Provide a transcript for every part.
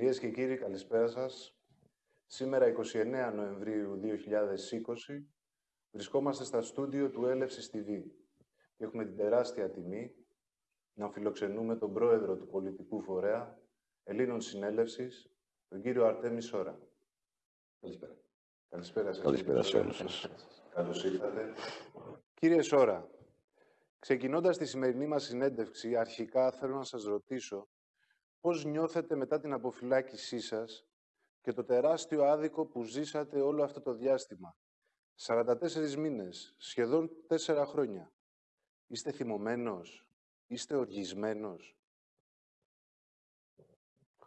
Κυρίες και κύριοι, καλησπέρα σας. Σήμερα, 29 Νοεμβρίου 2020, βρισκόμαστε στα στούντιο του Έλευσης TV και έχουμε την τεράστια τιμή να φιλοξενούμε τον πρόεδρο του πολιτικού φορέα Ελλήνων Συνέλευσης, τον κύριο Αρτέμι Σόρα. Καλησπέρα. Καλησπέρα σας. Καλησπέρα σε όλους σας. Καλώς ήρθατε. Κύριε Σόρα, ξεκινώντας τη σημερινή μας συνέντευξη, αρχικά θέλω να σας ρωτήσω πώς νιώθετε μετά την αποφυλάκησή σας και το τεράστιο άδικο που ζήσατε όλο αυτό το διάστημα; 44 μήνες, σχεδόν 4 χρόνια. Είστε θυμωμένος, είστε οργισμένος;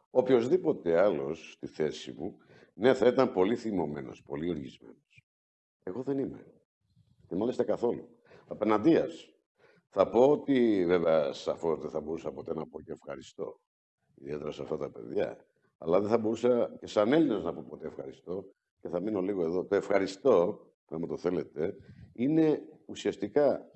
Οποιοςδήποτε άλλος στη θέση μου, ναι, θα ήταν πολύ θυμωμένος, πολύ οργισμένος. Εγώ δεν είμαι. Και μάλιστα καθόλου. Απέναντίας. Θα πω ότι, βέβαια, σαφώς δεν θα μπορούσα ποτέ να πω και ευχαριστώ. Ιδιαίτερα σε αυτά τα παιδιά. Αλλά δεν θα μπορούσα και σαν Έλληνας να πω ποτέ ευχαριστώ. Και θα μείνω λίγο εδώ. Το ευχαριστώ, αν μου το θέλετε, είναι ουσιαστικά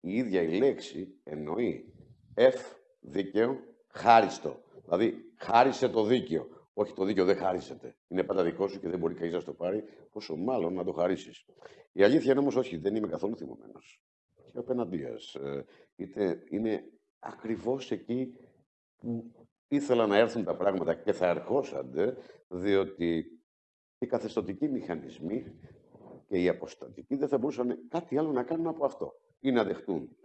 η ίδια η λέξη εννοεί εφ δίκαιο χάριστο. Δηλαδή, χάρισε το δίκαιο. Όχι, το δίκαιο δεν χάρισεται. Είναι πάντα δικό σου και δεν μπορεί κανείς να το πάρει, πόσο μάλλον να το χαρίσεις. Η αλήθεια είναι όμως όχι, δεν είμαι καθόλου θυμωμένος. Και απέναντίας. Ε, είτε είναι ακριβώς εκεί που ήθελα να έρθουν τα πράγματα και θα ερχόσανται, διότι οι καθεστωτικοί μηχανισμοί και οι αποστατικοί δεν θα μπορούσαν κάτι άλλο να κάνουν από αυτό. Ή να δεχτούν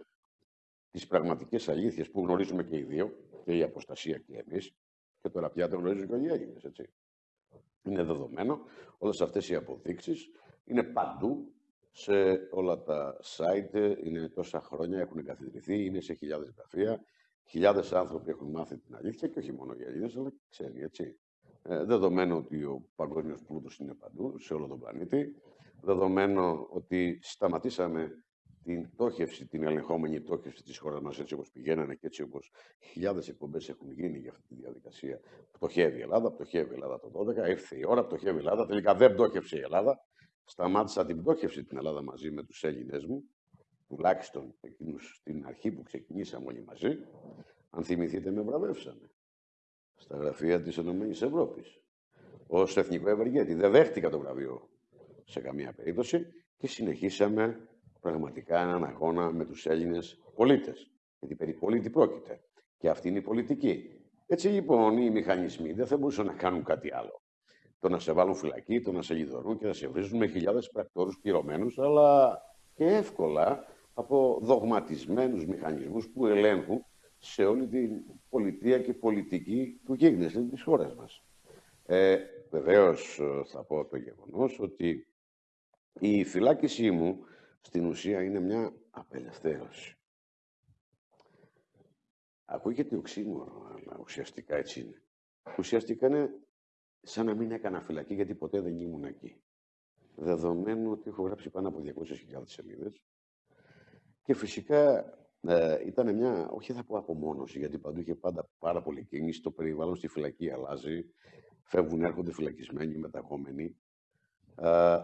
τις πραγματικές αλήθειες που γνωρίζουμε και οι δύο, και η αποστασία και εμείς, και τώρα πια το γνωρίζουν και όλοι οι Έλληνες, έτσι. Είναι δεδομένο, όλες αυτές οι αποδείξεις είναι παντού, σε όλα τα site, είναι τόσα χρόνια, έχουν εγκαθιδρυθεί, είναι σε χιλιάδες γραφεία, χιλιάδες άνθρωποι έχουν μάθει την αλήθεια και όχι μόνο οι Έλληνες, αλλά και ξένοι, έτσι. Ε, δεδομένο ότι ο παγκόσμιος πλούτος είναι παντού, σε όλο τον πλανήτη. Δεδομένο ότι σταματήσαμε την πτώχευση, την ελεγχόμενη πτώχευση της χώρας μας έτσι όπως πηγαίνανε και έτσι όπως χιλιάδες εκπομπές έχουν γίνει για αυτή τη διαδικασία. Πτωχεύει η Ελλάδα, πτωχεύει η Ελλάδα το 12, ήρθε η ώρα, πτωχεύει η Ελλάδα, τελικά δεν πτώχευσε η Ελλάδα. Σταμάτησα την πτώχευση την Ελλάδα μαζί με τους Έλληνες μου, τουλάχιστον εκείνους στην αρχή που ξεκινήσαμε όλοι μαζί. Αν θυμηθείτε με βραβεύσανε στα γραφεία της Ενωμένης Ευρώπης ως εθνικό ευεργέτη. Δεν δέχτηκα το βραβείο σε καμία περίπτωση και συνεχίσαμε πραγματικά έναν αγώνα με τους Έλληνες πολίτες. Γιατί περί πολίτη πρόκειται. Και αυτή είναι η πολιτική. Έτσι λοιπόν οι μηχανισμοί δεν θα μπορούσαν να κάνουν κάτι άλλο. Το να σε βάλουν φυλακή, το να σε λιδωρούν και να σε βρίζουν με χιλιάδες πρακτόρους πληρωμένους, αλλά και εύκολα από δογματισμένους μηχανισμούς που ελέγχουν σε όλη την πολιτεία και πολιτική του γίγνεσθε της χώρας μας. Ε, βεβαίως θα πω το γεγονός ότι η φυλάκισή μου στην ουσία είναι μια απελευθέρωση. Ακούγεται οξύμορο, αλλά ουσιαστικά έτσι είναι. Ουσιαστικά είναι σαν να μην έκανα φυλακή, γιατί ποτέ δεν ήμουν εκεί. Δεδομένου ότι έχω γράψει πάνω από 200.000 σελίδες και φυσικά ε, ήταν μια, όχι θα πω απομόνωση, γιατί παντού είχε πάντα πάρα πολύ κίνηση, το περιβάλλον στη φυλακή αλλάζει, φεύγουν, έρχονται φυλακισμένοι, μεταγόμενοι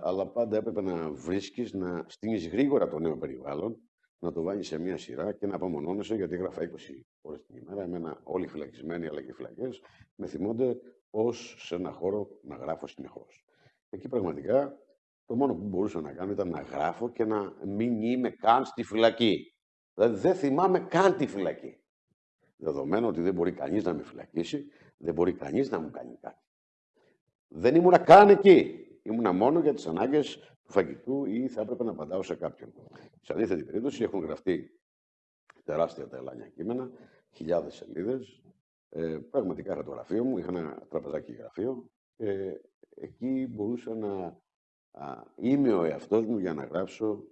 αλλά πάντα έπρεπε να βρίσκεις, να στείνεις γρήγορα το νέο περιβάλλον, να το βάλεις σε μία σειρά και να απομονώνεσαι, γιατί έγραφα 20 ώρες την ημέρα, εμένα όλοι φυλακισμένοι αλλά και φυλακές, με θυμώνται ως σε ένα χώρο να γράφω συνεχώς. Εκεί πραγματικά το μόνο που μπορούσα να κάνω ήταν να γράφω και να μην είμαι καν στη φυλακή. Δηλαδή δεν θυμάμαι καν τη φυλακή. Δεδομένου ότι δεν μπορεί κανείς να με φυλακίσει, δεν μπορεί κανείς να μου κάνει κάτι. Δεν ήμουνα καν εκεί. Ήμουνα μόνο για τις ανάγκες του φαγητού ή θα έπρεπε να απαντάω σε κάποιον. Σε αντίθετη περίπτωση έχουν γραφτεί τεράστια τα ελάνια κείμενα, χιλιάδες σελίδες. Ε, πραγματικά είχα το γραφείο μου, είχα ένα τραπεζάκι γραφείο και εκεί μπορούσα να α, είμαι ο εαυτός μου για να γράψω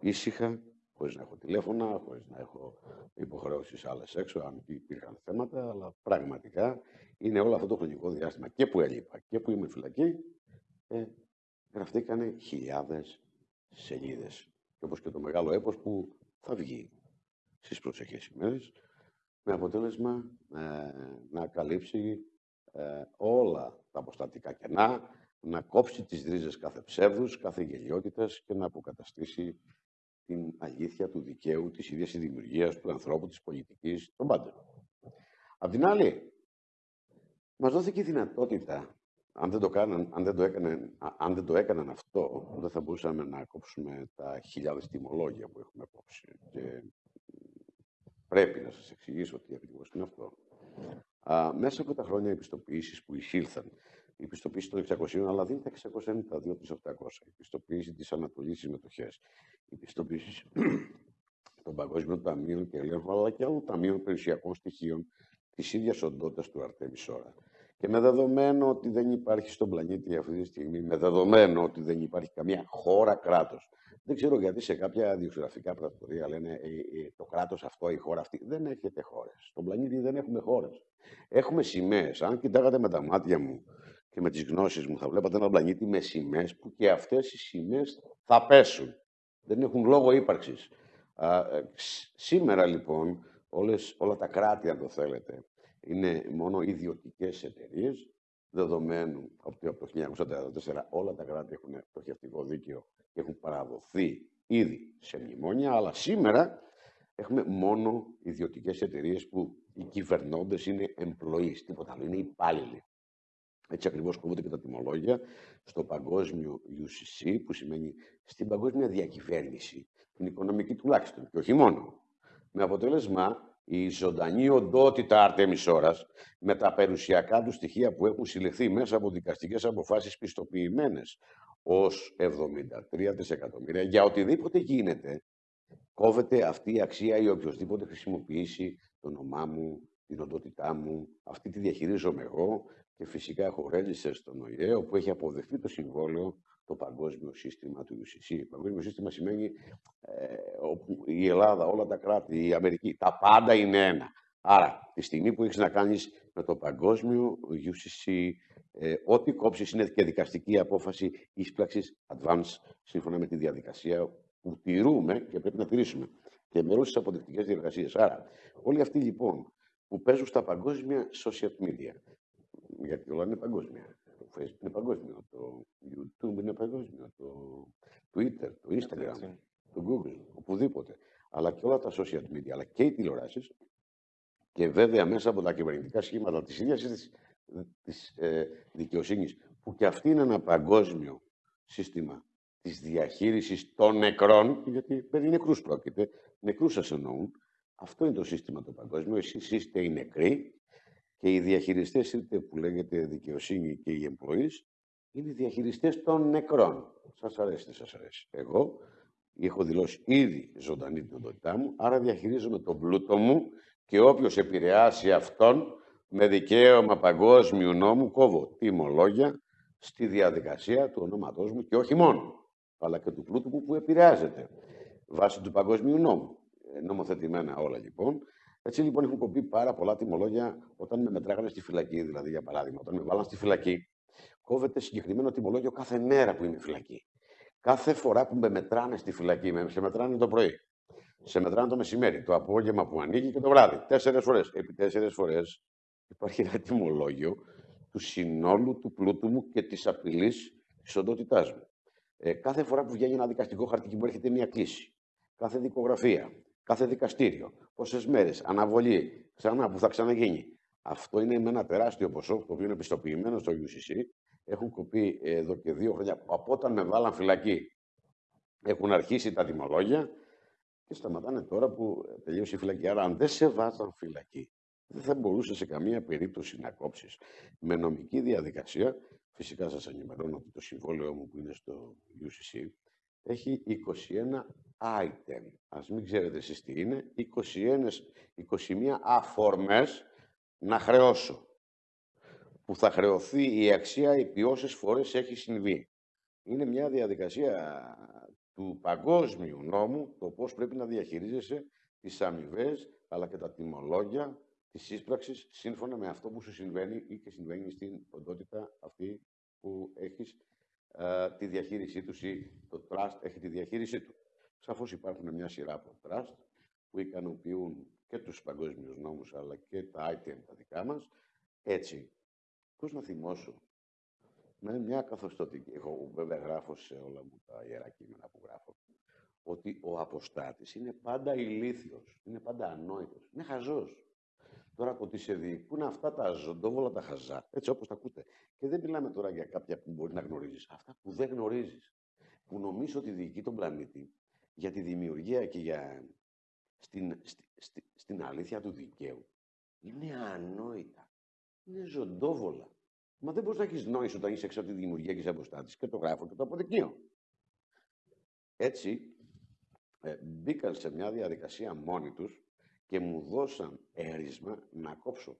ήσυχα, χωρίς να έχω τηλέφωνα, χωρίς να έχω υποχρεώσεις άλλες έξω, αν υπήρχαν θέματα, αλλά πραγματικά είναι όλο αυτό το χρονικό διάστημα και που έλειπα και που είμαι φυλακή, ε, γραφτήκανε χιλιάδες σελίδες. Και όπως και το μεγάλο έπος που θα βγει στις προσεχές ημέρες, με αποτέλεσμα ε, να καλύψει ε, όλα τα αποστατικά κενά, να κόψει τις ρίζες κάθε ψεύδους, κάθε γελιότητας και να αποκαταστήσει την αλήθεια του δικαίου, της ίδιας της δημιουργίας του ανθρώπου, της πολιτικής, των πάντων. Απ' την άλλη, Μας δόθηκε η δυνατότητα, αν δεν, το κάναν, αν, δεν το έκαναν, αν δεν το έκαναν αυτό, δεν θα μπορούσαμε να κόψουμε τα χιλιάδες τιμολόγια που έχουμε κόψει. Και πρέπει να σας εξηγήσω τι ακριβώς είναι αυτό. Α, μέσα από τα χρόνια επιστοποιήσεις που εισήλθαν, η πιστοποίηση των 600, αλλά δίνει τα 692 τις 800. Η πιστοποίηση της Ανατολής στις μετοχές. Η πιστοποίηση των Παγκόσμιων Ταμείων και Ελέγχου, αλλά και άλλων ταμείων περιουσιακών στοιχείων της ίδιας οντότητας του Αρτέμι Σόρα. Και με δεδομένο ότι δεν υπάρχει στον πλανήτη αυτή τη στιγμή, με δεδομένο ότι δεν υπάρχει καμία χώρα κράτος. Δεν ξέρω γιατί σε κάποια διογραφικά πρακτορία λένε ε, ε, το κράτος αυτό, η χώρα αυτή. Δεν έχετε χώρες. Στον πλανήτη δεν έχουμε χώρες. Έχουμε σημαίες. Αν κοιτάγατε με τα μάτια μου και με τις γνώσεις μου, θα βλέπατε ένα πλανήτη με σημαίες που και αυτές οι σημαίες θα πέσουν. Δεν έχουν λόγο ύπαρξης. Ε, σήμερα λοιπόν όλες, όλα τα κράτη, αν το θέλετε, είναι μόνο ιδιωτικές εταιρείες, δεδομένου ότι από το 1944 όλα τα κράτη έχουν πτωχευτικό δίκαιο και έχουν παραδοθεί ήδη σε μνημόνια, αλλά σήμερα έχουμε μόνο ιδιωτικές εταιρείες που οι κυβερνώντες είναι employees, τίποτα άλλο, είναι υπάλληλοι. Έτσι ακριβώς κόβονται και τα τιμολόγια στο παγκόσμιο UCC, που σημαίνει στην παγκόσμια διακυβέρνηση, την οικονομική τουλάχιστον, και όχι μόνο. Με αποτέλεσμα η ζωντανή οντότητα Αρτέμις Ώρας με τα περιουσιακά του στοιχεία που έχουν συλλεχθεί μέσα από δικαστικές αποφάσεις πιστοποιημένες ως 73 δισεκατομμύρια για οτιδήποτε γίνεται κόβεται αυτή η αξία ή οποιοδήποτε χρησιμοποιήσει το όνομά μου, την οντότητά μου, αυτή τη διαχειρίζομαι εγώ και φυσικά έχω ρέλισσε στον ΟΗΕ όπου έχει αποδεχτεί το συμβόλαιο το παγκόσμιο σύστημα του UCC. Το παγκόσμιο σύστημα σημαίνει ε, όπου η Ελλάδα, όλα τα κράτη, η Αμερική, τα πάντα είναι ένα. Άρα, τη στιγμή που έχεις να κάνεις με το παγκόσμιο UCC, ε, ό,τι κόψεις είναι και δικαστική απόφαση ίσπραξης advance, σύμφωνα με τη διαδικασία που τηρούμε και πρέπει να τηρήσουμε. Και με όλες τις αποδεικτικές διεργασίες. Άρα, όλοι αυτοί λοιπόν που παίζουν στα παγκόσμια social media, γιατί όλα είναι παγκόσμια, το Facebook είναι παγκόσμιο, το YouTube είναι παγκόσμιο, το Twitter, το Instagram, το Google, οπουδήποτε. Αλλά και όλα τα social media, αλλά και οι τηλεοράσει και βέβαια μέσα από τα κυβερνητικά σχήματα τη ίδια τη ε, δικαιοσύνη, που και αυτή είναι ένα παγκόσμιο σύστημα τη διαχείριση των νεκρών, γιατί περί νεκρού πρόκειται, νεκρού σα εννοούν. Αυτό είναι το σύστημα το παγκόσμιο. Εσεί είστε οι νεκροί και οι διαχειριστές είτε που λέγεται δικαιοσύνη και οι employees είναι οι διαχειριστές των νεκρών. Σας αρέσει, δεν σας αρέσει. Εγώ έχω δηλώσει ήδη ζωντανή την οντότητά μου, άρα διαχειρίζομαι τον πλούτο μου και όποιος επηρεάσει αυτόν με δικαίωμα παγκόσμιου νόμου κόβω τιμολόγια στη διαδικασία του ονόματός μου και όχι μόνο, αλλά και του πλούτου μου που επηρεάζεται βάσει του παγκόσμιου νόμου. Ε, νομοθετημένα όλα λοιπόν. Έτσι λοιπόν έχουν κοπεί πάρα πολλά τιμολόγια όταν με μετράγανε στη φυλακή. Δηλαδή, για παράδειγμα, όταν με βάλαν στη φυλακή, κόβεται συγκεκριμένο τιμολόγιο κάθε μέρα που είμαι φυλακή. Κάθε φορά που με μετράνε στη φυλακή, με σε μετράνε το πρωί, σε μετράνε το μεσημέρι, το απόγευμα που ανοίγει και το βράδυ. Τέσσερι φορές. Επί τέσσερι φορές υπάρχει ένα τιμολόγιο του συνόλου του πλούτου μου και της απειλής της οντότητάς μου. Ε, κάθε φορά που βγαίνει ένα δικαστικό χαρτί και μου έρχεται μια κλίση, κάθε δικογραφία, κάθε δικαστήριο, πόσες μέρες, αναβολή, ξανά που θα ξαναγίνει. Αυτό είναι με ένα τεράστιο ποσό, το οποίο είναι πιστοποιημένο στο UCC. Έχουν κοπεί εδώ και δύο χρόνια από όταν με βάλαν φυλακή. Έχουν αρχίσει τα τιμολόγια και σταματάνε τώρα που τελείωσε η φυλακή. Άρα, αν δεν σε βάζαν φυλακή, δεν θα μπορούσε σε καμία περίπτωση να κόψεις. Με νομική διαδικασία, φυσικά σας ενημερώνω ότι το συμβόλαιο μου που είναι στο UCC έχει 21 item. Ας μην ξέρετε εσείς τι είναι. 21, 21 αφορμές να χρεώσω. Που θα χρεωθεί η αξία επί όσες φορές έχει συμβεί. Είναι μια διαδικασία του παγκόσμιου νόμου το πώς πρέπει να διαχειρίζεσαι τις αμοιβές, αλλά και τα τιμολόγια της ίσπραξη σύμφωνα με αυτό που σου συμβαίνει ή και συμβαίνει στην οντότητα αυτή που έχεις ε, τη διαχείρισή τους ή το trust έχει τη διαχείρισή του. Σαφώς υπάρχουν μια σειρά από trust που ικανοποιούν και τους παγκόσμιους νόμους αλλά και τα item τα δικά μας. Έτσι, πώς να θυμώσω, με μια καθοστοτική, εγώ βέβαια γράφω σε όλα μου τα ιερά κείμενα που γράφω, ότι ο αποστάτης είναι πάντα ηλίθιος, είναι πάντα ανόητος, είναι χαζός. Τώρα από ότι σε διοικούν αυτά τα ζωντόβολα τα χαζά, έτσι όπως τα ακούτε. Και δεν μιλάμε τώρα για κάποια που μπορεί να γνωρίζεις. Αυτά που δεν γνωρίζεις. Που νομίζω ότι διοικεί τον πλανήτη για τη δημιουργία και για στην, στη, στην αλήθεια του δικαίου. Είναι ανόητα. Είναι ζωντόβολα. Μα δεν μπορείς να έχεις νόηση όταν είσαι έξω από τη δημιουργία και είσαι αποστάτη και το γράφω και το αποδεικνύω. Έτσι, ε, μπήκαν σε μια διαδικασία μόνοι τους και μου δώσαν έρισμα να κόψω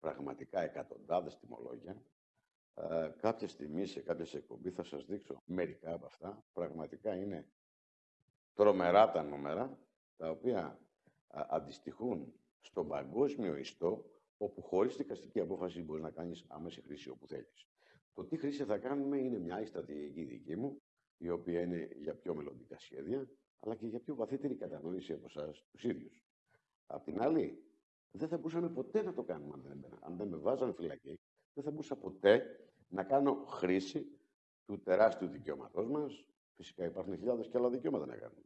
πραγματικά εκατοντάδες τιμολόγια. Ε, κάποια στιγμή σε κάποια εκπομπή θα σας δείξω μερικά από αυτά. Πραγματικά είναι τρομερά τα νούμερα, τα οποία αντιστοιχούν στον παγκόσμιο ιστό, όπου χωρίς δικαστική απόφαση μπορείς να κάνεις άμεση χρήση όπου θέλεις. Το τι χρήση θα κάνουμε είναι μια στρατηγική δική μου, η οποία είναι για πιο μελλοντικά σχέδια, αλλά και για πιο βαθύτερη κατανόηση από εσάς τους ίδιους. Απ' την άλλη, δεν θα μπορούσαμε ποτέ να το κάνουμε αν δεν, αν δεν με βάζανε φυλακή. Δεν θα μπορούσα ποτέ να κάνω χρήση του τεράστιου δικαιώματός μας. Φυσικά υπάρχουν χιλιάδες και άλλα δικαιώματα να κάνουμε.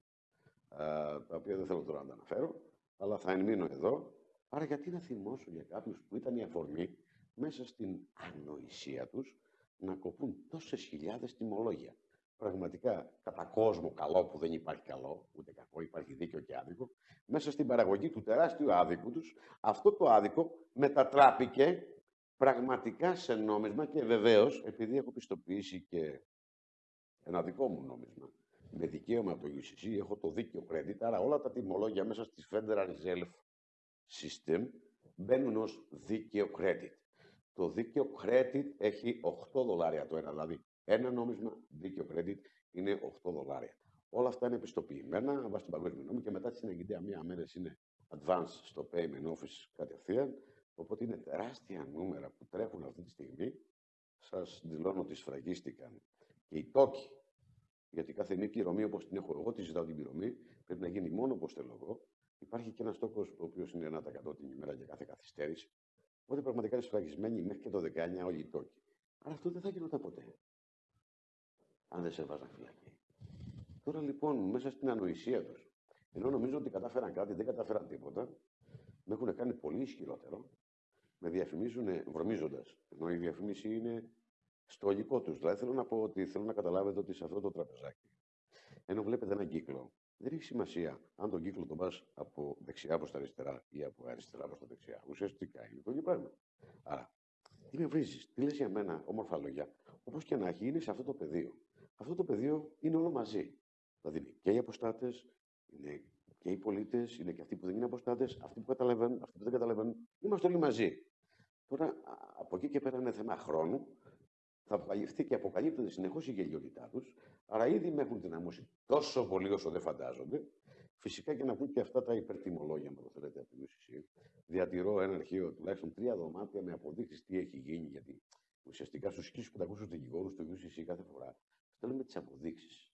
τα οποία δεν θέλω τώρα να τα αναφέρω, αλλά θα ενμείνω εδώ. Άρα, γιατί να θυμώσω για κάποιους που ήταν η αφορμή μέσα στην ανοησία τους να κοπούν τόσες χιλιάδες τιμολόγια πραγματικά κατά κόσμο καλό που δεν υπάρχει καλό, ούτε κακό, υπάρχει δίκαιο και άδικο, μέσα στην παραγωγή του τεράστιου άδικου τους, αυτό το άδικο μετατράπηκε πραγματικά σε νόμισμα και βεβαίως, επειδή έχω πιστοποιήσει και ένα δικό μου νόμισμα, με δικαίωμα από το UCC, έχω το δίκαιο credit, άρα όλα τα τιμολόγια μέσα στη Federal Reserve System μπαίνουν ως δίκαιο credit. Το δίκαιο credit έχει 8 δολάρια το ένα, δηλαδή ένα νόμισμα δίκαιο credit είναι 8 δολάρια. Όλα αυτά είναι επιστοποιημένα βάσει του παγκόσμιου νόμου και μετά τη συναγγελία μία μέρα είναι advance στο payment office κατευθείαν. Οπότε είναι τεράστια νούμερα που τρέχουν αυτή τη στιγμή. Σας δηλώνω ότι σφραγίστηκαν. Και οι τόκοι, γιατί κάθε μία πληρωμή όπως την έχω εγώ, τη ζητάω την πληρωμή, πρέπει να γίνει μόνο όπως θέλω εγώ. Υπάρχει και ένας τόκος, ο οποίος είναι 1% την ημέρα για κάθε καθυστέρηση. Οπότε πραγματικά είναι σφραγισμένοι μέχρι και το 19 όλοι οι τόκοι. Αλλά αυτό δεν θα γινόταν ποτέ αν δεν σε έβαζαν φυλακή. Τώρα λοιπόν, μέσα στην ανοησία τους, ενώ νομίζω ότι κατάφεραν κάτι, δεν κατάφεραν τίποτα, με έχουν κάνει πολύ ισχυρότερο, με διαφημίζουν βρωμίζοντας. Ενώ η διαφήμιση είναι στο υλικό τους. Δηλαδή θέλω να πω ότι θέλω να καταλάβετε ότι σε αυτό το τραπεζάκι, ενώ βλέπετε έναν κύκλο, δεν έχει σημασία αν τον κύκλο τον πας από δεξιά προς τα αριστερά ή από αριστερά προς τα δεξιά. Ουσιαστικά είναι το ίδιο πράγμα. Άρα, τι με βρίζεις, τι λες για μένα, όμορφα λόγια, όπως και να έχει, είναι σε αυτό το πεδίο αυτό το πεδίο είναι όλο μαζί. Δηλαδή είναι και οι αποστάτες, είναι και οι πολίτες, είναι και αυτοί που δεν είναι αποστάτες, αυτοί που καταλαβαίνουν, αυτοί που δεν καταλαβαίνουν. Είμαστε όλοι μαζί. Τώρα, από εκεί και πέρα είναι θέμα χρόνου. Θα αποκαλυφθεί και αποκαλύπτεται συνεχώς η γελιότητά τους. Άρα ήδη με έχουν δυναμώσει τόσο πολύ όσο δεν φαντάζονται. Φυσικά και να πούν και αυτά τα υπερτιμολόγια, αν το θέλετε, από την UCC. Διατηρώ ένα αρχείο τουλάχιστον τρία δωμάτια με αποδείξεις τι έχει γίνει. Γιατί ουσιαστικά στους 1500 δικηγόρους του UCC κάθε φορά στέλνουμε τις αποδείξεις.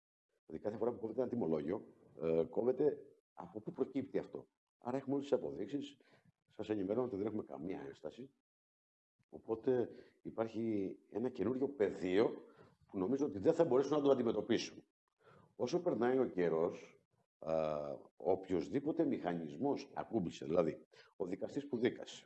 Δηλαδή, κάθε φορά που κόβεται ένα τιμολόγιο, ε, κόβεται από πού προκύπτει αυτό. Άρα, έχουμε όλες τις αποδείξεις. Σας ενημερώνω ότι δεν έχουμε καμία ένσταση. Οπότε υπάρχει ένα καινούριο πεδίο που νομίζω ότι δεν θα μπορέσουν να το αντιμετωπίσουν. Όσο περνάει ο καιρός, ο οποιοδήποτε μηχανισμός ακούμπησε, δηλαδή ο δικαστής που δίκασε,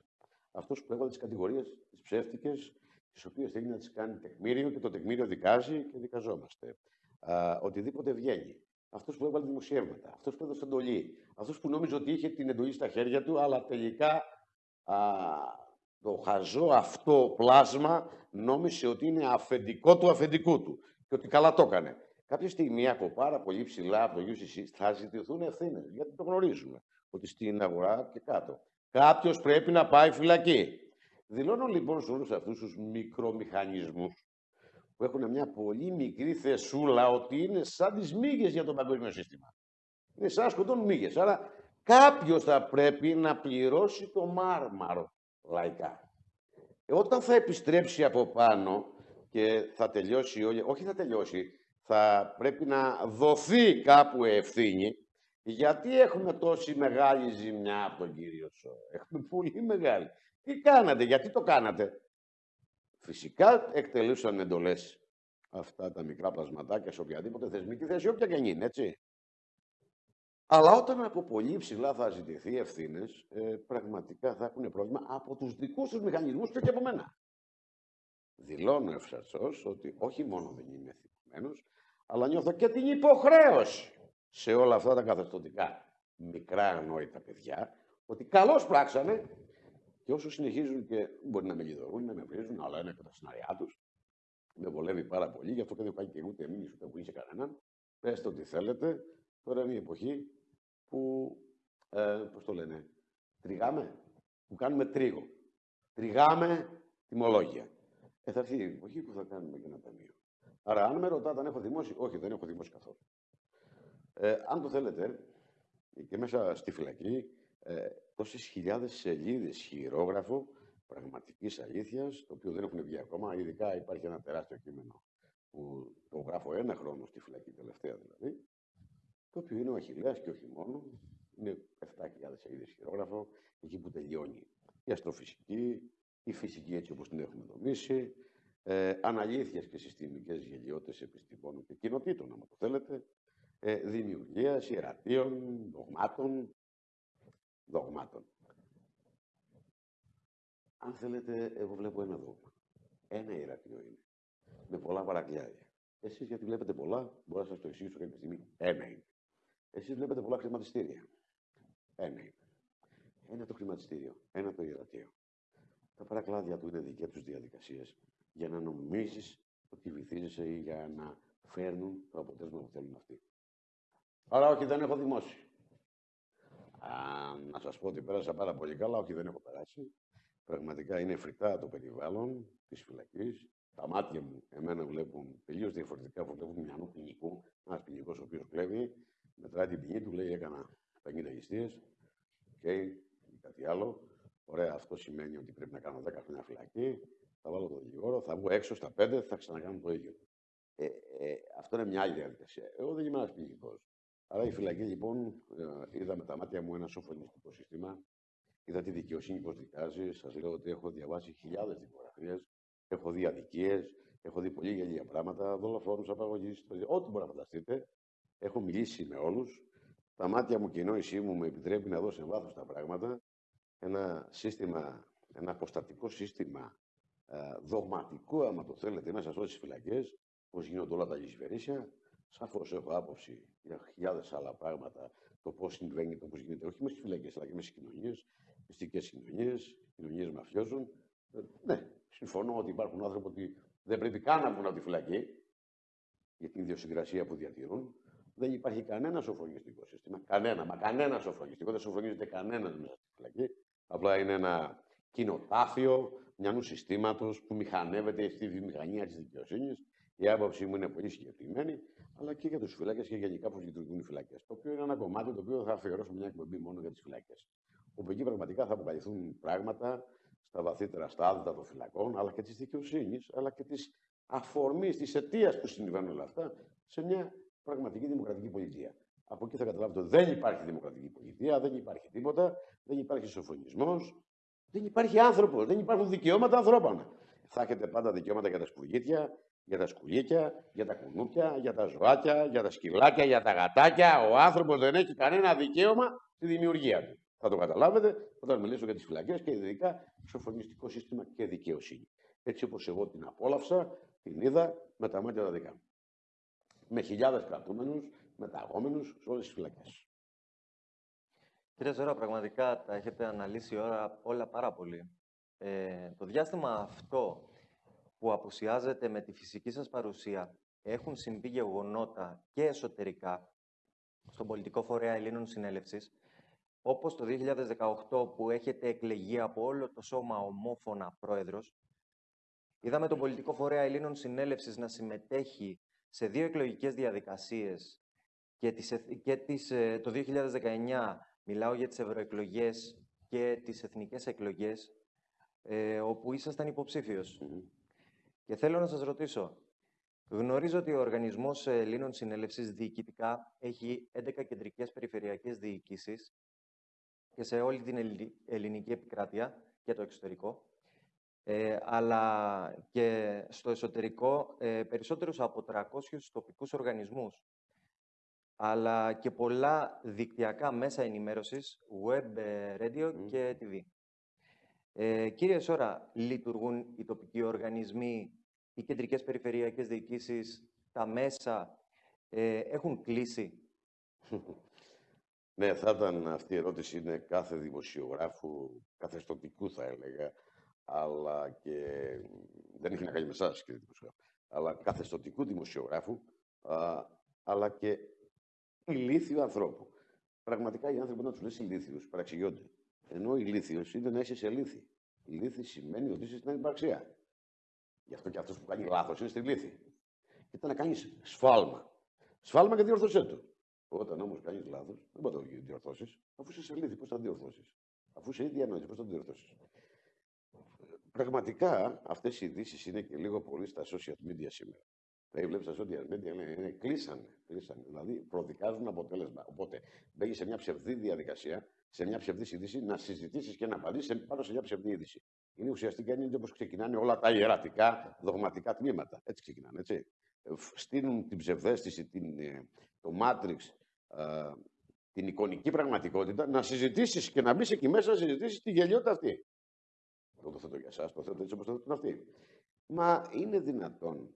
αυτός που έβαλε τις κατηγορίες, τις ψεύτικες, τις οποίες θέλει να τις κάνει τεκμήριο και το τεκμήριο δικάζει και δικαζόμαστε. Α, οτιδήποτε βγαίνει. Αυτός που έβαλε δημοσιεύματα, αυτός που έδωσε εντολή, αυτός που νόμιζε ότι είχε την εντολή στα χέρια του, αλλά τελικά α, το χαζό αυτό πλάσμα νόμισε ότι είναι αφεντικό του αφεντικού του και ότι καλά το έκανε. Κάποια στιγμή από πάρα πολύ ψηλά από το UCC θα ζητηθούν ευθύνες, γιατί το γνωρίζουμε, ότι στην αγορά και κάτω. Κάποιος πρέπει να πάει φυλακή. Δηλώνω λοιπόν σε όλους αυτούς τους μικρομηχανισμούς που έχουν μια πολύ μικρή θεσούλα ότι είναι σαν τις μύγες για το παγκόσμιο σύστημα. Είναι σαν σκοτώνουν μύγες. Άρα κάποιος θα πρέπει να πληρώσει το μάρμαρο λαϊκά. Ε, όταν θα επιστρέψει από πάνω και θα τελειώσει, όχι θα τελειώσει, θα πρέπει να δοθεί κάπου ευθύνη, γιατί έχουμε τόση μεγάλη ζημιά από τον κύριο Σο. Έχουμε πολύ μεγάλη. Τι κάνατε, γιατί το κάνατε; Φυσικά εκτελούσαν εντολές αυτά τα μικρά πλασματάκια σε οποιαδήποτε θεσμική θέση, όποια και είναι, έτσι. Αλλά όταν από πολύ ψηλά θα ζητηθεί ευθύνες, ε, πραγματικά θα έχουν πρόβλημα από τους δικούς τους μηχανισμούς και, και από μένα. Δηλώνω ευσαρσώ ότι όχι μόνο δεν είμαι εθνικμένο, αλλά νιώθω και την υποχρέωση σε όλα αυτά τα καθεστωτικά μικρά ανόητα παιδιά, ότι καλώς πράξανε και όσο συνεχίζουν και μπορεί να με λιδωρούν, να με βρίζουν, αλλά είναι και τα σενάριά τους. Με βολεύει πάρα πολύ, γι' αυτό και δεν πάει και ούτε εμείς ούτε που είσαι κανέναν. Πετε ό,τι θέλετε. Τώρα είναι η εποχή που, ε, πώς το λένε, τριγάμε, που κάνουμε τρίγο. Τριγάμε τιμολόγια. Ε, θα έρθει η εποχή που θα κάνουμε και ένα ταμείο. Άρα, αν με ρωτάτε αν έχω δημόσιο, όχι, δεν έχω δημόσιο καθόλου. Ε, αν το θέλετε, και μέσα στη φυλακή, ε, τόσες χιλιάδες σελίδες χειρόγραφο πραγματικής αλήθειας, το οποίο δεν έχουν βγει ακόμα. Ειδικά υπάρχει ένα τεράστιο κείμενο που το γράφω ένα χρόνο στη φυλακή, τελευταία δηλαδή, το οποίο είναι ο Αχιλέας και όχι μόνο. Είναι 7.000 σελίδες χειρόγραφο, εκεί που τελειώνει η αστροφυσική, η φυσική έτσι όπως την έχουμε δομήσει, ε, αναλήθειες και συστημικές γελιότητες επιστημόνων και κοινοτήτων, αν το θέλετε, ε, δημιουργίας, ιερατείων, δογμάτων, δογμάτων. Αν θέλετε, εγώ βλέπω ένα δόγμα. Ένα ιερατείο είναι. Με πολλά παρακλιάρια. Εσείς γιατί βλέπετε πολλά, μπορώ να σας το εξηγήσω κάποια στιγμή. Ένα είναι. Εσείς βλέπετε πολλά χρηματιστήρια. Ένα είναι. Ένα το χρηματιστήριο, ένα το ιερατείο. Τα παρακλάδια του είναι δικέ τους διαδικασίες για να νομίζεις ότι βυθίζεσαι ή για να φέρνουν το αποτέλεσμα που θέλουν αυτοί. Άρα, όχι, δεν έχω δημόσιο. Α, να σας πω ότι πέρασα πάρα πολύ καλά, όχι, δεν έχω περάσει. Πραγματικά είναι φρικτά το περιβάλλον της φυλακής. Τα μάτια μου, εμένα βλέπουν τελείως διαφορετικά από βλέπουν μυαλό ποινικού. Ένας ποινικός ο οποίος κλέβει, μετράει την ποινή του, λέει έκανα 50 ληστείε και κάτι άλλο. Ωραία, αυτό σημαίνει ότι πρέπει να κάνω 10 χρόνια φυλακή, θα βάλω το δικηγόρο, θα βγω έξω στα 5, θα ξανακάνω το ίδιο. Ε, ε, αυτό είναι μια άλλη διαδικασία. Εγώ δεν είμαι ένας ποινικό. Άρα η φυλακή λοιπόν, ε, είδα με τα μάτια μου ένα σοφρονιστικό σύστημα, είδα τη δικαιοσύνη πώ δικάζει. Σας λέω ότι έχω διαβάσει χιλιάδες δικογραφίες, έχω δει αδικίες, έχω δει πολύ γελία πράγματα, δολοφόνους, απαγωγής, ό,τι μπορεί να φανταστείτε. Έχω μιλήσει με όλους. Τα μάτια μου και η νόησή μου με επιτρέπει να δω σε βάθος τα πράγματα. Ένα σύστημα, ένα αποστατικό σύστημα ε, δογματικό, άμα το θέλετε, μέσα σε όλες τις φυλακές, πώς γίνονται όλα τα λησβερίσια. Σαφώς έχω άποψη για χιλιάδες άλλα πράγματα, το πώς συμβαίνει, το πώς γίνεται, όχι μέσα στις φυλακές, αλλά και μέσα στις κοινωνίες, μυστικές κοινωνίες, κοινωνίες μαφιόζων. Ε, ναι, συμφωνώ ότι υπάρχουν άνθρωποι που δεν πρέπει καν να βγουν από τη φυλακή για την ιδιοσυγκρασία που διατηρούν. Δεν υπάρχει κανένα σοφρονιστικό σύστημα. Κανένα, μα κανένα σοφρονιστικό. Δεν σοφρονίζεται κανένας μέσα στη φυλακή. Απλά είναι ένα κοινοτάφιο μιανού συστήματος που μηχανεύεται στη βιομηχανία της δικαιοσύνης. Η άποψή μου είναι πολύ συγκεκριμένη, αλλά και για τους φυλάκες και γενικά πώς λειτουργούν οι φυλακέ. Το οποίο είναι ένα κομμάτι το οποίο θα αφιερώσω μια εκπομπή μόνο για τις φυλακέ. Όπου εκεί πραγματικά θα αποκαλυφθούν πράγματα στα βαθύτερα στάδια των φυλακών, αλλά και της δικαιοσύνης, αλλά και της αφορμής, της αιτίας που συμβαίνουν όλα αυτά σε μια πραγματική δημοκρατική πολιτεία. Από εκεί θα καταλάβετε ότι δεν υπάρχει δημοκρατική πολιτεία, δεν υπάρχει τίποτα, δεν υπάρχει σοφρονισμός, δεν υπάρχει άνθρωπος, δεν υπάρχουν δικαιώματα ανθρώπων. Θα έχετε πάντα δικαιώματα για τα σπουργίτια, για τα σκουλίκια, για τα κουνούπια, για τα ζωάκια, για τα σκυλάκια, για τα γατάκια. Ο άνθρωπος δεν έχει κανένα δικαίωμα στη δημιουργία του. Θα το καταλάβετε όταν μιλήσω για τις φυλακές και ειδικά σοφρονιστικό σύστημα και δικαιοσύνη. Έτσι όπως εγώ την απόλαυσα, την είδα με τα μάτια τα δικά μου με χιλιάδες κρατούμενους, μεταγόμενους σε όλες τις φυλακές. Κύριε Ζώρα, πραγματικά τα έχετε αναλύσει όλα, όλα πάρα πολύ. Ε, το διάστημα αυτό που απουσιάζεται με τη φυσική σας παρουσία έχουν συμβεί γεγονότα και εσωτερικά στον πολιτικό φορέα Ελλήνων Συνέλευσης, όπως το 2018 που έχετε εκλεγεί από όλο το σώμα ομόφωνα πρόεδρος, είδαμε τον πολιτικό φορέα Ελλήνων Συνέλευσης να συμμετέχει σε δύο εκλογικές διαδικασίες και, τις, και τις, ε, το 2019 μιλάω για τις ευρωεκλογές και τις εθνικές εκλογές, ε, όπου ήσασταν υποψήφιος. Και θέλω να σας ρωτήσω, γνωρίζω ότι ο Οργανισμός Ελλήνων Συνέλευσης διοικητικά έχει 11 κεντρικές περιφερειακές διοικήσεις και σε όλη την ελληνική επικράτεια και το εξωτερικό ε, αλλά και στο εσωτερικό ε, περισσότερους από 300 τοπικούς οργανισμούς. αλλά και πολλά δικτυακά μέσα ενημέρωσης, web, ε, radio και TV. Ε, κύριε Σόρα, λειτουργούν οι τοπικοί οργανισμοί, οι κεντρικές περιφερειακές διοικήσεις, τα μέσα, ε, έχουν κλείσει; Ναι, θα ήταν αυτή η ερώτηση είναι κάθε δημοσιογράφου, καθεστωτικού θα έλεγα, αλλά και δεν έχει να κάνει με εσάς κύριε δημοσιογράφου, αλλά καθεστωτικού δημοσιογράφου, α, αλλά και ηλίθιου ανθρώπου. Πραγματικά οι άνθρωποι να τους λες ηλίθιους παραξηγιόνται. Ενώ ηλίθιος είναι να είσαι σε λύθη. Η λύθη σημαίνει ότι είσαι στην ανυπαρξία. Γι' αυτό και αυτός που κάνει λάθος είναι στη λύθη. Ήταν να κάνεις σφάλμα. Σφάλμα και διορθώσέ το. Όταν όμως κάνεις λάθος, δεν μπορείς να το διορθώσεις, αφού είσαι σε λύθη, πώς θα διορθώσεις; Αφού είσαι ήδη ανόητο, πώς θα το διορθώσεις; Πραγματικά αυτές οι ειδήσεις είναι και λίγο πολύ στα social media σήμερα. Δηλαδή, βλέπεις στα social media, λένε, είναι, κλείσανε, κλείσανε. Δηλαδή, προδικάζουν αποτέλεσμα. Οπότε, μπαίνεις σε μια ψευδή διαδικασία, σε μια ψευδή είδηση, να συζητήσεις και να απαντήσεις πάνω σε μια ψευδή είδηση. Είναι ουσιαστικά είναι όπως ξεκινάνε όλα τα ιερατικά, δογματικά τμήματα. Έτσι ξεκινάνε, έτσι. Στείλουν την ψευδέστηση, την, ε, το Matrix, την εικονική πραγματικότητα, να συζητήσεις και να μπεις εκεί μέσα να συζητήσεις τη γελιότητα αυτή. Εγώ το θέτω για εσάς, το θέτω έτσι όπως το θέτουν αυτοί. Μα είναι δυνατόν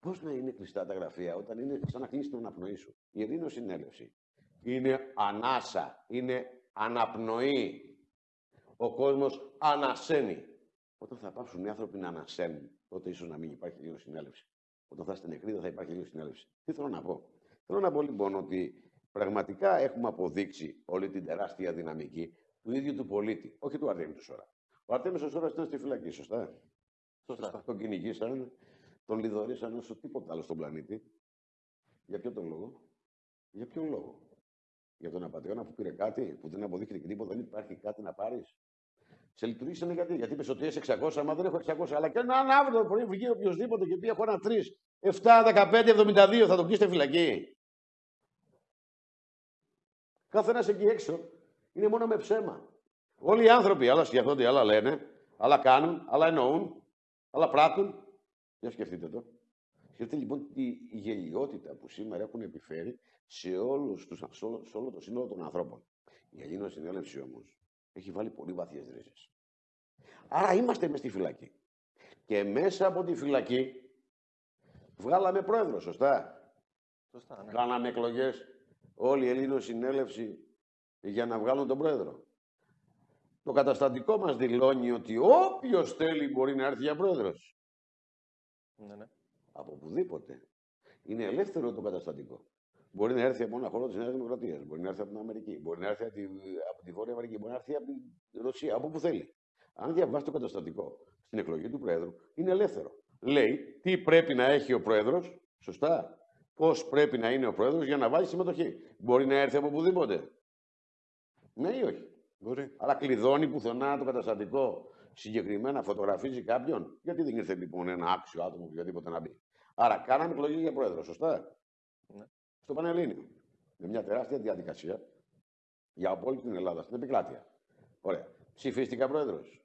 Πώς να είναι κλειστά τα γραφεία όταν είναι σαν να κλείσει την αναπνοή σου; Η ειρήνο συνέλευση είναι ανάσα, είναι αναπνοή. Ο κόσμος ανασένει. Όταν θα πάψουν οι άνθρωποι να ανασένουν, τότε ίσως να μην υπάρχει λίγο συνέλευση. Όταν θα είστε νεκροί, δεν θα υπάρχει λίγο συνέλευση. Τι θέλω να πω; Θέλω να πω λοιπόν ότι πραγματικά έχουμε αποδείξει όλη την τεράστια δυναμική του ίδιου του πολίτη, όχι του Αρτέμι του Σόρα. Ο Αρτέμις του Σόρας ήταν στη φυλακή, σωστά. Σωστά. Τον κυνηγήσαν, τον λιδωρήσαν όσο τίποτα άλλο στον πλανήτη. Για ποιο τον λόγο; Για ποιον λόγο; Για τον απαταιώνα που πήρε κάτι, που δεν αποδείχθηκε τίποτα, δεν υπάρχει κάτι να πάρεις. Σε λειτουργήσανε γιατί, γιατί είπες ότι είσαι 600, αλλά δεν έχω 600. Αλλά και αν αύριο το πρωί βγει οποιοδήποτε και πει: Έχω ένα 3, 7, 15, 72, θα τον κλείσετε φυλακή. Κάθε ένας εκεί έξω είναι μόνο με ψέμα. Όλοι οι άνθρωποι, άλλα σκεφτόνται, άλλα λένε, άλλα κάνουν, άλλα εννοούν, άλλα πράττουν. Για σκεφτείτε το. Σκεφτείτε λοιπόν τη γελιότητα που σήμερα έχουν επιφέρει σε, όλους τους, σε, όλο, σε όλο το σύνολο των ανθρώπων. Η Ελλήνων συνέλευση όμως έχει βάλει πολύ βαθιές ρίζες. Άρα είμαστε μες στη φυλακή. Και μέσα από τη φυλακή βγάλαμε πρόεδρο, σωστά; Σωστά, ναι. Κάναμε εκλογές. Όλη η Ελλήνων συνέλευση για να βγάλουν τον πρόεδρο. Το καταστατικό μας δηλώνει ότι όποιος θέλει μπορεί να έρθει για πρόεδρος. Ναι, ναι. Από οπουδήποτε. Είναι ελεύθερο το καταστατικό. Μπορεί να έρθει από ένα χώρο της Νέας Δημοκρατίας, μπορεί να έρθει από την Αμερική, μπορεί να έρθει από τη, από τη Βόρεια Αμερική, μπορεί να έρθει από τη Ρωσία, από όπου θέλει. Αν διαβάσει το καταστατικό στην εκλογή του Πρόεδρου, είναι ελεύθερο. Λέει τι πρέπει να έχει ο Πρόεδρος, σωστά. Πώς πρέπει να είναι ο Πρόεδρος για να βάλει συμμετοχή. Μπορεί να έρθει από οπουδήποτε. Ναι ή όχι; Μπορεί. Αλλά κλειδώνει πουθενά το καταστατικό συγκεκριμένα φωτογραφίζει κάποιον. Γιατί δεν ήρθε λοιπόν ένα άξιο άτομο οποιοδήποτε να μπει. Άρα κάναμε εκλογή για πρόεδρο, σωστά; Ναι. Στο Πανελλήνιο. Με μια τεράστια διαδικασία για όλη την Ελλάδα, στην επικράτεια. Ωραία. Ψηφίστηκα πρόεδρος.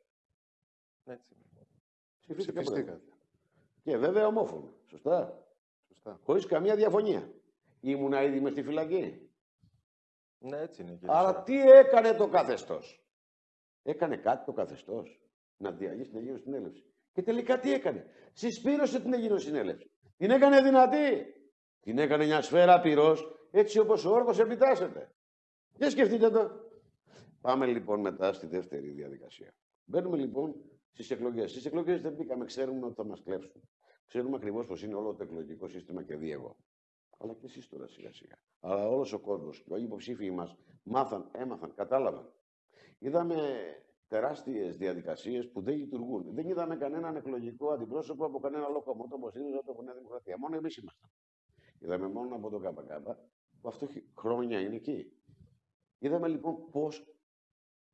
Έτσι. Ψηφίστηκα Ψηφίστηκα. πρόεδρος. Και βέβαια ομόφωνα. Σωστά; Σωστά. Χωρίς καμία διαφωνία. Ήμουνα ήδη μες στη φυλακή. Ναι, έτσι είναι. Κύριε Άρα Σόρα. τι έκανε το καθεστώς; Έκανε κάτι το καθεστώς να διαλύσει την Αιγύρω Συνέλευση. Και τελικά τι έκανε; Συσπήρωσε την Αιγύρω Συνέλευση. Την έκανε δυνατή. Την έκανε μια σφαίρα πυρός, έτσι όπως ο όρκος επιτάσσεται. Για σκεφτείτε το. Πάμε λοιπόν μετά στη δεύτερη διαδικασία. Μπαίνουμε λοιπόν στις εκλογές. Στις εκλογές δεν μπήκαμε, ξέρουμε ότι θα μας κλέψουν. Ξέρουμε ακριβώς πώ είναι όλο το εκλογικό σύστημα και δει εγώ. Αλλά και εσείς τώρα σιγά σιγά. Αλλά όλος ο κόσμος και όλοι οι υποψήφοι μας μάθαν, έμαθαν, κατάλαβαν. Είδαμε τεράστιες διαδικασίες που δεν λειτουργούν. Δεν είδαμε κανέναν εκλογικό αντιπρόσωπο από κανένα λοκομότο όπως ΣΥΡΙΖΑ από Νέα Δημοκρατία. Μόνο εμείς ήμασταν. Είδαμε μόνο από τον ΚΚ που αυτό έχει χρόνια είναι εκεί. Είδαμε λοιπόν πώς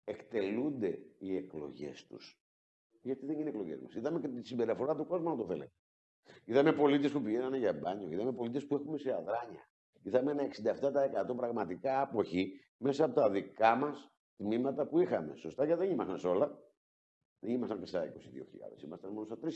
εκτελούνται οι εκλογές τους. Γιατί δεν είναι εκλογές μας. Είδαμε και τη συμπεριφορά του κόσμου, αν το θέλετε. Είδαμε πολίτες που πηγαίνανε για μπάνιο. Είδαμε πολίτες που έχουμε σε αδράνεια. Είδαμε ένα 67% πραγματικά άποχη μέσα από τα δικά μας τμήματα που είχαμε. Σωστά, γιατί δεν ήμασταν σε όλα. Δεν ήμασταν και στα 22.000, ήμασταν μόνο στα 3.000.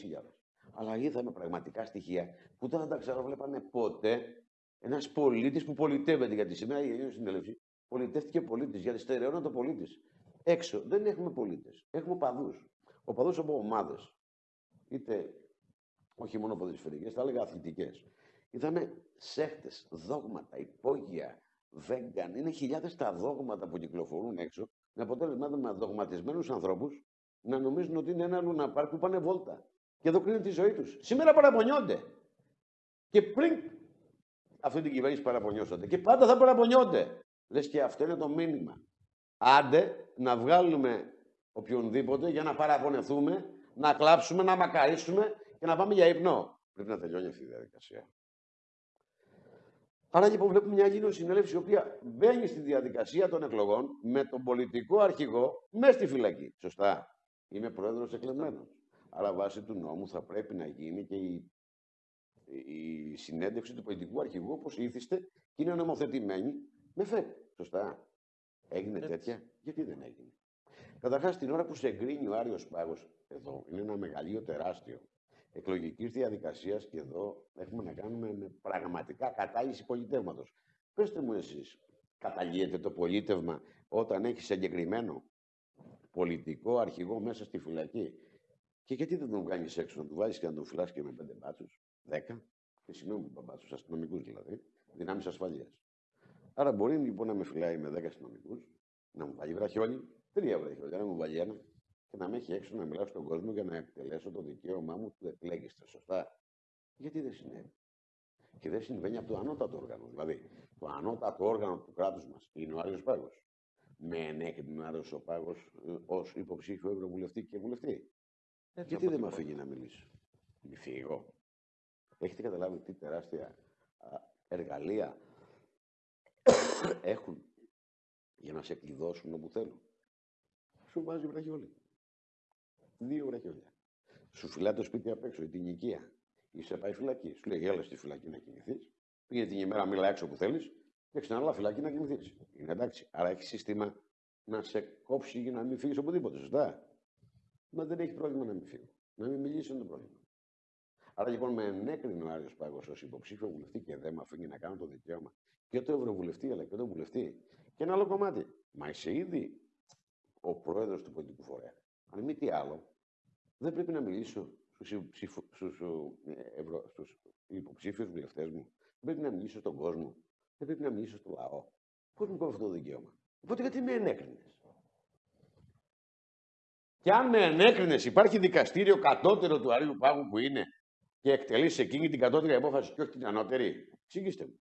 Αλλά είδαμε πραγματικά στοιχεία που δεν θα τα ξαναβλέπανε ποτέ Ένας πολίτης που πολιτεύεται, γιατί σήμερα η Ελληνική Συνέλευση πολιτεύτηκε πολίτης, γιατί στερεώνεται ο πολίτης. Έξω δεν έχουμε πολίτες. Έχουμε παδού. Οπαδούς από ομάδες. Είτε όχι μόνο ποδοσφαιρικές, θα έλεγα αθλητικές. Είδαμε σέχτες, δόγματα, υπόγεια, vegan. Είναι χιλιάδες τα δόγματα που κυκλοφορούν έξω. Με αποτέλεσμα με δογματισμένους ανθρώπους να νομίζουν ότι είναι ένα λουναπάρ που πάνε βόλτα. Και εδώ κρίνουν τη ζωή τους. Σήμερα παραπονιόνται. Και πριν αυτή την κυβέρνηση παραπονιώσατε. Και πάντα θα παραπονιόνται. Λες και αυτό είναι το μήνυμα. Άντε να βγάλουμε οποιονδήποτε για να παραπονεθούμε, να κλάψουμε, να μακαρίσουμε και να πάμε για ύπνο. Πρέπει να τελειώνει αυτή η διαδικασία. Άρα λοιπόν βλέπουμε μια Ελλήνων συνέλευση η οποία μπαίνει στη διαδικασία των εκλογών με τον πολιτικό αρχηγό μέσα στη φυλακή. Σωστά. Είμαι πρόεδρος εκλεγμένος. Άρα βάσει του νόμου θα πρέπει να γίνει και η, η συνέντευξη του πολιτικού αρχηγού όπως ήθιστε και είναι νομοθετημένη με ΦΕΠ. Σωστά. Έγινε τέτοια; Γιατί δεν έγινε; Καταρχάς, την ώρα που σε εγκρίνει ο Άριος Πάγος, εδώ είναι ένα μεγαλείο τεράστιο εκλογικής διαδικασίας και εδώ έχουμε να κάνουμε με πραγματικά κατάλυση πολιτεύματο. Πετε μου εσείς, καταλύεται το πολίτευμα όταν έχεις συγκεκριμένο πολιτικό αρχηγό μέσα στη φυλακή; Και γιατί δεν τον κάνει έξω, να του βάλει και να τον φυλάσει και με πέντε μπάτσους, δέκα, και συγγνώμη που μπάτσους, αστυνομικούς δηλαδή, δυνάμεις ασφαλείας. Άρα μπορεί λοιπόν να με φυλάει με δέκα αστυνομικούς, να μου βάλει βραχιόλι, τρία βραχιόλια, να μου βάλει ένα, και να με έχει έξω να μιλάω στον κόσμο για να εκτελέσω το δικαίωμά μου του εκλέγεστε. Σωστά. Γιατί δεν συνέβη; Και δεν συμβαίνει από το ανώτατο όργανο. Δηλαδή, το ανώτατο όργανο του κράτους μας είναι ο Άριο Πάγος. Με ενέκρινε ο Άριο Πάγος ε, ως υποψήφιο ευρωβουλευτή και βουλευτή. Έτσι Γιατί δεν με αφήνει να μιλήσω. Μη φύγω. Έχετε καταλάβει τι τεράστια εργαλεία έχουν για να σε κλειδώσουν όπου θέλουν. Σου βάζει βραχιόλι δύο βραχιόλια. Σου φυλάει το σπίτι απ' έξω, την οικία. Είσαι πάει φυλακή. Σου λέει, έλα στη φυλακή να κοιμηθεί. Πήγε την ημέρα, μίλα έξω που θέλεις και ξανά φυλακή να κοιμηθεί. Είναι εντάξει. Άρα έχεις σύστημα να σε κόψει για να μην φύγεις οπουδήποτε. Σωστά; Μα δεν έχει πρόβλημα να μην φύγει. Να μην μιλήσεις είναι το πρόβλημα. Άρα λοιπόν με ενέκρινε ο Άριος Πάγος ως υποψήφιο βουλευτή και δεν με αφήνει να κάνω το δικαίωμα και το Ευρωβουλευτή αλλά και το βουλευτή. Και ένα άλλο κομμάτι. Μα είσαι ήδη ο πρόεδρος του πολιτικού φορέα. Αν μη τι άλλο, δεν πρέπει να μιλήσω στους, ε, στους υποψήφιους βουλευτές μου. Δεν πρέπει να μιλήσω στον κόσμο. Δεν πρέπει να μιλήσω στο λαό. Πώς μου κόβεις αυτό το δικαίωμα; Οπότε γιατί με ενέκρινες; Και αν με ενέκρινες, υπάρχει δικαστήριο κατώτερο του Αρίου Πάγου που είναι και εκτελεί εκείνη την κατώτερη απόφαση και όχι την ανώτερη; Εξήγηστε μου.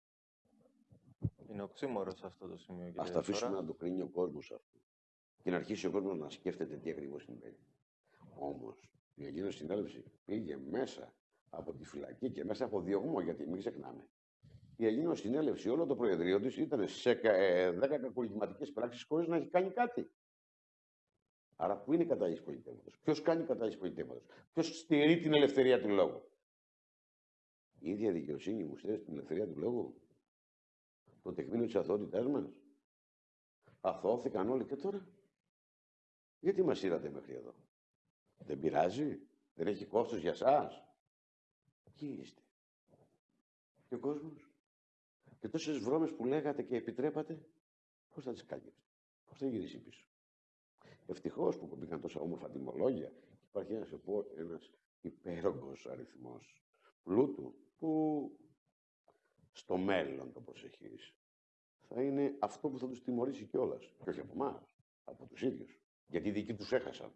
Είναι οξύμορος αυτό το σημείο. Α τα αφήσουμε να το κρίνει ο κόσμος αυτό. Και να αρχίσει ο κόσμος να σκέφτεται τι ακριβώς συμβαίνει. Όμως η Ελλήνο συνέλευση πήγε μέσα από τη φυλακή και μέσα από διωγμό, γιατί μην ξεχνάμε. Η Ελλήνο συνέλευση, όλο το Προεδρείο της ήταν σε 10 ε, κακουργηματικέ πράξεις χωρίς να έχει κάνει κάτι. Άρα, πού είναι η κατάληψη πολιτεύματος, Ποιος κάνει κατάληψη πολιτεύματος, Ποιος στηρεί την ελευθερία του λόγου; Η ίδια δικαιοσύνη μου στηρίζει την ελευθερία του λόγου. Το τεκμήνιο της αθωότητάς μας. Αθώθηκαν όλοι και τώρα; Γιατί μας ήρατε μέχρι εδώ; Δεν πειράζει. Δεν έχει κόστος για σας. Ποιοι είστε. Και ο κόσμος. Και τόσες βρώμες που λέγατε και επιτρέπατε, πώς θα τις κάνετε. Πώς θα γυρίσει πίσω; Ευτυχώς που μπήκαν τόσα όμορφα τιμολόγια. Υπάρχει ένας, ένας υπέρογκος αριθμός πλούτου που στο μέλλον το προσεχείς θα είναι αυτό που θα τους τιμωρήσει κιόλας. Και όχι από εμάς, από τους ίδιους. Γιατί οι δικοί τους έχασαν.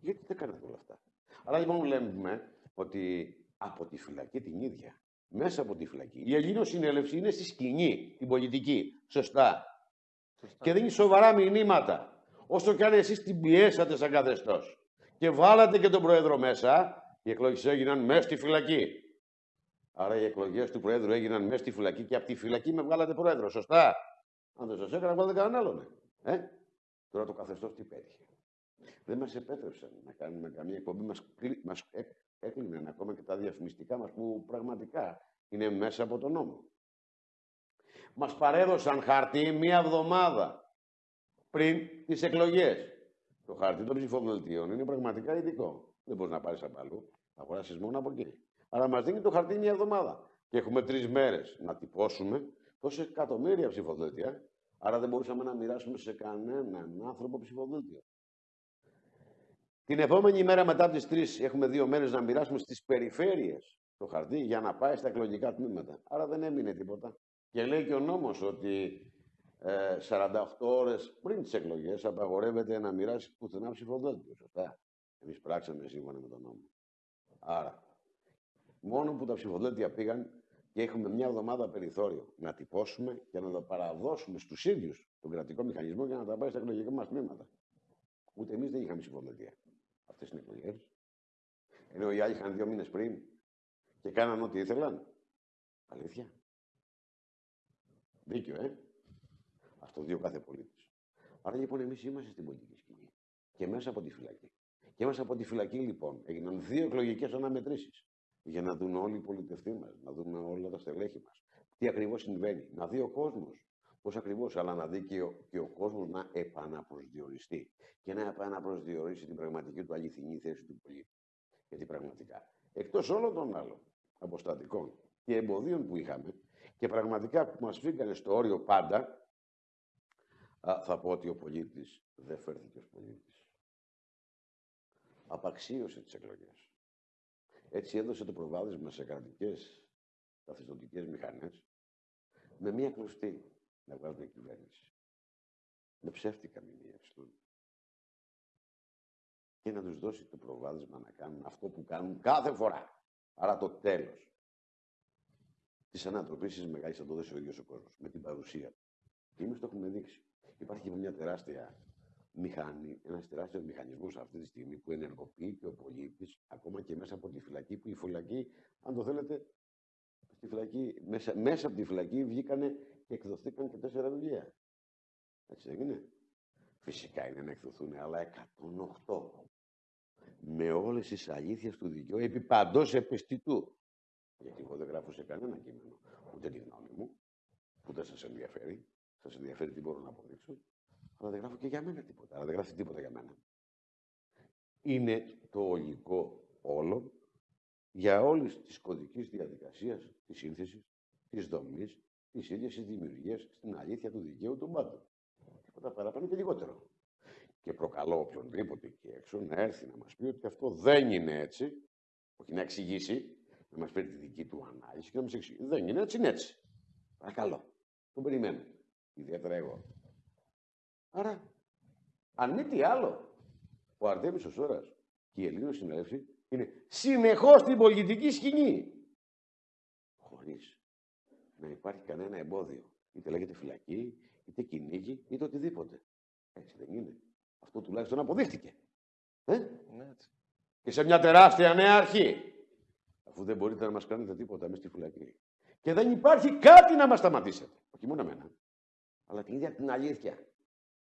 Γιατί δεν κάνετε όλα αυτά. Αλλά λοιπόν λέμε ότι από τη φυλακή την ίδια, μέσα από τη φυλακή, η Ελλήνο συνέλευση είναι στη σκηνή, την πολιτική. Σωστά. Σωστά. Και δίνει σοβαρά μηνύματα. Όσο κι αν εσείς την πιέσατε σαν καθεστώς και βάλατε και τον Πρόεδρο μέσα, οι εκλογές έγιναν μέσα στη φυλακή. Άρα οι εκλογές του Προέδρου έγιναν μέσα στη φυλακή και από τη φυλακή με βγάλατε Πρόεδρο. Σωστά. Αν δεν σας έκανα, βάλετε κανέναν άλλον. Ε; Τώρα το καθεστώς τι πέτυχε δεν μας επέτρεψαν να κάνουμε καμία εκπομπή. Μας, μας έκλειναν ακόμα και τα διαφημιστικά μας που πραγματικά είναι μέσα από τον νόμο. Μας παρέδωσαν χαρτί μία εβδομάδα πριν τις εκλογές. Το χαρτί των ψηφοδελτίων είναι πραγματικά ειδικό. Δεν μπορείς να πάρεις από αλλού. Θα αγοράσεις μόνο από εκεί. Αλλά μας δίνει το χαρτί μία εβδομάδα. και έχουμε τρεις μέρες να τυπώσουμε τόσα εκατομμύρια ψηφοδέλτια. Άρα δεν μπορούσαμε να μοιράσουμε σε κανέναν άνθρωπο ψηφοδέλτιο. Την επόμενη μέρα μετά τις τρεις έχουμε δύο μέρες να μοιράσουμε στις περιφέρειες το χαρτί για να πάει στα εκλογικά τμήματα. Άρα δεν έμεινε τίποτα. Και λέει και ο νόμος ότι ε, 48 ώρες πριν τις εκλογές απαγορεύεται να μοιράσει πουθενά ψηφοδέλτιο. Σωστά. Εμείς πράξαμε σύμφωνα με τον νόμο. Άρα, μόνο που τα ψηφοδέλτια πήγαν και έχουμε μια εβδομάδα περιθώριο να τυπώσουμε και να τα παραδώσουμε στους ίδιους τον κρατικό μηχανισμό για να τα πάει στα εκλογικά μας τμήματα. Ούτε εμείς δεν είχαμε ψηφοδέλτια αυτές τι εκλογές. Ενώ οι άλλοι είχαν δύο μήνες πριν και κάναν ό,τι ήθελαν. Αλήθεια. Δίκιο, ε. Α το δει ο κάθε πολίτη. Άρα λοιπόν εμείς είμαστε στην πολιτική σκηνή. Και μέσα από τη φυλακή. Και μέσα από τη φυλακή λοιπόν έγιναν δύο εκλογικές αναμετρήσεις. Για να δουν όλοι οι πολιτευτοί μας, να δουν όλα τα στελέχη μας. Τι ακριβώς συμβαίνει. Να δει ο κόσμος Πώς ακριβώς, αλλά να δει και ο, και ο κόσμος να επαναπροσδιοριστεί και να επαναπροσδιορίσει την πραγματική του αληθινή θέση του πολίτη. Γιατί πραγματικά, εκτός όλων των άλλων αποστατικών και εμποδίων που είχαμε και πραγματικά που μας φύγανε στο όριο πάντα, θα πω ότι ο πολίτης δεν φέρθηκε ως πολίτης. Απαξίωσε τις εκλογές. Έτσι έδωσε το προβάδισμα σε κρατικές καθιστοτικέ μηχανές με μία κλωστή να βγάζουν κυβέρνηση. Με ψεύτικα μηνύα και να τους δώσει το προβάδισμα να κάνουν αυτό που κάνουν κάθε φορά. Άρα το τέλος της ανατροπής της μεγάλης θα το δώσει ο ίδιος ο κόσμος, με την παρουσία του. Και εμείς το έχουμε δείξει. Υπάρχει μια τεράστια μηχανή, ένας τεράστιος μηχανισμός αυτή τη στιγμή που ενεργοποιεί και ο πολίτης, ακόμα και μέσα από τη φυλακή, που η φυλακή, αν το θέλετε, στη φυλακή, μέσα, μέσα από τη φυλακή βγήκανε και εκδοθήκαν και τέσσερα βιβλία. Έτσι δεν είναι. Φυσικά είναι να εκδοθούν άλλα 108. Με όλες τις αλήθειες του δικαίου επί παντός επιστητού. Γιατί εγώ δεν γράφω σε κανένα κείμενο ούτε τη γνώμη μου, που δεν σας ενδιαφέρει. Σας ενδιαφέρει τι μπορώ να αποδείξω. Αλλά δεν γράφω και για μένα τίποτα. Αλλά δεν γράφει τίποτα για μένα. Είναι το ολικό όλο για όλες τις κωδικές διαδικασίες της σύνθεσης, της δομής, τη ίδια τη δημιουργία στην αλήθεια του δικαίου του πάντων. Τίποτα παραπάνω και λιγότερο. Και προκαλώ οποιονδήποτε εκεί έξω να έρθει να μας πει ότι αυτό δεν είναι έτσι, όχι να εξηγήσει, να μας φέρει τη δική του ανάλυση και να μας εξηγήσει. Δεν είναι έτσι, είναι έτσι. Παρακαλώ. Τον περιμένω. Ιδιαίτερα εγώ. Άρα, αν μη τι άλλο, ο Αρτέμις ο Σόρας και η Ελλήνων συνέλευση είναι συνεχώς στην πολιτική σκηνή. Χωρίς να υπάρχει κανένα εμπόδιο. Είτε λέγεται φυλακή, είτε κυνήγι, είτε οτιδήποτε. Έτσι δεν είναι. Αυτό τουλάχιστον αποδείχτηκε. Ε; Ναι, έτσι. Και σε μια τεράστια νέα αρχή. Αφού δεν μπορείτε να μας κάνετε τίποτα μέσα στη φυλακή. Και δεν υπάρχει κάτι να μας σταματήσετε. Όχι μόνο εμένα. Αλλά την ίδια την αλήθεια.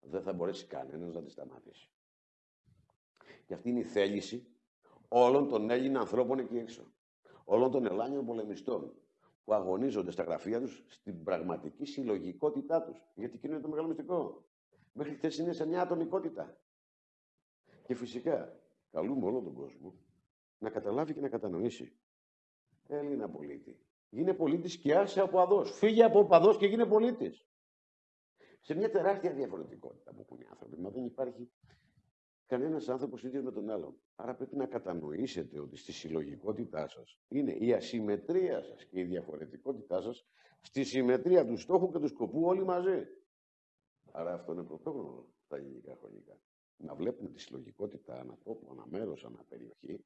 Δεν θα μπορέσει κανένας να τη σταματήσει. Και αυτή είναι η θέληση όλων των Έλληνων ανθρώπων εκεί έξω. Όλων των Ελλάνιων πολεμιστών που αγωνίζονται στα γραφεία τους στην πραγματική συλλογικότητά τους. Γιατί εκείνο είναι το μεγάλο μυστικό. Μέχρι χθες είναι σε μια ατομικότητα. Και φυσικά καλούμε όλο τον κόσμο να καταλάβει και να κατανοήσει. Έλληνα πολίτη. Γίνε πολίτης και άσε από αδός. Φύγε από παδό και γίνε πολίτης. Σε μια τεράστια διαφορετικότητα που έχουν οι άνθρωποι. Μα δεν υπάρχει κανένας άνθρωπος ίδιος με τον άλλον. Άρα πρέπει να κατανοήσετε ότι στη συλλογικότητά σας είναι η ασυμμετρία σας και η διαφορετικότητά σας στη συμμετρία του στόχου και του σκοπού όλοι μαζί. Άρα αυτό είναι πρωτόγνωρο στα ελληνικά χρονικά. Να βλέπουμε τη συλλογικότητα ανά τόπο, ανά μέρος, ανά περιοχή,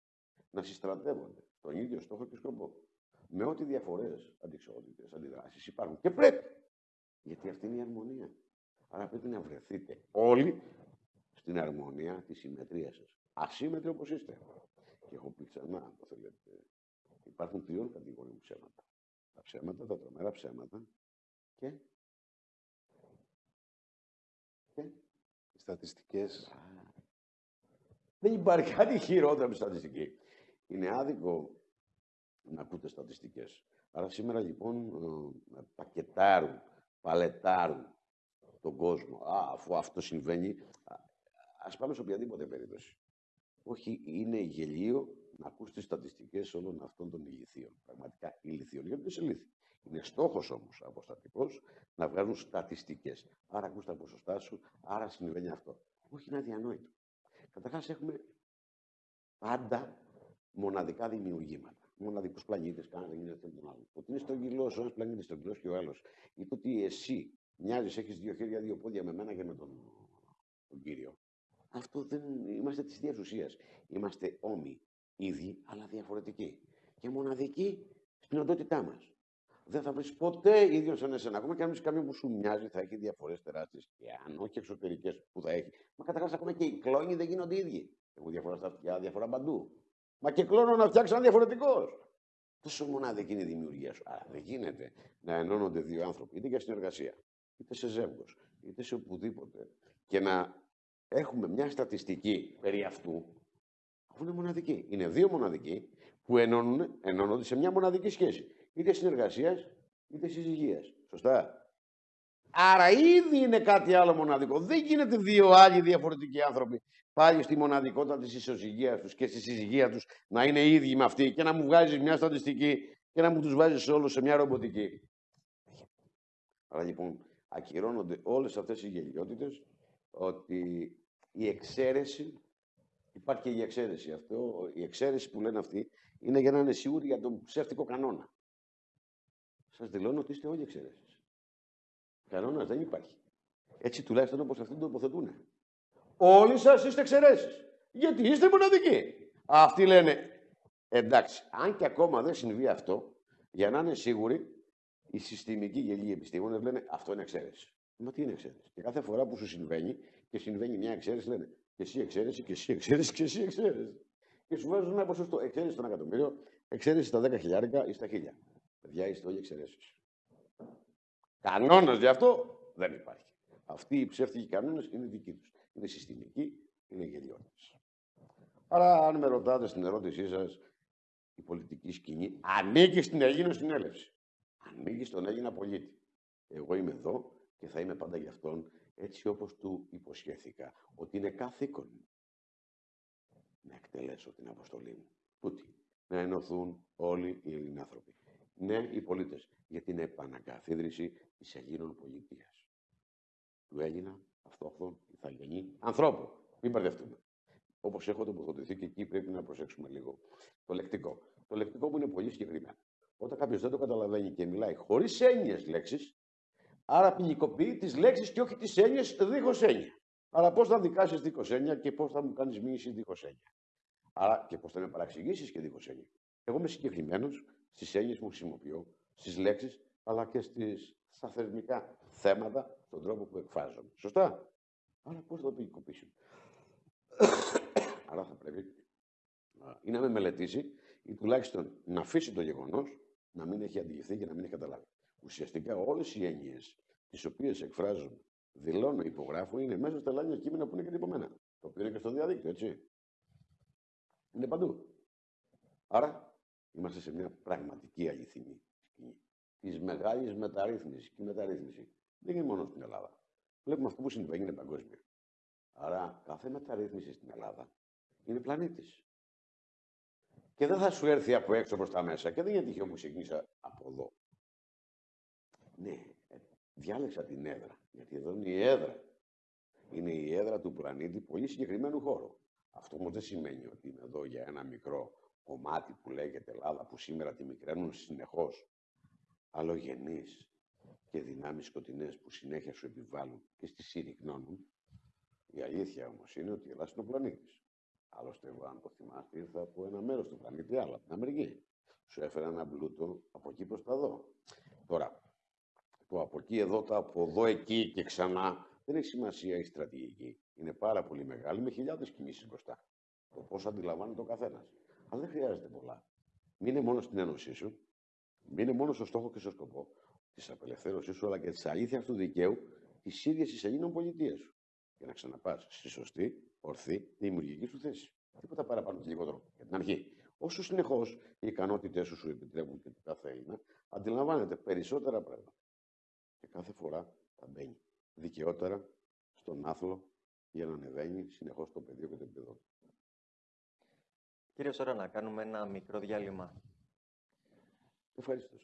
να συστρατεύονται στον ίδιο στόχο και σκοπό. Με ό,τι διαφορές, αντικσότητε, αντιδράσεις υπάρχουν. Και πρέπει. Γιατί αυτή είναι η αρμονία. Άρα πρέπει να βρεθείτε όλοι στην αρμονία της συμμετρίας σας. Ασύμμετροι όπως είστε. Και έχω πει ξανά, αν το θέλετε, υπάρχουν τριών κατηγοριών ψέματα. Τα ψέματα, τα τρομερά ψέματα και. και... Οι στατιστικές. Δεν υπάρχει κάτι χειρότερο από στατιστική. Είναι άδικο να ακούτε στατιστικές. Άρα σήμερα λοιπόν ε, πακετάρουν, παλετάρουν τον κόσμο. Α, αφού αυτό συμβαίνει, Α πάμε σε οποιαδήποτε περίπτωση. Όχι, είναι γελίο να ακούς τις στατιστικές όλων αυτών των ηλικίων. Πραγματικά ηλικίων, γιατί δεν σε ηλίθιοι. Είναι στόχος όμως αποστατικός να βγάζουν στατιστικές. Άρα ακούς τα ποσοστά σου, άρα συμβαίνει αυτό. Όχι, είναι αδιανόητο. Καταρχάς έχουμε πάντα μοναδικά δημιουργήματα. Μοναδικούς πλανήτες, κανένας δεν γίνεται τον άλλο. Ότι είναι στον κιλό, ο ένας πλανήτης στον κιλό και ο άλλος. Ή το ότι εσύ μοιάζεις, έχεις δύο χέρια, δύο πόδια με μένα και με τον, τον κύριο. Αυτό δεν είμαστε της ίδια ουσίας. Είμαστε όμοι, ίδιοι, αλλά διαφορετικοί. Και μοναδικοί στην οντότητά μας. Δεν θα βρεις ποτέ ίδιος σαν εσένα. Ακόμα και αν βρεις κάποιον που σου μοιάζει, θα έχει διαφορές τεράστιες. Και αν όχι εξωτερικές που θα έχει. Μα καταρχάς, ακόμα και οι κλόνοι δεν γίνονται ίδιοι. Έχουν διαφορά στα αυτιά, διαφορά παντού. Μα και κλόνο να φτιάξει ένα διαφορετικός. Τόσο μοναδική είναι η δημιουργία σου. Άρα δεν γίνεται να ενώνονται δύο άνθρωποι, είτε για συνεργασία, είτε σε ζεύγος, είτε σε οπουδήποτε, και να έχουμε μια στατιστική περί αυτού, αφού είναι μοναδική. Είναι δύο μοναδικοί που ενώνουν, ενώνονται σε μια μοναδική σχέση. Είτε συνεργασίας, είτε συζυγίας. Σωστά. Άρα ήδη είναι κάτι άλλο μοναδικό. Δεν γίνεται δύο άλλοι διαφορετικοί άνθρωποι πάλι στη μοναδικότητα της ισοζυγίας τους και στη συζυγία τους να είναι ίδιοι με αυτή και να μου βγάζεις μια στατιστική και να μου τους βάζεις όλους σε μια ρομποτική. Άρα λοιπόν ακυρώνονται όλες αυτές οι γελιότητες ότι η εξαίρεση, υπάρχει και η εξαίρεση αυτό, η εξαίρεση που λένε αυτοί είναι για να είναι σίγουροι για τον ψεύτικο κανόνα. Σας δηλώνω ότι είστε όλοι εξαίρεσεις. Κανόνας δεν υπάρχει. Έτσι τουλάχιστον όπως αυτοί το τοποθετούν. Όλοι σας είστε εξαιρέσει. Γιατί είστε μοναδικοί. Αυτοί λένε, εντάξει, αν και ακόμα δεν συμβεί αυτό, για να είναι σίγουροι, οι συστημικοί γελοί επιστήμονες λένε αυτό είναι εξαίρεση. Μα τι είναι εξαίρεση. Και κάθε φορά που σου συμβαίνει και συμβαίνει μια εξαίρεση, λένε και εσύ εξαίρεση, και εσύ εξαίρεση, και εσύ εξαίρεση. Και σου βάζουν ένα ποσοστό. Εξαίρεση στον εκατομμύριο, εξαίρεση στα 10 χιλιάρικα ή στα χίλια. Παιδιά, είστε όλοι εξαιρέσεις. Κανόνας γι' αυτό δεν υπάρχει. Αυτοί οι ψεύτικοι κανόνες είναι δικοί τους είναι συστημική, είναι γελιότητες. Άρα, αν με ρωτάτε στην ερώτησή σας, η πολιτική σκηνή ανήκει στην Ελλήνο συνέλευση. Ανήκει στον Έλληνα πολίτη. Εγώ είμαι εδώ και θα είμαι πάντα για αυτόν, έτσι όπως του υποσχέθηκα, ότι είναι καθήκον να εκτελέσω την αποστολή μου. Τούτη. Να ενωθούν όλοι οι Ελληνάνθρωποι. Ναι, οι πολίτες, για την επανακαθίδρυση της Ελλήνων πολιτείας. Του Έλληνα αυτόχθον, ηθαγενή, ανθρώπου. Μην μπερδευτούμε. Όπως έχω τοποθετηθεί και εκεί πρέπει να προσέξουμε λίγο το λεκτικό. Το λεκτικό που είναι πολύ συγκεκριμένο. Όταν κάποιος δεν το καταλαβαίνει και μιλάει χωρίς έννοιες λέξεις, άρα ποινικοποιεί τις λέξεις και όχι τις έννοιες δίχως έννοια. Άρα πώς θα δικάσεις δίχως έννοια και πώς θα μου κάνεις μήνυση δίχως έννοια. Άρα και πώς θα με παραξηγήσεις και δίχως έννοια. Εγώ είμαι συγκεκριμένος στις έννοιες που χρησιμοποιώ, στις λέξεις, αλλά και στις, στα θερμικά θέματα, στον τρόπο που εκφράζομαι. Σωστά; Αλλά πώς θα το ποινικοποιήσουμε. Άρα θα πρέπει ή να με μελετήσει ή τουλάχιστον να αφήσει το γεγονός να μην έχει αντιληφθεί και να μην έχει καταλάβει. Ουσιαστικά όλες οι έννοιες τις οποίες εκφράζουν, δηλώνω, υπογράφω, είναι μέσα στα λάνια κείμενα που είναι και τυπωμένα. Το οποίο είναι και στο διαδίκτυο, έτσι. Είναι παντού. Άρα είμαστε σε μια πραγματική αληθινή σκηνή της μεγάλης μεταρρύθμισης. Και η μεταρρύθμιση δεν είναι μόνο στην Ελλάδα. Βλέπουμε αυτό που συμβαίνει είναι παγκόσμιο. Άρα κάθε μεταρρύθμιση στην Ελλάδα είναι πλανήτης. Και δεν θα σου έρθει από έξω προς τα μέσα. Και δεν είναι τυχαίο που ξεκίνησα από εδώ. Ναι, ε, διάλεξα την έδρα. Γιατί εδώ είναι η έδρα. Είναι η έδρα του πλανήτη πολύ συγκεκριμένου χώρου. Αυτό όμως δεν σημαίνει ότι είμαι εδώ για ένα μικρό κομμάτι που λέγεται Ελλάδα, που σήμερα τη μικραίνουν συνεχώς αλλογενείς και δυνάμεις σκοτεινές που συνέχεια σου επιβάλλουν και στη συρρυκνώνουν, η αλήθεια όμως είναι ότι η Ελλάδα είναι ο πλανήτης. Άλλωστε, εγώ, αν το θυμάστε, ήρθα από ένα μέρος του πλανήτη, άλλο, από την Αμερική. Σου έφερα ένα πλούτο από εκεί προς τα εδώ. Τώρα, το από εκεί εδώ, το από εδώ εκεί και ξανά, δεν έχει σημασία η στρατηγική. Είναι πάρα πολύ μεγάλη, με χιλιάδες κινήσεις μπροστά. Το πώς αντιλαμβάνεται ο καθένας. Αλλά δεν χρειάζεται πολλά. Μείνε μόνο στην ένωσή σου είναι μόνο στο στόχο και στο σκοπό της απελευθέρωσής σου, αλλά και της αλήθειας του δικαίου της ίδιας της Ελλήνων πολιτείας σου. Για να ξαναπάς στη σωστή, ορθή, δημιουργική σου θέση. Τίποτα παραπάνω και λιγότερο. Για την αρχή. Όσο συνεχώς οι ικανότητές σου σου επιτρέπουν και το κάθε Έλληνα, αντιλαμβάνεται περισσότερα πράγματα. Και κάθε φορά θα μπαίνει δικαιότερα στον άθλο για να ανεβαίνει συνεχώς το πεδίο και το επίπεδο Κύριε Σόρα, να κάνουμε ένα μικρό διάλειμμα. Ευχαριστώ.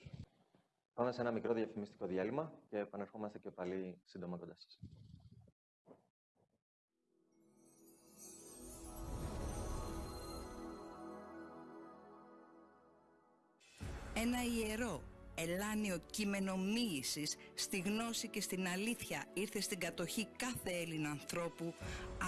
Πάμε σε ένα μικρό διαφημιστικό διάλειμμα και επανερχόμαστε και πάλι σύντομα κοντά σας. Ένα ιερό, ελάνιο κείμενο μοίησης στη γνώση και στην αλήθεια ήρθε στην κατοχή κάθε Έλληνα ανθρώπου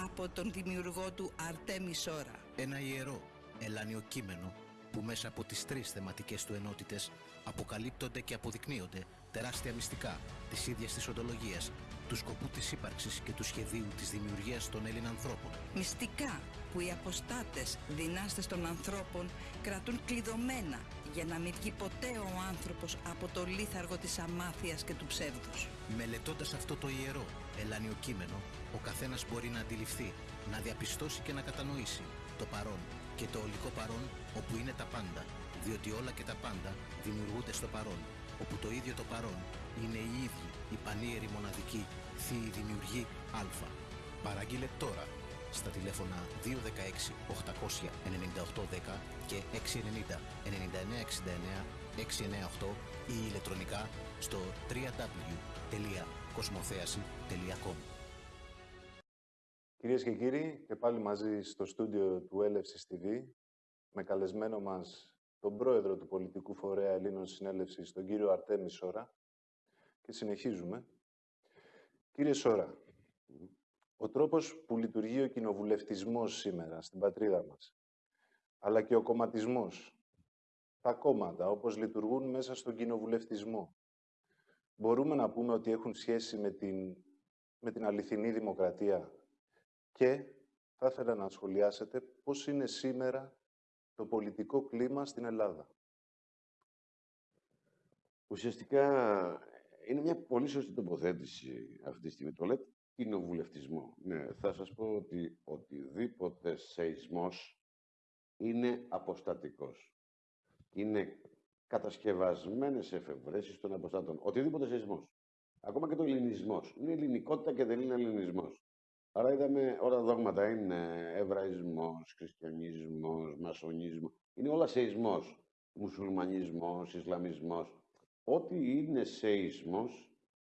από τον δημιουργό του Αρτέμι Σόρα. Ένα ιερό, ελάνιο κείμενο που μέσα από τις τρεις θεματικές του ενότητες αποκαλύπτονται και αποδεικνύονται τεράστια μυστικά της ίδιας της οντολογίας, του σκοπού της ύπαρξης και του σχεδίου της δημιουργίας των Έλληνων ανθρώπων. Μυστικά που οι αποστάτες δυνάστες των ανθρώπων κρατούν κλειδωμένα για να μην βγει ποτέ ο άνθρωπος από το λίθαργο της αμάθειας και του ψεύδους. Μελετώντας αυτό το ιερό, ελάνιο κείμενο, ο καθένας μπορεί να αντιληφθεί, να διαπιστώσει και να κατανοήσει το παρόν και το ολικό παρόν όπου είναι τα πάντα, διότι όλα και τα πάντα δημιουργούνται στο παρόν, όπου το ίδιο το παρόν είναι οι ίδιοι, οι πανίεροι μοναδικοί, θείοι δημιουργοί Α. Παραγγείλε τώρα στα τηλέφωνα 216 800 9810 και 690 9969 698 ή ηλεκτρονικά στο www.κοσμοθέαση.com Κυρίες και κύριοι, και πάλι μαζί στο στούντιο του Έλευσης TV, με καλεσμένο μας τον πρόεδρο του Πολιτικού Φορέα Ελλήνων Συνέλευσης, τον κύριο Αρτέμι Σόρα, και συνεχίζουμε. Κύριε Σόρα, ο τρόπος που λειτουργεί ο κοινοβουλευτισμός σήμερα στην πατρίδα μας, αλλά και ο κομματισμός, τα κόμματα όπως λειτουργούν μέσα στον κοινοβουλευτισμό, μπορούμε να πούμε ότι έχουν σχέση με την, με την αληθινή δημοκρατία; Και θα ήθελα να σχολιάσετε πώς είναι σήμερα το πολιτικό κλίμα στην Ελλάδα. Ουσιαστικά είναι μια πολύ σωστή τοποθέτηση αυτή τη στιγμή. Το λέτε κοινοβουλευτισμό. Ναι, θα σας πω ότι οτιδήποτε σεισμός είναι αποστατικός. Είναι κατασκευασμένες εφευρέσεις των αποστάτων. Οτιδήποτε σεισμός. Ακόμα και το ελληνισμός. Είναι ελληνικότητα και δεν είναι ελληνισμός. Άρα είδαμε όλα τα δόγματα είναι εβραϊσμός, χριστιανισμός, μασονισμός. Είναι όλα σεισμός. Μουσουλμανισμός, Ισλαμισμός. Ό,τι είναι σεισμός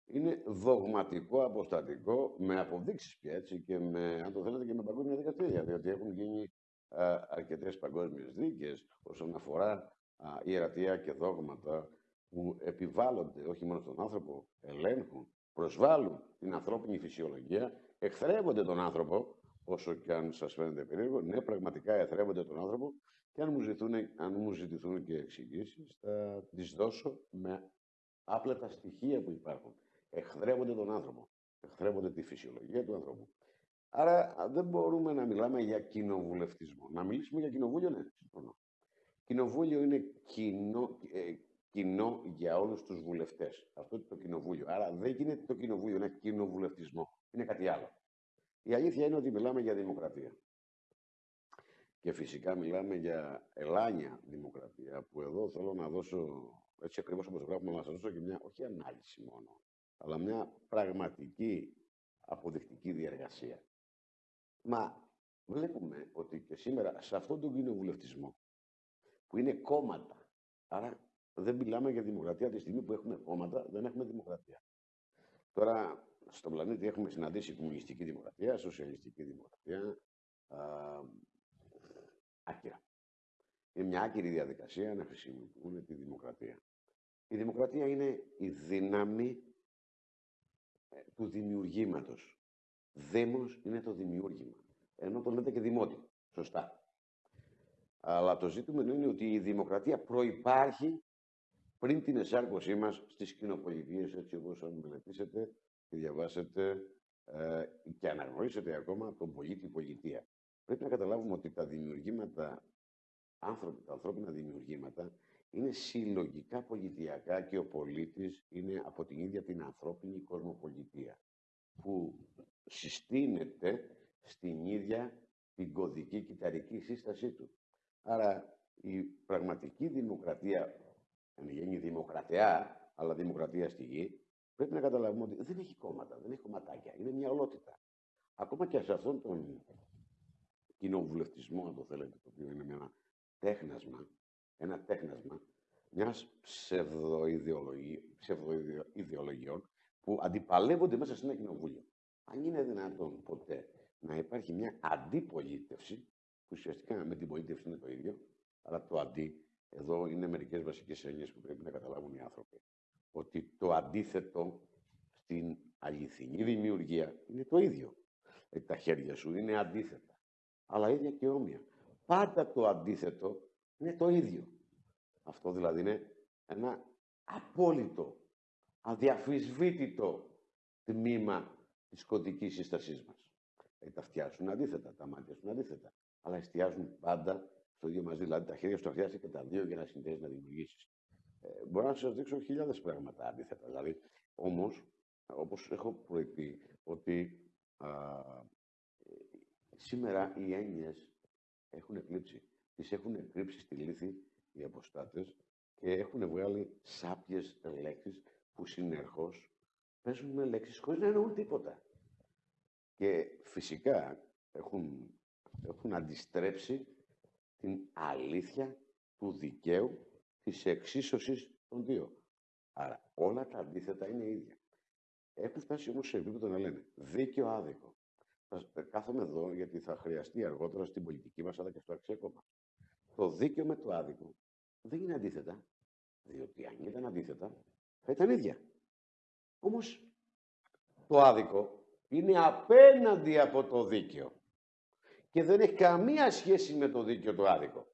είναι δογματικό, αποστατικό, με αποδείξεις και έτσι και με, αν το θέλετε, και με παγκόσμια δικαστήρια, διότι έχουν γίνει α, αρκετές παγκόσμιες δίκες όσον αφορά α, ιερατεία και δόγματα που επιβάλλονται όχι μόνο στον άνθρωπο, ελέγχουν, προσβάλλουν την ανθρώπινη φυσιολογία, εχθρεύονται τον άνθρωπο, όσο και αν σας φαίνεται περίεργο, ναι, πραγματικά εχθρεύονται τον άνθρωπο και αν μου, ζητούν, αν μου ζητηθούν και εξηγήσεις, θα τις δώσω με άπλετα στοιχεία που υπάρχουν. Εχθρεύονται τον άνθρωπο. Εχθρεύονται τη φυσιολογία του ανθρώπου. Άρα δεν μπορούμε να μιλάμε για κοινοβουλευτισμό. Να μιλήσουμε για κοινοβούλιο, ναι, συμφωνώ. Κοινοβούλιο είναι κοινό, ε, κοινό για όλους τους βουλευτές. Αυτό είναι το κοινοβούλιο. Άρα δεν γίνεται το κοινοβούλιο, είναι κοινοβουλευτισμό. Είναι κάτι άλλο. Η αλήθεια είναι ότι μιλάμε για δημοκρατία. Και φυσικά μιλάμε για ελάνια δημοκρατία, που εδώ θέλω να δώσω, έτσι ακριβώς όπως γράφουμε, να σας δώσω και μια, όχι ανάλυση μόνο, αλλά μια πραγματική αποδεικτική διεργασία. Μα βλέπουμε ότι και σήμερα σε αυτόν τον κοινοβουλευτισμό, που είναι κόμματα, άρα δεν μιλάμε για δημοκρατία τη στιγμή που έχουμε κόμματα, δεν έχουμε δημοκρατία. Τώρα, στον πλανήτη έχουμε συναντήσει κομμουνιστική δημοκρατία, σοσιαλιστική δημοκρατία, άκυρα. Είναι μια άκυρη διαδικασία να χρησιμοποιούν τη δημοκρατία. Η δημοκρατία είναι η δύναμη ε, του δημιουργήματος. Δήμος είναι το δημιούργημα. Ενώ το λέτε και δημότιο. Σωστά. Αλλά το ζήτημα είναι ότι η δημοκρατία προϋπάρχει πριν την εσάρκωσή μας στις κοινοπολιτείες, έτσι όπως αν μελετήσετε και διαβάσετε ε, και αναγνωρίσετε ακόμα τον πολίτη-πολιτεία. Πρέπει να καταλάβουμε ότι τα δημιουργήματα, άνθρωποι, τα ανθρώπινα δημιουργήματα, είναι συλλογικά πολιτιακά και ο πολίτης είναι από την ίδια την ανθρώπινη κοσμοπολιτεία, που συστήνεται στην ίδια την κωδική κυταρική σύστασή του. Άρα η πραγματική δημοκρατία, αν γίνει δημοκρατία, αλλά δημοκρατία στη γη, πρέπει να καταλάβουμε ότι δεν έχει κόμματα, δεν έχει κομματάκια, είναι μια ολότητα. Ακόμα και σε αυτόν τον κοινοβουλευτισμό, αν το θέλετε, το οποίο είναι μια τέχνασμα, ένα τέχνασμα μιας ψευδοειδεολογιών που αντιπαλεύονται μέσα σε ένα κοινοβούλιο. Αν είναι δυνατόν ποτέ να υπάρχει μια αντιπολίτευση, που ουσιαστικά με την πολίτευση είναι το ίδιο, αλλά το αντί, εδώ είναι μερικές βασικές έννοιες που πρέπει να καταλάβουν οι άνθρωποι. Ότι το αντίθετο στην αληθινή δημιουργία είναι το ίδιο. Δηλαδή, τα χέρια σου είναι αντίθετα, αλλά ίδια και όμοια. Πάντα το αντίθετο είναι το ίδιο. Αυτό δηλαδή είναι ένα απόλυτο, αδιαφυσβήτητο τμήμα της κωδικής σύστασής μας. Δηλαδή τα αυτιά σου είναι αντίθετα, τα μάτια σου είναι αντίθετα. Αλλά εστιάζουν πάντα στο ίδιο μαζί. Δηλαδή τα χέρια σου τα χρειάζεται και τα δύο για να συνδέσει να δημιουργήσεις. Ε, μπορώ να σας δείξω χιλιάδες πράγματα αντίθετα. Δηλαδή, όμως, όπως έχω προειπεί, ότι α, σήμερα οι έννοιες έχουν εκλείψει. Τις έχουν κρύψει στη λύθη οι αποστάτες και έχουν βγάλει σάπιες λέξεις που συνεχώς παίζουν με λέξεις χωρίς να εννοούν τίποτα. Και φυσικά έχουν, έχουν αντιστρέψει την αλήθεια του δικαίου της εξίσωσης των δύο. Άρα όλα τα αντίθετα είναι ίδια. Έχουν φτάσει όμως σε επίπεδο να λένε δίκαιο άδικο. Θα κάθομαι εδώ γιατί θα χρειαστεί αργότερα στην πολιτική μας αλλά και στο αξιακό Το δίκαιο με το άδικο δεν είναι αντίθετα. Διότι αν ήταν αντίθετα θα ήταν ίδια. Όμως το άδικο είναι απέναντι από το δίκαιο. Και δεν έχει καμία σχέση με το δίκαιο το άδικο.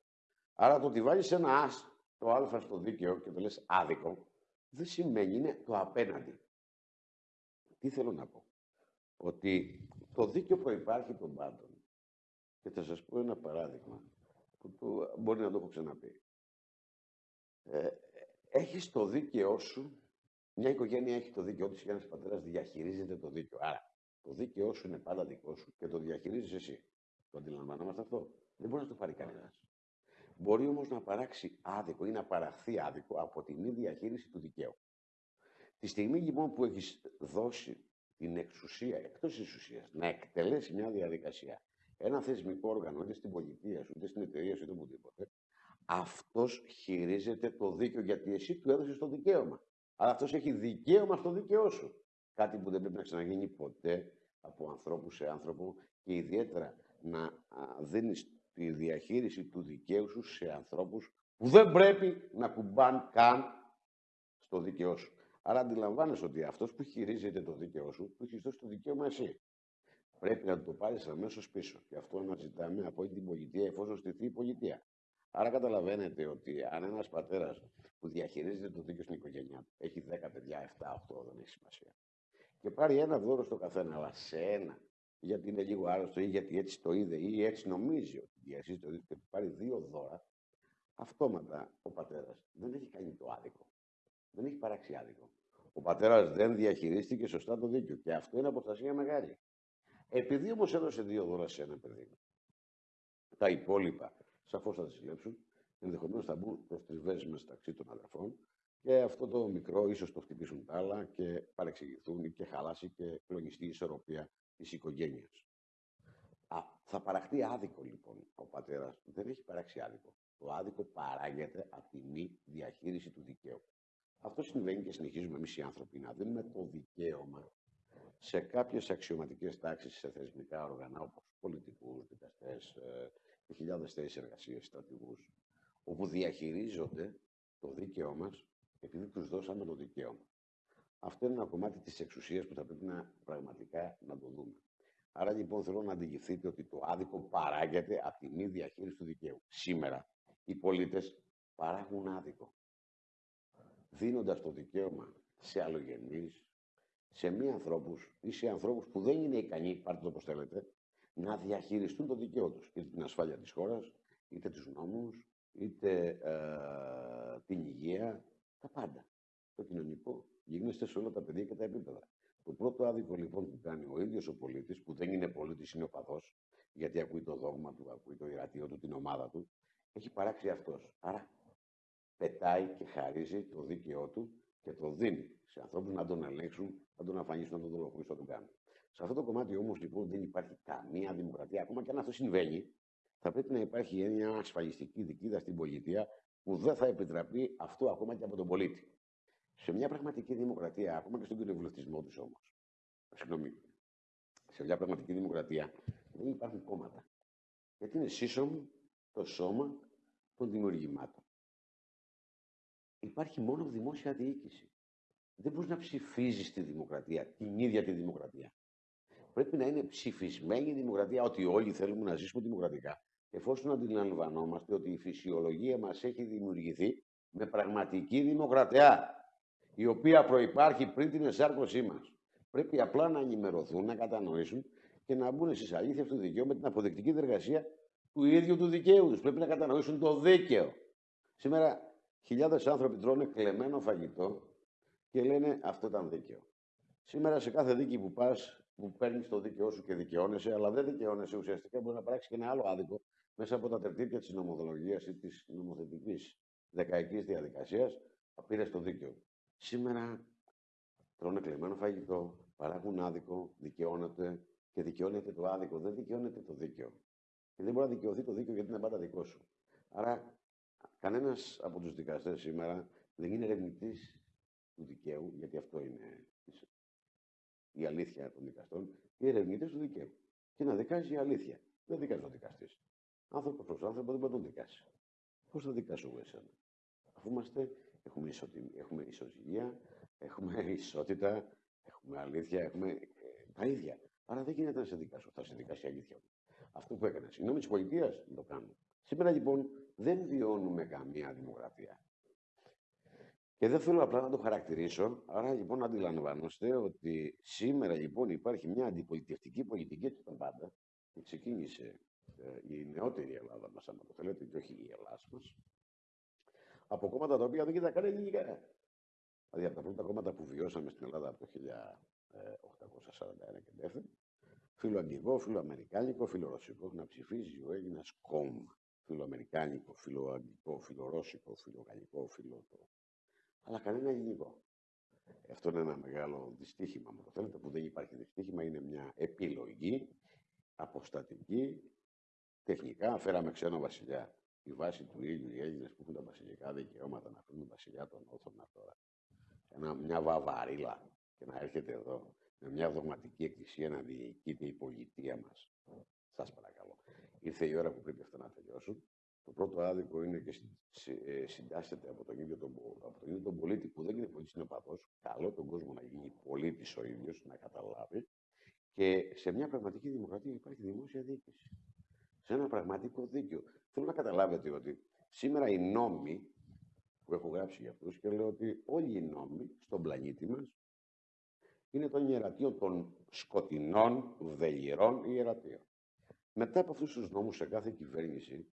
Άρα το ότι βάλεις ένα ας, το α στο δίκαιο και το λες άδικο, δεν σημαίνει είναι το απέναντι. Τι θέλω να πω; Ότι το δίκαιο προϋπάρχει των πάντων. Και θα σας πω ένα παράδειγμα που το, μπορεί να το έχω ξαναπεί. Ε, έχεις το δίκαιό σου, μια οικογένεια έχει το δίκαιό της και ένας πατέρας διαχειρίζεται το δίκαιο. Άρα, το δίκαιό σου είναι πάντα δικό σου και το διαχειρίζεις εσύ. Το αντιλαμβανόμαστε αυτό; Δεν μπορεί να το πάρει κανένας. Μπορεί όμως να παράξει άδικο ή να παραχθεί άδικο από τη μη διαχείριση του δικαίου. Τη στιγμή λοιπόν που έχεις δώσει την εξουσία, εκτός της ουσία, να εκτελέσει μια διαδικασία, ένα θεσμικό όργανο, είτε στην πολιτεία σου, είτε στην εταιρεία σου, είτε οπουδήποτε, αυτός χειρίζεται το δίκαιο γιατί εσύ του έδωσες το δικαίωμα. Αλλά αυτός έχει δικαίωμα στο δίκαιό σου. Κάτι που δεν πρέπει να ξαναγίνει ποτέ από ανθρώπου σε άνθρωπο και ιδιαίτερα να δίνεις τη διαχείριση του δικαίου σου σε ανθρώπους που δεν πρέπει να κουμπάν καν στο δικαιό σου. Άρα αντιλαμβάνεσαι ότι αυτός που χειρίζεται το δίκαιό σου, του έχεις δώσει το δικαίωμα εσύ. Πρέπει να το πάρεις αμέσως πίσω. Και αυτό αναζητάμε από την πολιτεία, εφόσον στηθεί η πολιτεία. Άρα καταλαβαίνετε ότι αν ένας πατέρας που διαχειρίζεται το δίκαιο στην οικογένειά του έχει 10 παιδιά, 7, 8, δεν έχει σημασία και πάρει ένα δώρο στο καθένα, αλλά σε ένα, γιατί είναι λίγο άρρωστο ή γιατί έτσι το είδε ή έτσι νομίζει ότι διασύζει το και πάρει δύο δώρα, αυτόματα ο πατέρας δεν έχει κάνει το άδικο. Δεν έχει παράξει άδικο. Ο πατέρας δεν διαχειρίστηκε σωστά το δίκιο και αυτό είναι αποστασία μεγάλη. Επειδή όμως έδωσε δύο δώρα σε ένα παιδί, τα υπόλοιπα σαφώς θα τα συλλέψουν, ενδεχομένως θα μπουν προς τριβές μεταξύ των αδερφών και αυτό το μικρό ίσως το χτυπήσουν τα άλλα και παρεξηγηθούν και χαλάσει και κλονιστεί η ισορροπία της οικογένειας. Α, θα παραχθεί άδικο λοιπόν ο πατέρας. Δεν έχει παράξει άδικο. Το άδικο παράγεται από τη μη διαχείριση του δικαίου. Αυτό συμβαίνει και συνεχίζουμε εμείς οι άνθρωποι να δίνουμε το δικαίωμα σε κάποιες αξιωματικές τάξεις, σε θεσμικά όργανα όπως πολιτικούς, δικαστές ε, και χιλιάδες θέσεις εργασίας, στρατηγούς, όπου διαχειρίζονται το δίκαιό μας επειδή τους δώσαμε το δικαίωμα. Αυτό είναι ένα κομμάτι της εξουσίας που θα πρέπει να πραγματικά να το δούμε. Άρα λοιπόν θέλω να αντιληφθείτε ότι το άδικο παράγεται από τη μη διαχείριση του δικαίου. Σήμερα οι πολίτες παράγουν άδικο. Δίνοντας το δικαίωμα σε αλλογενείς, σε μη ανθρώπους ή σε ανθρώπους που δεν είναι ικανοί, πάρτε το όπως θέλετε, να διαχειριστούν το δικαίωμα τους. Είτε την ασφάλεια της χώρας, είτε τους νόμους, είτε ε, την υγεία, τα πάντα. Το κοινωνικό γίνεστε σε όλα τα παιδιά και τα επίπεδα. Το πρώτο άδικο λοιπόν που κάνει ο ίδιος ο πολίτης, που δεν είναι πολίτης, είναι ο παδός, γιατί ακούει το δόγμα του, ακούει το ιερατείο του, την ομάδα του, έχει παράξει αυτός. Άρα πετάει και χαρίζει το δίκαιό του και το δίνει σε ανθρώπους να τον ελέγξουν, να τον αφανίσουν, να τον δολοφονήσουν, να τον κάνουν. Σε αυτό το κομμάτι όμως λοιπόν δεν υπάρχει καμία δημοκρατία. Ακόμα και αν αυτό συμβαίνει, θα θα πρέπει να υπάρχει μια ασφαλιστική δικίδα στην πολιτεία που δεν θα επιτραπεί αυτό ακόμα και από τον πολίτη. Σε μια πραγματική δημοκρατία, ακόμα και στον κοινοβουλευτισμό του όμως, συγγνώμη, σε μια πραγματική δημοκρατία δεν υπάρχουν κόμματα. Γιατί είναι σύσσωμο το σώμα των δημιουργημάτων. Υπάρχει μόνο δημόσια διοίκηση. Δεν μπορείς να ψηφίζεις τη δημοκρατία, την ίδια τη δημοκρατία. Πρέπει να είναι ψηφισμένη η δημοκρατία, ότι όλοι θέλουμε να ζήσουμε δημοκρατικά. Εφόσον αντιλαμβανόμαστε ότι η φυσιολογία μας έχει δημιουργηθεί με πραγματική δημοκρατία, η οποία προπάρχει πριν την εσάρκωσή μας. Πρέπει απλά να ενημερωθούν, να κατανοήσουν και να μπουν στις αλήθειες του δικαίου με την αποδεκτική διεργασία του ίδιου του δικαίου τους. Πρέπει να κατανοήσουν το δίκαιο. Σήμερα χιλιάδες άνθρωποι τρώνε κλεμμένο φαγητό και λένε αυτό ήταν δίκαιο. Σήμερα σε κάθε δίκη που πας, που παίρνεις το δίκαιό σου και δικαιώνεσαι, αλλά δεν δικαιώνεσαι ουσιαστικά, μπορεί να πράξει και ένα άλλο άδικο μέσα από τα τερτύπια της νομοδολογίας ή της νομοθετικής δεκαετής διαδικασίας, πήρες το δίκαιο. Σήμερα τρώνε κλεμμένο φαγητό, παράγουν άδικο, δικαιώνεται και δικαιώνεται το άδικο, δεν δικαιώνεται το δίκαιο. Και δεν μπορεί να δικαιωθεί το δίκαιο γιατί είναι πάντα δικό σου. Άρα, κανένας από τους δικαστές σήμερα δεν είναι ερευνητής του δικαίου, γιατί αυτό είναι η αλήθεια των δικαστών, οι ερευνητέ του δικαίου. Και να δικάζει η αλήθεια. Δεν δικάζει ο δικαστής. Άνθρωπο προς άνθρωπο δεν μπορεί να τον δικάσει. Πώς θα δικάσω εγώ εσένα; Αφού είμαστε, έχουμε, ισοτιμ, έχουμε ισοζυγία, έχουμε ισότητα, έχουμε αλήθεια, έχουμε ε, τα ίδια. Άρα δεν γίνεται να σε δικάσω. Θα σε δικάσει η αλήθεια Αυτό που έκανες. Οι νόμοι τη πολιτείας δεν το κάνουν. Σήμερα λοιπόν δεν βιώνουμε καμία δημοκρατία. Και δεν θέλω απλά να το χαρακτηρίσω, άρα λοιπόν αντιλαμβάνεστε ότι σήμερα λοιπόν υπάρχει μια αντιπολιτευτική πολιτική έτσι τα πάντα που ξεκίνησε ε, η νεότερη Ελλάδα μας, αν το θέλετε, και όχι η Ελλάδα μας, από κόμματα τα οποία δεν ήταν καν ελληνικά. Δηλαδή από τα πρώτα κόμματα που βιώσαμε στην Ελλάδα από το 1841 και δεύτερο, φιλοαγγλικό, φιλοαμερικάνικο, φιλορωσικό, να ψηφίζει ο Έλληνας κόμμα. Φιλοαμερικάνικο, φιλοαγγλικό, φιλορώσικο, φιλογαλλικό, φιλο αλλά κανένα ελληνικό. Αυτό είναι ένα μεγάλο δυστύχημα, μου το θέλετε, που δεν υπάρχει δυστύχημα, είναι μια επιλογή αποστατική, τεχνικά. Φέραμε ξένο βασιλιά. Η βάση του ήλιου, οι Έλληνες που έχουν τα βασιλικά δικαιώματα να φέρουν βασιλιά των Όθωνα τώρα. Ένα, μια βαβαρίλα και να έρχεται εδώ με μια δογματική εκκλησία να διοικείται η πολιτεία μας. Σας παρακαλώ. Ήρθε η ώρα που πρέπει αυτά να τελειώσουν. Το πρώτο άδικο είναι και ε, συντάσσεται από τον, ίδιο τον, από τον ίδιο τον πολίτη που δεν είναι πολύ συνοπαθός. Καλό τον κόσμο να γίνει πολίτης ο ίδιος, να καταλάβει. Και σε μια πραγματική δημοκρατία υπάρχει δημόσια διοίκηση. Σε ένα πραγματικό δίκαιο. Θέλω να καταλάβετε ότι σήμερα οι νόμοι που έχω γράψει για αυτούς και λέω ότι όλοι οι νόμοι στον πλανήτη μας είναι των ιερατείων των σκοτεινών, βδελιρών ιερατείων. Μετά από αυτούς τους νόμους σε κάθε κυβέρνηση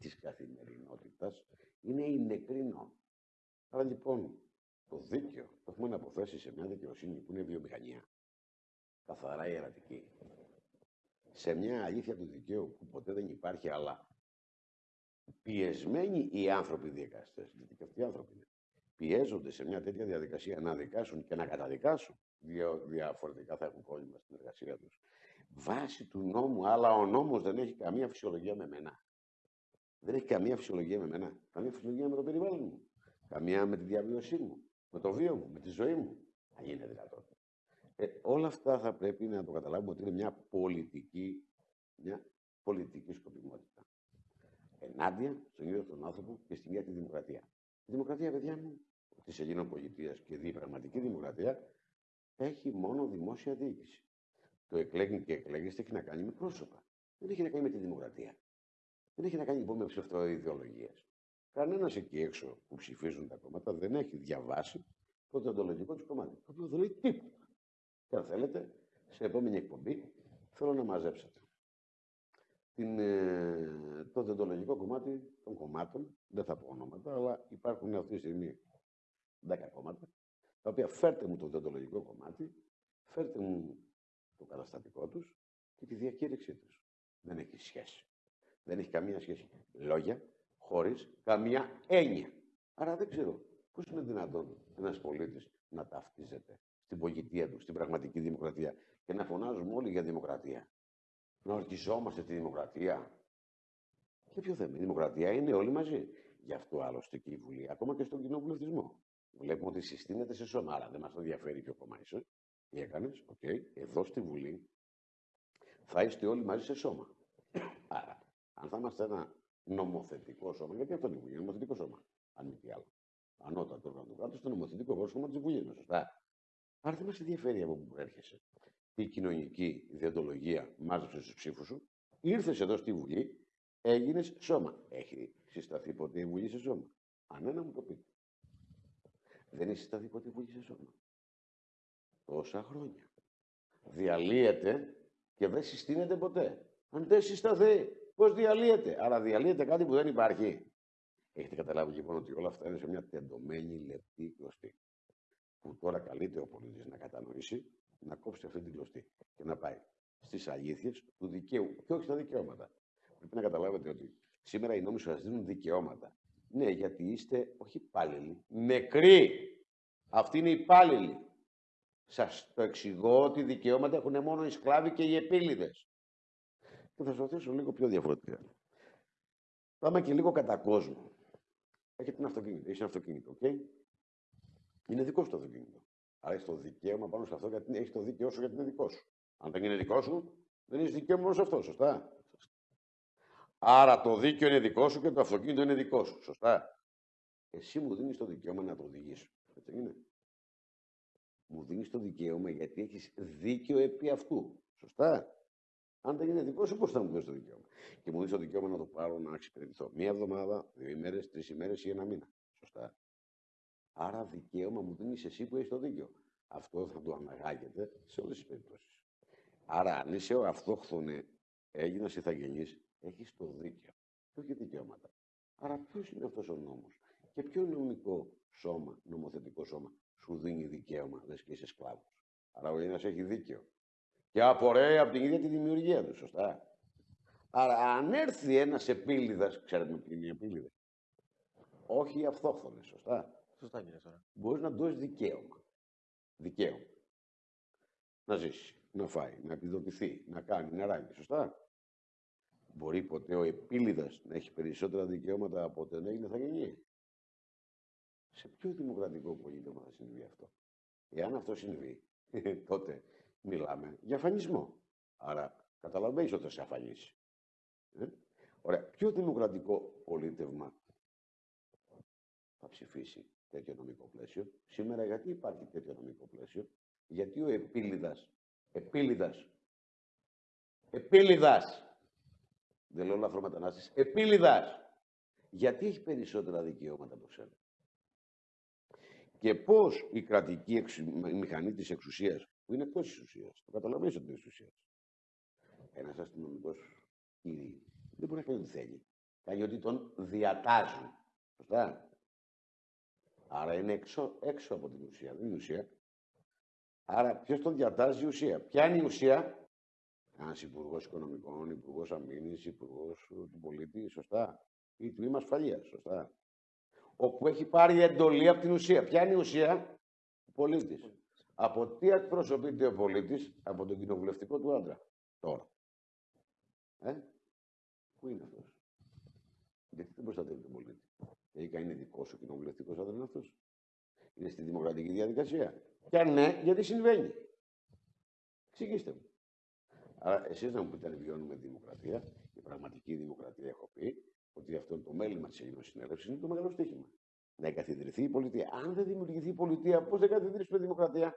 της καθημερινότητας είναι η νεκρή Άρα λοιπόν το δίκαιο το έχουμε να αποθέσει σε μια δικαιοσύνη που είναι βιομηχανία. Καθαρά ιερατική. Σε μια αλήθεια του δικαίου που ποτέ δεν υπάρχει, αλλά πιεσμένοι οι άνθρωποι δικαστέ, γιατί και αυτοί οι άνθρωποι είναι, πιέζονται σε μια τέτοια διαδικασία να δικάσουν και να καταδικάσουν. Διαφορετικά θα έχουν πρόβλημα στην εργασία τους. Βάσει του νόμου, αλλά ο νόμος δεν έχει καμία φυσιολογία με μένα. Δεν έχει καμία φυσιολογία με μένα. Καμία φυσιολογία με το περιβάλλον μου. Καμία με τη διαβίωσή μου. Με το βίο μου. Με τη ζωή μου. Αν είναι δυνατόν. Ε, όλα αυτά θα πρέπει να το καταλάβουμε ότι είναι μια πολιτική, μια πολιτική σκοπιμότητα. Ενάντια στον ίδιο τον άνθρωπο και στην ίδια τη δημοκρατία. Η δημοκρατία, παιδιά μου, της Ελλήνων πολιτείας και η πραγματική δημοκρατία έχει μόνο δημόσια διοίκηση. Το εκλέγει και εκλέγεστε έχει να κάνει με πρόσωπα. Δεν έχει να κάνει με τη δημοκρατία. Δεν έχει να κάνει λοιπόν με ψευτοειδεολογίε. Κανένας εκεί έξω που ψηφίζουν τα κόμματα δεν έχει διαβάσει το διοντολογικό του κομμάτι. Το οποίο δεν λέει τίποτα. Και αν θέλετε, σε επόμενη εκπομπή θέλω να μαζέψετε την, ε, το διοντολογικό κομμάτι των κομμάτων. Δεν θα πω ονόματα, αλλά υπάρχουν αυτή τη στιγμή 10 κόμματα, τα οποία φέρτε μου το διοντολογικό κομμάτι, φέρτε μου το καταστατικό τους και τη διακήρυξή τους. Δεν έχει σχέση. Δεν έχει καμία σχέση. Λόγια χωρίς καμία έννοια. Άρα δεν ξέρω πώς είναι δυνατόν ένας πολίτης να ταυτίζεται στην πολιτεία του, στην πραγματική δημοκρατία και να φωνάζουμε όλοι για δημοκρατία. Να ορκιζόμαστε τη δημοκρατία. Και ποιο θέμα. Η δημοκρατία είναι όλοι μαζί. Γι' αυτό άλλωστε και η Βουλή, ακόμα και στον κοινοβουλευτισμό. Βλέπουμε ότι συστήνεται σε σώμα. Άρα δεν μας ενδιαφέρει ποιο κόμμα είσαι. Τι έκανες, οκ. Εδώ στη Βουλή θα είστε όλοι μαζί σε σώμα. Άρα, αν θα είμαστε ένα νομοθετικό σώμα, γιατί αυτό είναι η Βουλή, νομοθετικό σώμα, αν μη τι άλλο. Ανώτατο όργανο του κράτους, το νομοθετικό σώμα της Βουλής, σωστά. Άρα δεν μας ενδιαφέρει από πού προέρχεσαι. Η κοινωνική ιδεοντολογία μάζεψε του ψήφους σου, ήρθες εδώ στη Βουλή, έγινες σώμα. Έχει συσταθεί ποτέ η Βουλή σε σώμα; Αν ένα μου το πείτε. Δεν έχει συσταθεί ποτέ η Βουλή σε σώμα; Τόσα χρόνια. Διαλύεται και δεν συστήνεται ποτέ. Αν δεν συσταθεί, πώς διαλύεται; Άρα διαλύεται κάτι που δεν υπάρχει. Έχετε καταλάβει λοιπόν ότι όλα αυτά είναι σε μια τεντωμένη λεπτή κλωστή. Που τώρα καλείται ο πολίτης να κατανοήσει, να κόψει αυτή την κλωστή και να πάει στις αλήθειες του δικαίου και όχι στα δικαιώματα. Πρέπει να καταλάβετε ότι σήμερα οι νόμοι σας δίνουν δικαιώματα. Ναι, γιατί είστε όχι υπάλληλοι, νεκροί. Αυτοί είναι υπάλληλοι. Σας το εξηγώ ότι δικαιώματα έχουν μόνο οι σκλάβοι και οι επίλυδες. Και θα σας το θέσω λίγο πιο διαφορετικά. Πάμε και λίγο κατά κόσμο. Έχετε ένα αυτοκίνητο. Έχει ένα αυτοκίνητο, οκ; Okay? Είναι δικό σου το αυτοκίνητο. Άρα έχεις το δικαίωμα πάνω σε αυτό γιατί έχεις το δίκαιό σου γιατί είναι δικό σου. Αν δεν είναι δικό σου, δεν έχεις δικαίωμα μόνο σε αυτό, σωστά; Άρα το δίκαιο είναι δικό σου και το αυτοκίνητο είναι δικό σου, σωστά; Εσύ μου δίνεις το δικαίωμα να το οδηγήσω. Έτσι είναι; Μου δίνεις το δικαίωμα γιατί έχεις δίκαιο επί αυτού. Σωστά. Αν δεν είναι δικό σου, πώς θα μου δώσεις το δικαίωμα; Και μου δίνεις το δικαίωμα να το πάρω να εξυπηρετηθώ μία εβδομάδα, δύο ημέρες, τρεις ημέρες ή ένα μήνα. Σωστά. Άρα δικαίωμα μου δίνεις εσύ που έχεις το δίκαιο. Αυτό θα το αναγάγεται σε όλες τις περιπτώσεις. Άρα, αν είσαι ο αυτόχθονε Έλληνας ηθαγενής, έχεις το δίκαιο. Και όχι δικαιώματα; Άρα, ποιος είναι αυτός ο νόμος; Και ποιο νομικό σώμα, νομοθετικό σώμα, σου δίνει δικαίωμα, λες και είσαι σκλάβος. Άρα, ο Έλληνας έχει δίκαιο. Και απορρέει από την ίδια τη δημιουργία του, σωστά. Άρα, αν έρθει ένας επίλυδας, ξέρετε ποιοι είναι οι επίλυδες; Όχι οι αυτόχθονε, σωστά. Σωστά, κύριε Σόρα. Μπορείς να δώσεις δικαίωμα. Δικαίωμα. Να ζήσει, να φάει, να επιδοτηθεί, να κάνει, να ράγει, σωστά. Μπορεί ποτέ ο επίλυδας να έχει περισσότερα δικαιώματα από ότι έγινε θα γίνει. Σε ποιο δημοκρατικό πολίτευμα θα συμβεί αυτό; Εάν αυτό συμβεί, τότε μιλάμε για αφανισμό. Άρα καταλαβαίνεις ότι θα σε αφανίσει. Ε; Ωραία. Ποιο δημοκρατικό πολίτευμα θα ψηφίσει τέτοιο νομικό πλαίσιο; Σήμερα γιατί υπάρχει τέτοιο νομικό πλαίσιο; Γιατί ο επίλυδας, επίλυδας, επίλυδας, δεν λέω λαθρομετανάστης, επίλυδας, γιατί έχει περισσότερα δικαιώματα από σένα; Και πώς η κρατική η μηχανή της εξουσίας, που είναι εκτός της εξουσίας, το καταλαβαίνεις ότι είναι εξουσίας, ένας αστυνομικός κύριε, δεν μπορεί να κάνει ό,τι θέλει. Κάνει ότι τον διατάζουν. Σωστά. Άρα είναι έξω, έξω από την ουσία, δεν είναι ουσία. Άρα ποιος τον διατάζει η ουσία. Ποια είναι η ουσία; Ένας υπουργός οικονομικών, υπουργός αμήνης, υπουργός του πολίτη, σωστά. Ή τμήμα ασφαλείας, σωστά. Όπου έχει πάρει εντολή από την ουσία. Ποια είναι η ουσία; Ο πολίτης. Από τι εκπροσωπείται ο πολίτης, από τον κοινοβουλευτικό του άντρα. Τώρα. Ε, πού είναι αυτός; Γιατί δεν προστατεύει τον πολίτη. Τελικά είναι δικός σου κοινοβουλευτικός άντρας είναι αυτός. Είναι στη δημοκρατική διαδικασία. Και αν ναι, γιατί συμβαίνει; Εξηγήστε μου. Άρα, εσείς να μου πείτε αν βιώνουμε δημοκρατία, η πραγματική δημοκρατία, έχω πει, ότι αυτό το μέλημα της Ελληνική Συνέλευση είναι το μεγάλο στοίχημα. Να εγκαθιδρυθεί η πολιτεία. Αν δεν δημιουργηθεί η πολιτεία, πώς θα εγκαθιδρύσουμε δημοκρατία;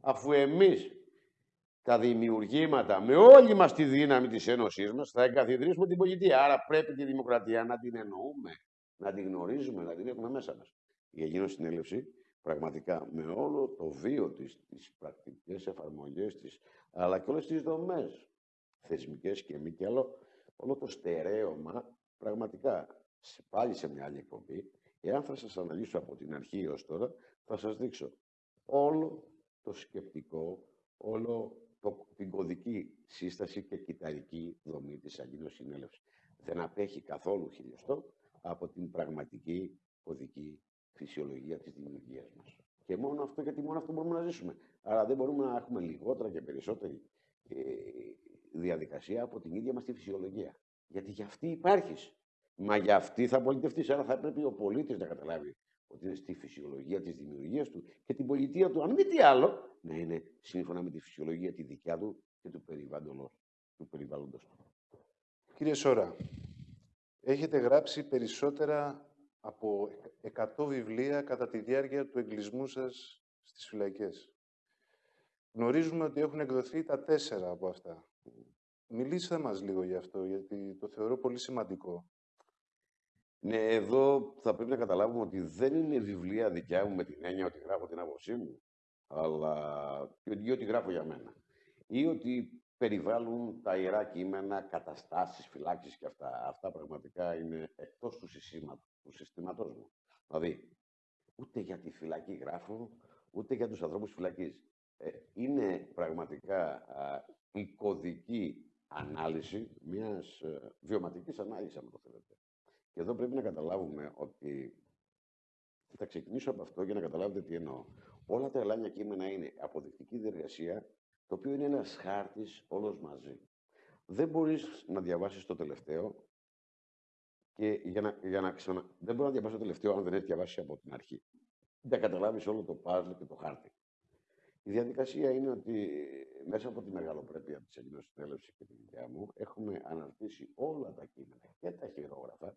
Αφού εμείς τα δημιουργήματα με όλη μας τη δύναμη της Ένωσής μας θα εγκαθιδρύσουμε την πολιτεία. Άρα πρέπει τη δημοκρατία να την εννοούμε να την γνωρίζουμε, να την έχουμε μέσα μας. Η Αγίνο Συνέλευση, πραγματικά, με όλο το βίο της, τις πρακτικές εφαρμογές της, αλλά και όλες τις δομές, θεσμικές και μη και άλλο, όλο το στερέωμα, πραγματικά, πάλι σε μια άλλη εκπομπή, εάν θα σας αναλύσω από την αρχή έως τώρα, θα σας δείξω όλο το σκεπτικό, όλο το, την κωδική σύσταση και κυταρική δομή της Αγίνος Συνέλευσης. Δεν απέχει καθόλου χιλιοστό από την πραγματική οδική φυσιολογία της δημιουργίας μας. Και μόνο αυτό, γιατί μόνο αυτό μπορούμε να ζήσουμε. Άρα δεν μπορούμε να έχουμε λιγότερα και περισσότερη ε, διαδικασία από την ίδια μας τη φυσιολογία. Γιατί για αυτή υπάρχεις. Μα για αυτή θα πολιτευτείς. Άρα θα πρέπει ο πολίτης να καταλάβει ότι είναι στη φυσιολογία της δημιουργίας του και την πολιτεία του, αν μη τι άλλο, να είναι σύμφωνα με τη φυσιολογία τη δικιά του και του περιβάλλοντος του. Περιβάλλοντος του. Κύριε Σόρα, έχετε γράψει περισσότερα από 100 βιβλία κατά τη διάρκεια του εγκλισμού σας στις φυλακές. Γνωρίζουμε ότι έχουν εκδοθεί τα τέσσερα από αυτά. Μιλήστε μας λίγο γι' αυτό, γιατί το θεωρώ πολύ σημαντικό. Ναι, εδώ θα πρέπει να καταλάβουμε ότι δεν είναι βιβλία δικιά μου με την έννοια ότι γράφω την άποψή μου, αλλά ή ότι γράφω για μένα. Ή ότι περιβάλλουν τα ιερά κείμενα, καταστάσεις, φυλάξεις και αυτά. Αυτά πραγματικά είναι εκτός του, του συστήματός μου. Δηλαδή, ούτε για τη φυλακή γράφω, ούτε για τους ανθρώπους φυλακής. Ε, είναι πραγματικά α, η κωδική ανάλυση μιας ε, βιωματικής ανάλυσης, αν το θέλετε. Και εδώ πρέπει να καταλάβουμε ότι θα ξεκινήσω από αυτό για να καταλάβετε τι εννοώ. Όλα τα ελάνια κείμενα είναι αποδεικτική διεργασία, το οποίο είναι ένας χάρτης όλος μαζί. Δεν μπορείς να διαβάσεις το τελευταίο και για να, για να ξανα... Δεν μπορεί να διαβάσει το τελευταίο αν δεν έχει διαβάσει από την αρχή. Δεν καταλάβεις όλο το παζλ και το χάρτη. Η διαδικασία είναι ότι μέσα από τη μεγαλοπρέπεια της Ελληνική Συνέλευση και τη δικιά μου έχουμε αναρτήσει όλα τα κείμενα και τα χειρόγραφα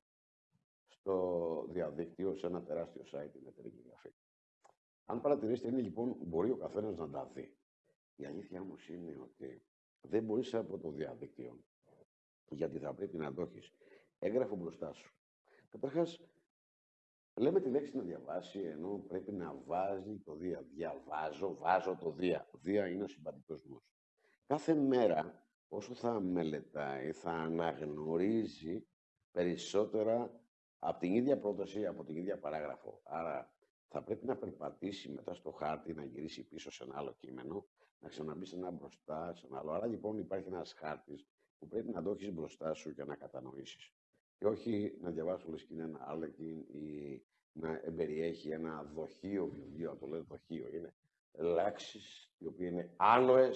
στο διαδίκτυο σε ένα τεράστιο site την εταιρική γραφή. Αν παρατηρήσετε, είναι λοιπόν, μπορεί ο καθένας να τα δει. Η αλήθεια όμως είναι ότι δεν μπορείς από το διαδίκτυο, γιατί θα πρέπει να το έχεις έγγραφο μπροστά σου. Καταρχάς, λέμε τη λέξη να διαβάσει, ενώ πρέπει να βάζει το δία. Διαβάζω, βάζω το δία. Δία είναι ο συμπαντικός μου. Κάθε μέρα, όσο θα μελετάει, θα αναγνωρίζει περισσότερα από την ίδια πρόταση, από την ίδια παράγραφο. Άρα θα πρέπει να περπατήσει μετά στο χάρτη, να γυρίσει πίσω σε ένα άλλο κείμενο, να ξαναμπεί σε ένα μπροστά, σε ένα άλλο. Άρα λοιπόν υπάρχει ένας χάρτης που πρέπει να το έχεις μπροστά σου για να κατανοήσεις. Και όχι να διαβάσει όλε και είναι ένα άρλεκιν ή να εμπεριέχει ένα δοχείο βιβλίο, το λέω δοχείο. Είναι λέξεις οι οποίες είναι άλοε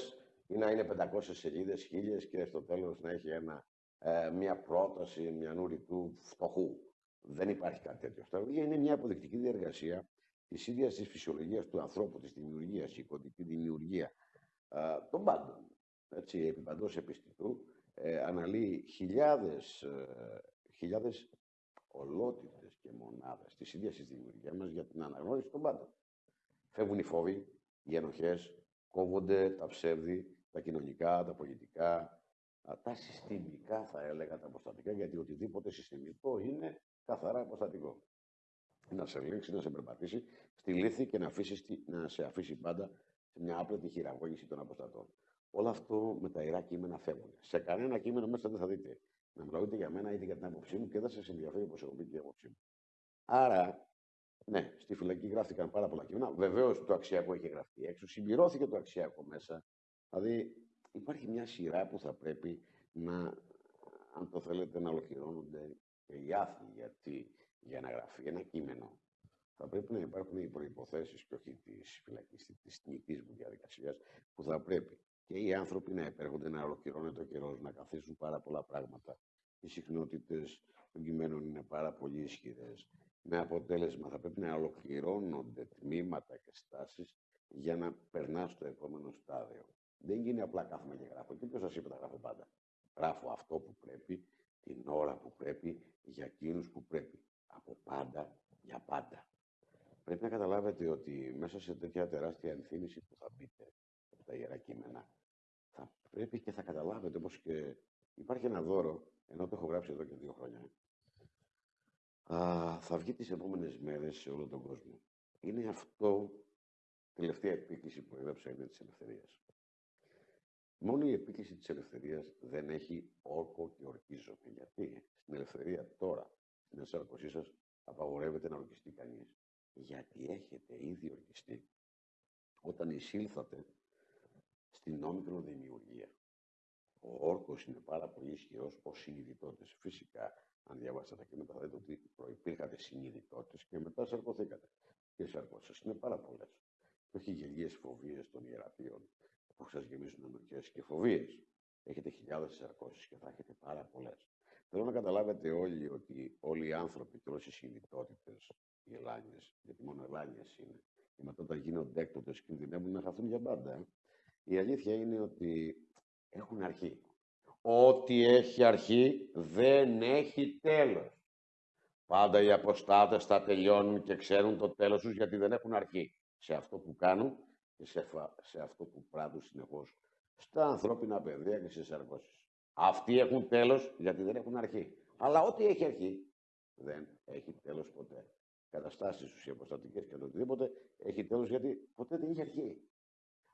ή να είναι 500 σελίδες, χίλιες και στο τέλος να έχει ένα, ε, μια πρόταση μια του φτωχού. Δεν υπάρχει κάτι τέτοιο. Στα βιβλία είναι μια αποδεικτική διεργασία της ίδιας της φυσιολογίας του ανθρώπου, της δημιουργίας, η κωδική δημιουργία ε, των πάντων. Έτσι, επί παντός επιστητού, ε, αναλύει χιλιάδες, ε, χιλιάδες ολότητες και μονάδες της ίδιας της δημιουργίας μας για την αναγνώριση των πάντων. Φεύγουν οι φόβοι, οι ενοχές, κόβονται τα ψεύδη, τα κοινωνικά, τα πολιτικά, τα συστημικά θα έλεγα, τα αποστατικά, γιατί οτιδήποτε συστημικό είναι καθαρά αποστατικό. Να σε ελέγξει, να σε περπατήσει στη λύθη και να, αφήσεις, να σε αφήσει πάντα σε μια άπλετη χειραγώγηση των αποστατών. Όλο αυτό με τα ιερά κείμενα φεύγουν. Σε κανένα κείμενο μέσα δεν θα δείτε να μιλάτε για μένα είτε για την άποψή μου και δεν σας ενδιαφέρει όπω έχω πει και η άποψή μου. Άρα, ναι, στη φυλακή γράφτηκαν πάρα πολλά κείμενα. Βεβαίως το αξιακό έχει γραφτεί έξω. Συμπληρώθηκε το αξιακό μέσα. Δηλαδή, υπάρχει μια σειρά που θα πρέπει να, αν το θέλετε, να ολοκληρώνονται και οι άθλοι. Γιατί για να γραφεί ένα κείμενο θα πρέπει να υπάρχουν οι προποθέσει και όχι της φυλακής, της τιμητή μου διαδικασίας, που θα πρέπει και οι άνθρωποι να επέρχονται να ολοκληρώνεται ο καιρός, να καθίσουν πάρα πολλά πράγματα. Οι συχνότητες των κειμένων είναι πάρα πολύ ισχυρές. Με αποτέλεσμα θα πρέπει να ολοκληρώνονται τμήματα και στάσεις για να περνάς στο επόμενο στάδιο. Δεν γίνει απλά κάθομαι και γράφω. Και ποιο σας είπε τα γράφω πάντα. Γράφω αυτό που πρέπει, την ώρα που πρέπει, για εκείνους που πρέπει. Από πάντα για πάντα. Πρέπει να καταλάβετε ότι μέσα σε τέτοια τεράστια ενθύμηση που θα μπείτε από τα ιερά κείμενα, θα πρέπει και θα καταλάβετε όπως και υπάρχει ένα δώρο, ενώ το έχω γράψει εδώ και δύο χρόνια, α, θα βγει τις επόμενες μέρες σε όλο τον κόσμο. Είναι αυτό τελευταία επίκληση που έγραψα είναι της ελευθερίας. Μόνο η επίκληση της ελευθερίας δεν έχει όρκο και ορκίζομαι. Γιατί στην ελευθερία τώρα, στην ενσάρκωσή σας, απαγορεύεται να ορκιστεί κανείς. Γιατί έχετε ήδη ορκιστεί όταν εισήλθατε στην νόμικρο δημιουργία. Ο όρκος είναι πάρα πολύ ισχυρός ως συνειδητότες. Φυσικά, αν διαβάσετε τα κείμενα, θα δείτε ότι προπήρχατε συνειδητότες και μετά σαρκωθήκατε. Και οι σαρκώσεις είναι πάρα πολλές. Και όχι γελίες φοβίες των ιερατείων που σας γεμίζουν ενοχέ και φοβίες. Έχετε χιλιάδες σαρκώσεις και θα έχετε πάρα πολλές. Θέλω να καταλάβετε όλοι ότι όλοι οι άνθρωποι και όλες οι συνειδητότητες, οι ελάνιες, γιατί μόνο ελάνιες είναι, και μετά όταν γίνονται έκτοτες κινδυνεύουν να χαθούν για πάντα. ε. Η αλήθεια είναι ότι έχουν αρχή. Ό,τι έχει αρχή δεν έχει τέλος. Πάντα οι αποστάτες θα τελειώνουν και ξέρουν το τέλος τους γιατί δεν έχουν αρχή. Σε αυτό που κάνουν και σε, φα- σε αυτό που πράττουν συνεχώς. Στα ανθρώπινα παιδεία και στις εργώσεις. Αυτοί έχουν τέλος γιατί δεν έχουν αρχή. Αλλά ό,τι έχει αρχή δεν έχει τέλος ποτέ. Καταστάσεις τους οι αποστατικές και το οτιδήποτε έχει τέλος γιατί ποτέ δεν έχει αρχή.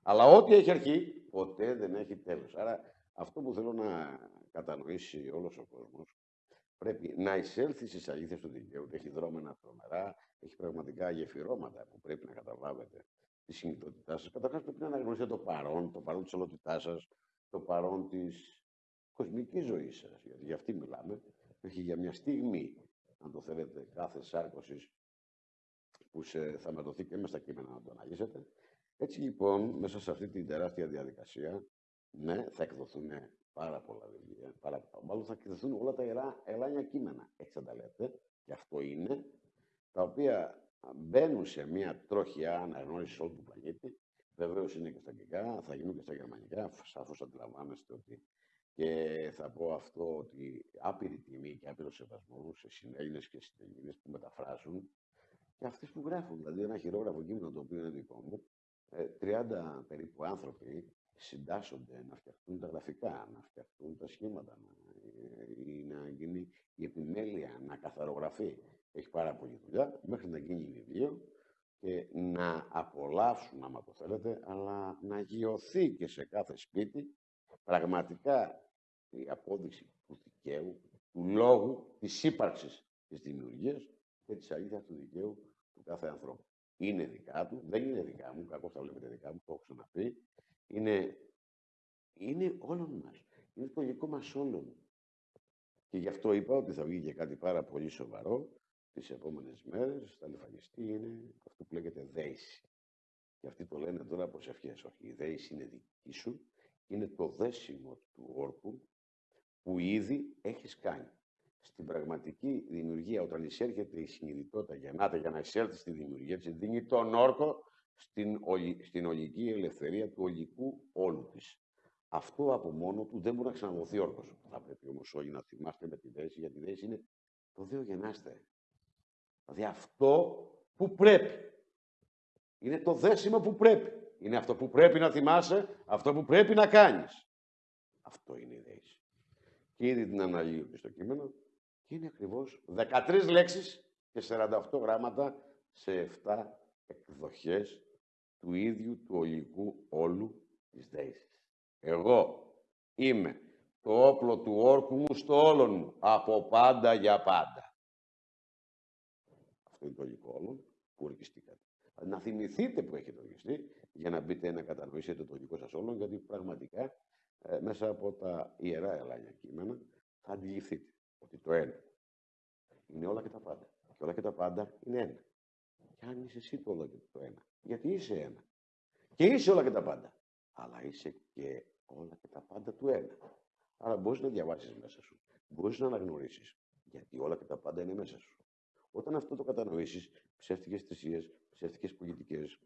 Αλλά ό,τι έχει αρχή ποτέ δεν έχει τέλος. Άρα αυτό που θέλω να κατανοήσει όλος ο κόσμος πρέπει να εισέλθει στις αλήθειες του δικαίου. Έχει δρόμενα τρομερά, έχει πραγματικά γεφυρώματα που πρέπει να καταλάβετε τη συνειδητότητά σας. Καταρχάς πρέπει να αναγνωρίσετε το παρόν, το παρόν της ολότητάς σας, το παρόν της κοσμικής ζωής σας, γιατί για αυτή μιλάμε, και όχι για μια στιγμή, αν το θέλετε, κάθε σάρκωσης που σε, θα μετωθεί και μέσα στα κείμενα να το αναλύσετε. Έτσι λοιπόν, μέσα σε αυτή την τεράστια διαδικασία, ναι, θα εκδοθούν πάρα πολλά βιβλία, πάρα, μάλλον θα εκδοθούν όλα τα ιερά ελάνια κείμενα, έτσι θα τα λέτε, και αυτό είναι, τα οποία μπαίνουν σε μια τρόχια αναγνώρισης όλου του πλανήτη. Βεβαίως είναι και στα αγγλικά, θα γίνουν και στα γερμανικά. Σαφώς αντιλαμβάνεστε ότι και θα πω αυτό ότι άπειρη τιμή και άπειρο σεβασμό σε συνέλληνες και συνέλληνε που μεταφράζουν και αυτές που γράφουν. Δηλαδή, ένα χειρόγραφο κείμενο το οποίο είναι δικό μου, ε, 30 περίπου άνθρωποι συντάσσονται να φτιαχτούν τα γραφικά, να φτιαχτούν τα σχήματα, να, ε, ή να γίνει η επιμέλεια, να καθαρογραφεί. Έχει πάρα πολλή δουλειά μέχρι να γίνει βιβλίο και να απολαύσουν, άμα το θέλετε, αλλά να γιωθεί και σε κάθε σπίτι πραγματικά η απόδειξη του δικαίου, του λόγου, της ύπαρξης της δημιουργίας και της αλήθειας του δικαίου του κάθε ανθρώπου. Είναι δικά του, δεν είναι δικά μου, κακώς τα βλέπετε δικά μου, το έχω ξαναπεί. Είναι, είναι όλων μας. Είναι το υλικό μας όλων. Και γι' αυτό είπα ότι θα βγει και κάτι πάρα πολύ σοβαρό τις επόμενες μέρες, θα λιφανιστεί, είναι αυτό που λέγεται δέηση. Και αυτοί το λένε τώρα προσευχές. Όχι, η δέηση είναι δική σου, είναι το δέσιμο του όρκου που ήδη έχεις κάνει. Στην πραγματική δημιουργία, όταν εισέρχεται η συνειδητότητα, γεννάται για να εισέλθει στη δημιουργία της, δίνει τον όρκο στην, ολι- στην ολική ελευθερία του ολικού όλου της. Αυτό από μόνο του δεν μπορεί να ξαναδοθεί όρκος. Θα πρέπει όμως όλοι να θυμάστε με τη δέση, γιατί η δέση είναι το Δέο γεννάστε. Δηλαδή αυτό που πρέπει. Είναι το δέσιμο που πρέπει. Είναι αυτό που πρέπει να θυμάσαι, αυτό που πρέπει να κάνεις. Αυτό είναι η δέση. Και ήδη την αναλύω και στο κείμενο και είναι ακριβώς 13 λέξεις και 48 γράμματα σε 7 εκδοχές του ίδιου του ολικού όλου της δέησης. Εγώ είμαι το όπλο του όρκου μου στο όλον μου, από πάντα για πάντα. Αυτό είναι το ολικό όλον που ορκιστήκατε. Να θυμηθείτε που έχετε ορκιστεί για να μπείτε να κατανοήσετε το δικό σας όλον, γιατί πραγματικά ε, μέσα από τα ιερά ελάγια κείμενα θα αντιληφθείτε ότι το ένα είναι όλα και τα πάντα. Και όλα και τα πάντα είναι ένα. Και αν είσαι εσύ το όλα και το ένα, γιατί είσαι ένα. Και είσαι όλα και τα πάντα. Αλλά είσαι και όλα και τα πάντα του ένα. Άρα μπορείς να διαβάσεις μέσα σου. Μπορείς να αναγνωρίσεις. Γιατί όλα και τα πάντα είναι μέσα σου. Όταν αυτό το κατανοήσεις, ψεύτικες θυσίες, ψεύτικες πολιτικές,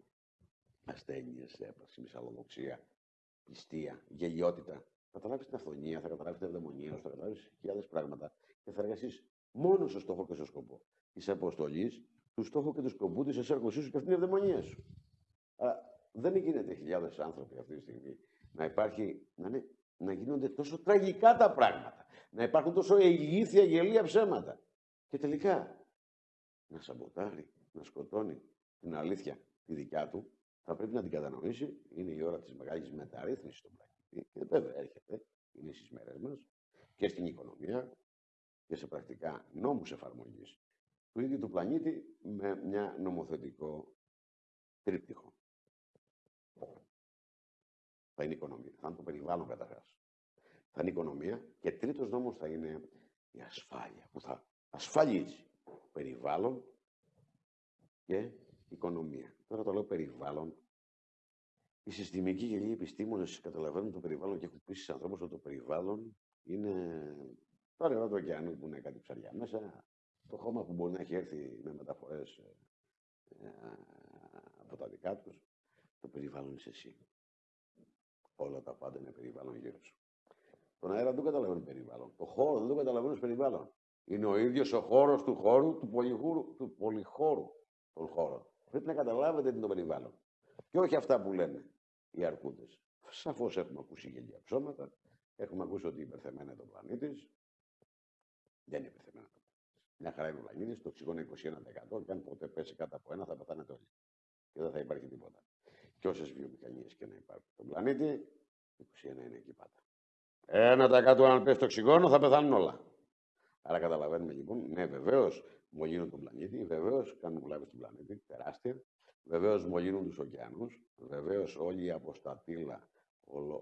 ασθένειες, έπαρξη, μυσαλλοδοξία, πιστία, γελιότητα, θα καταλάβεις την αυθονία, θα καταλάβεις την ευδαιμονία, θα καταλάβεις χιλιάδες πράγματα και θα εργαστείς μόνος στο στόχο και στο σκοπό της αποστολής, του στόχου και του σκοπού της εσέρκωσή σου και αυτή είναι η ευδαιμονία σου. Άρα δεν γίνεται χιλιάδες άνθρωποι αυτή τη στιγμή να υπάρχει, να, είναι, να γίνονται τόσο τραγικά τα πράγματα, να υπάρχουν τόσο ηλίθια γελία ψέματα. Και τελικά να σαμποτάρει, να σκοτώνει την αλήθεια τη δικιά του, θα πρέπει να την κατανοήσει. Είναι η ώρα της μεγάλης μεταρρύθμισης στον πλανήτη. Και βέβαια έρχεται, είναι στις μέρες μας και στην οικονομία και σε πρακτικά νόμους εφαρμογής του ίδιου του πλανήτη με μια νομοθετικό τρίπτυχο. Θα είναι η οικονομία. Θα είναι το περιβάλλον καταρχάς. Θα είναι η οικονομία και τρίτος νόμος θα είναι η ασφάλεια που θα ασφαλίζει περιβάλλον και οικονομία. Τώρα το λέω περιβάλλον. Οι συστημικοί γελοί επιστήμονες καταλαβαίνουν το περιβάλλον και έχουν πει στους ανθρώπους ότι το περιβάλλον είναι το νερό του ωκεανού που είναι κάτι ψαριά μέσα, το χώμα που μπορεί να έχει έρθει με μεταφορές ε, από τα δικά τους, το περιβάλλον είσαι εσύ. Όλα τα πάντα είναι περιβάλλον γύρω σου. Τον αέρα δεν το καταλαβαίνω περιβάλλον. Το χώρο δεν το καταλαβαίνω περιβάλλον. Είναι ο ίδιος ο χώρος του χώρου, του, πολυχώρου, του πολυχώρου των χώρων. Πρέπει να καταλάβετε τι είναι το περιβάλλον. Και όχι αυτά που λένε οι αρκούδες. Σαφώς έχουμε ακούσει γελία ψώματα. Έχουμε ακούσει ότι υπερθεμένα το πλανήτης. Δεν είναι υπερθεμένα το πλανήτης. Μια χαρά είναι ο πλανήτης, το οξυγόνο είναι 21%. Και αν ποτέ πέσει κάτω από ένα, θα πεθάνετε όλοι. Και δεν θα υπάρχει τίποτα. Και όσες βιομηχανίες και να υπάρχουν στον πλανήτη, 21 είναι εκεί πάντα. Ένα τα κάτω αν πέσει το οξυγόνο θα πεθάνουν όλα. Άρα καταλαβαίνουμε λοιπόν, ναι βεβαίως μολύνουν τον πλανήτη, βεβαίως κάνουν βλάβη στον πλανήτη, τεράστια. Βεβαίω μολύνουν του ωκεανού, βεβαίως όλη η αποστατήλα,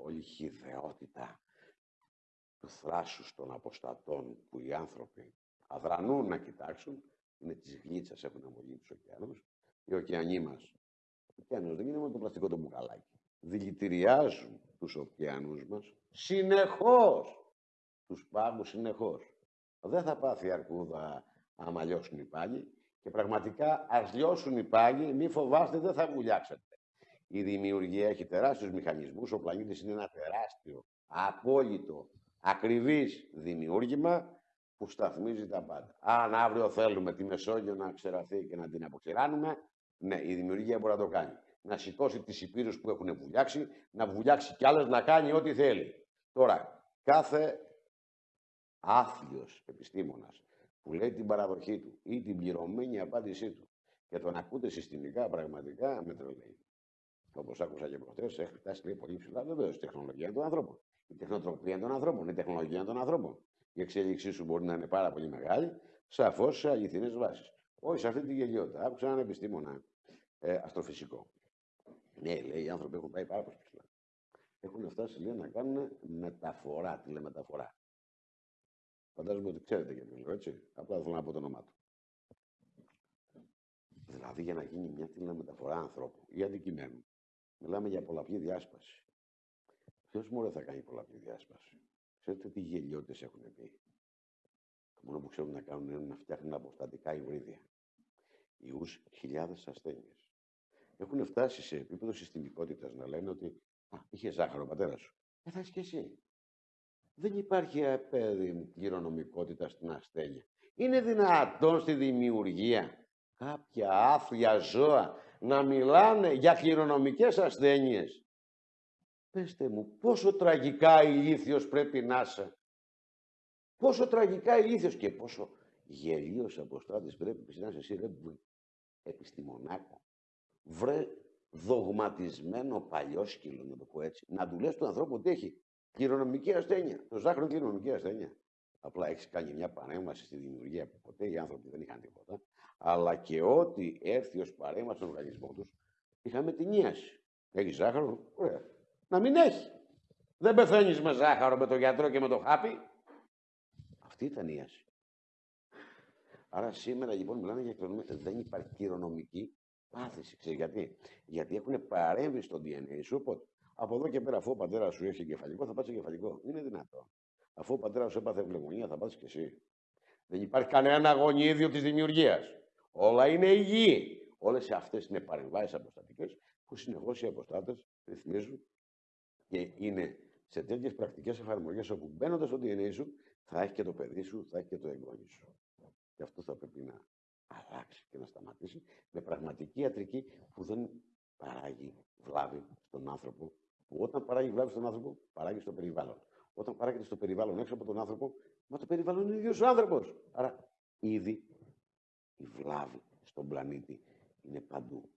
όλη η χειδαιότητα του θράσους των αποστατών που οι άνθρωποι αδρανούν να κοιτάξουν, είναι της γλίτσας έχουν αμολύνει τους ωκεανού. Οι ωκεανοί μας, ο ωκεανό δεν είναι μόνο το πλαστικό το μπουκαλάκι. Δηλητηριάζουν τους ωκεανούς μας συνεχώς. Τους πάγου συνεχώς. Δεν θα πάθει αρκούδα άμα λιώσουν οι πάγοι και πραγματικά ας λιώσουν οι πάγοι, μη φοβάστε, δεν θα βουλιάξετε. Η δημιουργία έχει τεράστιους μηχανισμούς, ο πλανήτης είναι ένα τεράστιο, απόλυτο, ακριβής δημιούργημα που σταθμίζει τα πάντα. Αν αύριο θέλουμε τη Μεσόγειο να ξεραθεί και να την αποξηράνουμε, ναι, η δημιουργία μπορεί να το κάνει. Να σηκώσει τις υπήρους που έχουν βουλιάξει, να βουλιάξει κι άλλες, να κάνει ό,τι θέλει. Τώρα, κάθε άθλιος επιστήμονας που λέει την παραδοχή του ή την πληρωμένη απάντησή του και τον ακούτε συστημικά πραγματικά με τρελαίνει. Όπως άκουσα και προχτέ, έχει φτάσει λέει, πολύ ψηλά. Βεβαίως, η τεχνολογία είναι των ανθρώπων. Η τεχνοτροπία είναι των ανθρώπων. Η τεχνολογία είναι των ανθρώπων. Η εξέλιξή σου μπορεί να είναι πάρα πολύ μεγάλη, σαφώς σε αληθινές βάσεις. Όχι σε αυτή τη γελιότητα. Άκουσα έναν επιστήμονα ε, αστροφυσικό. Ναι, λέει, οι άνθρωποι έχουν πάει πάρα πολύ ψηλά. Έχουν φτάσει λέει, να κάνουν μεταφορά, τηλεμεταφορά. Φαντάζομαι ότι ξέρετε γιατί λέω, έτσι. Απλά θέλω να πω το όνομά του. Δηλαδή για να γίνει μια τηλεμεταφορά ανθρώπου ή αντικειμένου, μιλάμε για πολλαπλή διάσπαση. Ποιος μόνο θα κάνει πολλαπλή διάσπαση; Ξέρετε τι γελιότητες έχουν πει; Το μόνο που ξέρουν να κάνουν είναι να φτιάχνουν αποστατικά υβρίδια. Ιούς χιλιάδες ασθένειες. Έχουν φτάσει σε επίπεδο συστημικότητας να λένε ότι Α, είχες ζάχαρο ο πατέρας σου. Ε, θα και εσύ. Δεν υπάρχει παιδί κληρονομικότητα στην ασθένεια. Είναι δυνατόν στη δημιουργία κάποια άθλια ζώα να μιλάνε για κληρονομικές ασθένειες; Πεςτε μου, πόσο τραγικά ηλίθιος πρέπει να είσαι; Πόσο τραγικά ηλίθιος και πόσο γελίος αποστάτης πρέπει να είσαι εσύ, ρε επιστημονάκο. Βρε δογματισμένο παλιόσκυλο, να το πω έτσι. Να του λες του ανθρώπου ότι έχει κληρονομική ασθένεια. Το ζάχαρο είναι κληρονομική ασθένεια. Απλά έχεις κάνει μια παρέμβαση στη δημιουργία που ποτέ οι άνθρωποι δεν είχαν τίποτα. Αλλά και ό,τι έρθει ως παρέμβαση στον οργανισμό τους, είχαμε την ίαση. Έχεις ζάχαρο, ωραία. Να μην έχεις. Δεν πεθαίνεις με ζάχαρο, με τον γιατρό και με το χάπι. Αυτή ήταν η ίαση. Άρα σήμερα λοιπόν μιλάμε για κληρονομική. Δεν υπάρχει κληρονομική πάθηση. Ξέρεις γιατί; Γιατί έχουν παρέμβει στο DNA σου. Οπότε από εδώ και πέρα, αφού ο πατέρας σου έχει κεφαλικό, θα πάθει κεφαλικό. Είναι δυνατό. Αφού ο πατέρας σου έπαθε ευλογονία, θα πάθει και εσύ. Δεν υπάρχει κανένα γονίδιο της δημιουργίας. Όλα είναι υγιή. Όλες αυτές είναι παρεμβάσεις αποστατικές που συνεχώς οι αποστάτες ρυθμίζουν και είναι σε τέτοιες πρακτικές εφαρμογές όπου μπαίνοντας στο DNA σου θα έχει και το παιδί σου, θα έχει και το εγγόνι σου. Και αυτό θα πρέπει να αλλάξει και να σταματήσει με πραγματική ιατρική που δεν παράγει βλάβη στον άνθρωπο. Που όταν παράγει βλάβη στον άνθρωπο, παράγει στο περιβάλλον. Όταν παράγεται στο περιβάλλον έξω από τον άνθρωπο, μα το περιβάλλον είναι ο ίδιος ο άνθρωπος. Άρα ήδη η βλάβη στον πλανήτη είναι παντού.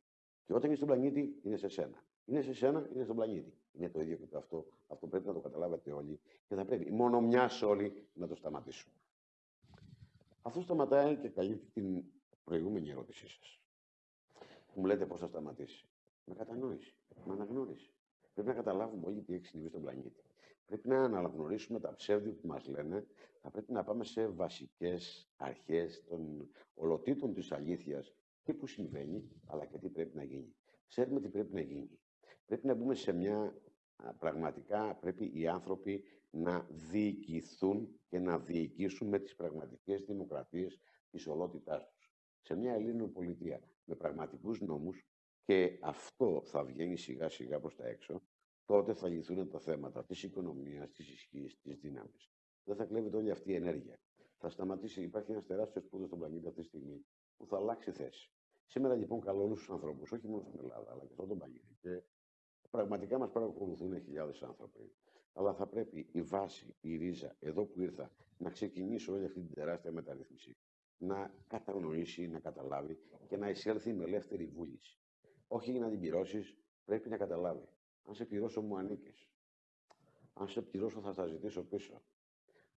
Και όταν είναι στον πλανήτη, είναι σε σένα. Είναι σε σένα, είναι στον πλανήτη. Είναι το ίδιο και το αυτό. Αυτό πρέπει να το καταλάβετε όλοι και θα πρέπει μόνο μιας όλοι να το σταματήσουμε. Αυτό σταματάει και καλύπτει την προηγούμενη ερώτησή σας. Που μου λέτε πώς θα σταματήσει. Με κατανόηση, με αναγνώριση. Πρέπει να καταλάβουμε όλοι τι έχει συμβεί στον πλανήτη. Πρέπει να αναγνωρίσουμε τα ψεύδια που μας λένε. Θα πρέπει να πάμε σε βασικές αρχές των ολοτήτων της αλήθειας τι που συμβαίνει, αλλά και τι πρέπει να γίνει. Ξέρουμε τι πρέπει να γίνει. Πρέπει να μπούμε σε μια πραγματικά πρέπει οι άνθρωποι να διοικηθούν και να διοικήσουν με τις πραγματικές δημοκρατίες της ολότητάς τους. Σε μια Ελλήνων πολιτεία με πραγματικούς νόμους και αυτό θα βγαίνει σιγά σιγά προς τα έξω, τότε θα λυθούν τα θέματα της οικονομίας, της ισχύς, της δύναμης. Δεν θα κλέβεται όλη αυτή η ενέργεια. Θα σταματήσει, υπάρχει ένας τεράστιος σπούδο στον πλανήτη αυτή τη στιγμή που θα αλλάξει θέση. Σήμερα λοιπόν καλώ όλου του ανθρώπους, όχι μόνο στην Ελλάδα, αλλά και στον πλανήτη. Και πραγματικά μας παρακολουθούν χιλιάδες άνθρωποι. Αλλά θα πρέπει η βάση, η ρίζα, εδώ που ήρθα, να ξεκινήσει όλη αυτή την τεράστια μεταρρύθμιση. Να κατανοήσει, να καταλάβει και να εισέλθει με ελεύθερη βούληση. Όχι για να την πληρώσεις, πρέπει να καταλάβει. Αν σε πληρώσω, μου ανήκεις. Αν σε πληρώσω, θα στα ζητήσω πίσω.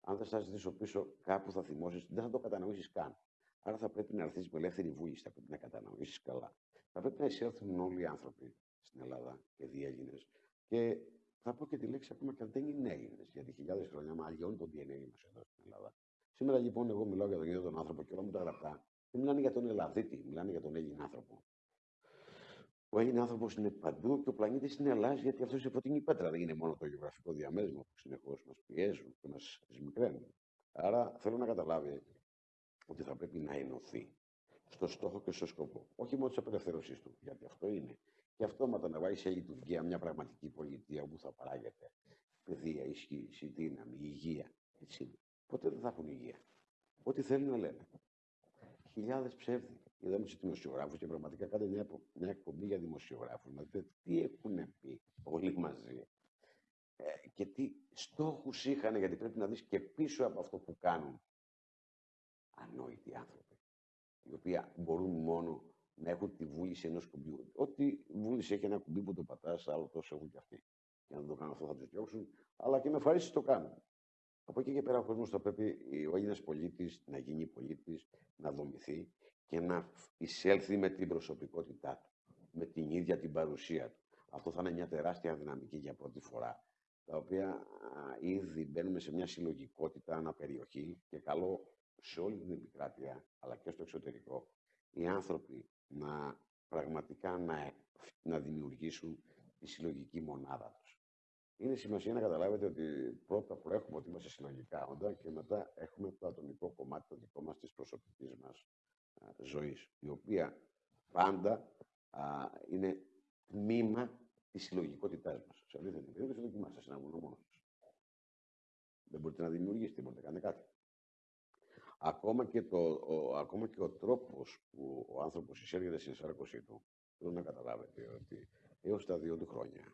Αν δεν στα ζητήσω πίσω, κάπου θα θυμώσεις, δεν θα το κατανοήσεις καν. Άρα θα πρέπει να έρθεις με ελεύθερη βούληση, θα πρέπει να κατανοήσεις καλά. Θα πρέπει να εισέλθουν όλοι οι άνθρωποι στην Ελλάδα και διέλληνε. Και θα πω και τη λέξη ακόμα και αν δεν είναι Έλληνες, γιατί χιλιάδες χρόνια μα αλλιώνει το DNA μας εδώ στην Ελλάδα. Σήμερα λοιπόν εγώ μιλάω για τον ίδιο τον άνθρωπο και όλα μου τα γραπτά. Δεν μιλάνε για τον Ελλαδίτη, μιλάνε για τον Έλληνα άνθρωπο. Ο Έλληνα άνθρωπος είναι παντού και ο πλανήτης είναι Ελλάδα γιατί αυτός είναι φωτεινή πέτρα. Δεν είναι μόνο το γεωγραφικό διαμέρισμα που συνεχώς μας πιέζουν και μας σμικραίνουν. Άρα θέλω να καταλάβει ότι θα πρέπει να ενωθεί στο στόχο και στο σκοπό. Όχι μόνο της απελευθέρωσή του, γιατί αυτό είναι. Και αυτόματα να βάλει σε λειτουργία μια πραγματική πολιτεία όπου θα παράγεται παιδεία, ισχύ, δύναμη, υγεία. Έτσι είναι. Ποτέ δεν θα έχουν υγεία. Ό,τι θέλουν να λένε. Χιλιάδες ψεύδι. Είδαμε του δημοσιογράφους και πραγματικά κάντε μια, μια εκπομπή για δημοσιογράφους. Να δείτε τι έχουν πει όλοι μαζί. Ε, και τι στόχους είχαν, γιατί πρέπει να δεις και πίσω από αυτό που κάνουν ανόητοι άνθρωποι, οι οποίοι μπορούν μόνο να έχουν τη βούληση ενός κουμπιού. Ό,τι βούληση έχει ένα κουμπί που το πατάς, άλλο τόσο έχουν και αυτοί. Και αν δεν το κάνουν αυτό θα τους διώξουν, αλλά και με ευχαρίστηση το κάνουν. Από εκεί και πέρα ο κόσμος θα πρέπει ο Έλληνας πολίτης να γίνει πολίτης, να δομηθεί και να εισέλθει με την προσωπικότητά του, με την ίδια την παρουσία του. Αυτό θα είναι μια τεράστια δυναμική για πρώτη φορά, τα οποία ήδη μπαίνουμε σε μια συλλογικότητα αναπεριοχή και καλό σε όλη την επικράτεια, αλλά και στο εξωτερικό, οι άνθρωποι να πραγματικά να, να δημιουργήσουν τη συλλογική μονάδα τους. Είναι σημασία να καταλάβετε ότι πρώτα προέχουμε ότι είμαστε συλλογικά όντα και μετά έχουμε το ατομικό κομμάτι το δικό μας της προσωπικής μας α, ζωής, η οποία πάντα α, είναι τμήμα της συλλογικότητάς μας. Σε αλήθεια την περίπτωση δοκιμάστε σε ένα βουνό μόνος Δεν μπορείτε να δημιουργήσετε, μπορείτε να κάνετε κάτι. Ακόμα και, το, ο, ακόμα και ο τρόπος που ο άνθρωπος εισέρχεται στην σάρκωσή του, θέλω να καταλάβετε ότι έως τα δύο του χρόνια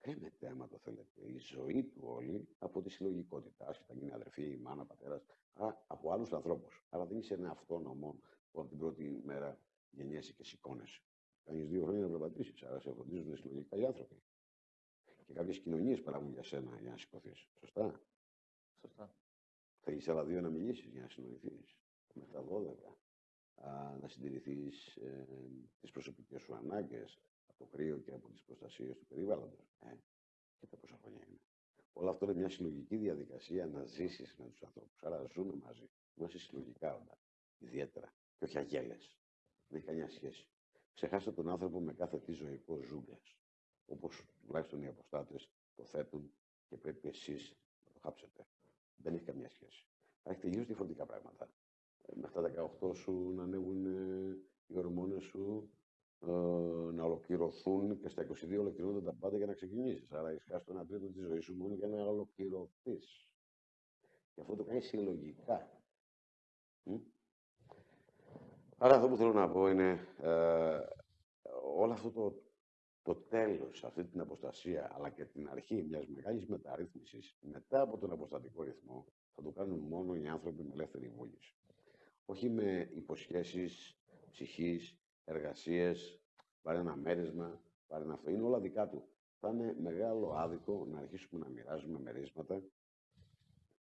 κρέμεται, άμα το θέλετε, η ζωή του όλη από τη συλλογικότητα. Άσχετα γίνει αδερφή, η μάνα, πατέρας, από άλλους ανθρώπους. Αλλά δεν είσαι ένα αυτόνομο που από την πρώτη μέρα γεννιέσαι και σηκώνεσαι. Κάνεις δύο χρόνια να περπατήσεις, άρα σε φροντίζουν συλλογικά οι άνθρωποι. Και κάποιες κοινωνίες παράγουν για σένα για να σηκωθείς. Σωστά; Σωστά. Θα άλλα δύο να μιλήσεις για να συνοηθείς. Μέχρι τα 12. Α, να συντηρηθείς ε, τις προσωπικές σου ανάγκες από το κρύο και από τις προστασίες του περιβάλλοντος. Ε, και τα πόσα χρόνια είναι. Όλο αυτό είναι μια συλλογική διαδικασία να ζήσεις με τους ανθρώπους. Άρα ζούμε μαζί. Είμαστε συλλογικά όντα. Ιδιαίτερα. Και όχι αγέλες. Δεν έχει καμιά σχέση. Ξεχάστε τον άνθρωπο με κάθε τι ζωικό ζούγκλα. Όπως τουλάχιστον οι αποστάτες το θέτουν και πρέπει εσείς να το χάψετε. Δεν έχει καμία σχέση. Θα έχει τελείω διαφορετικά πράγματα. Ε, με αυτά τα 18 σου να ανέβουν ε, οι ορμόνες σου, ε, να ολοκληρωθούν και στα 22 ολοκληρώνονται τα πάντα για να ξεκινήσεις. Άρα έχεις χάσει το ένα τρίτο της ζωής σου μόνο για να ολοκληρωθείς. Και αυτό το κάνει συλλογικά. Άρα αυτό που θέλω να πω είναι ε, όλο αυτό το, το τέλος, αυτή την αποστασία, αλλά και την αρχή μιας μεγάλης μεταρρύθμισης, μετά από τον αποστατικό ρυθμό, θα το κάνουν μόνο οι άνθρωποι με ελεύθερη βούληση. Όχι με υποσχέσεις ψυχής, εργασίες, πάρε ένα μέρισμα, πάρε ένα αυτό. Είναι όλα δικά του. Θα είναι μεγάλο άδικο να αρχίσουμε να μοιράζουμε μερίσματα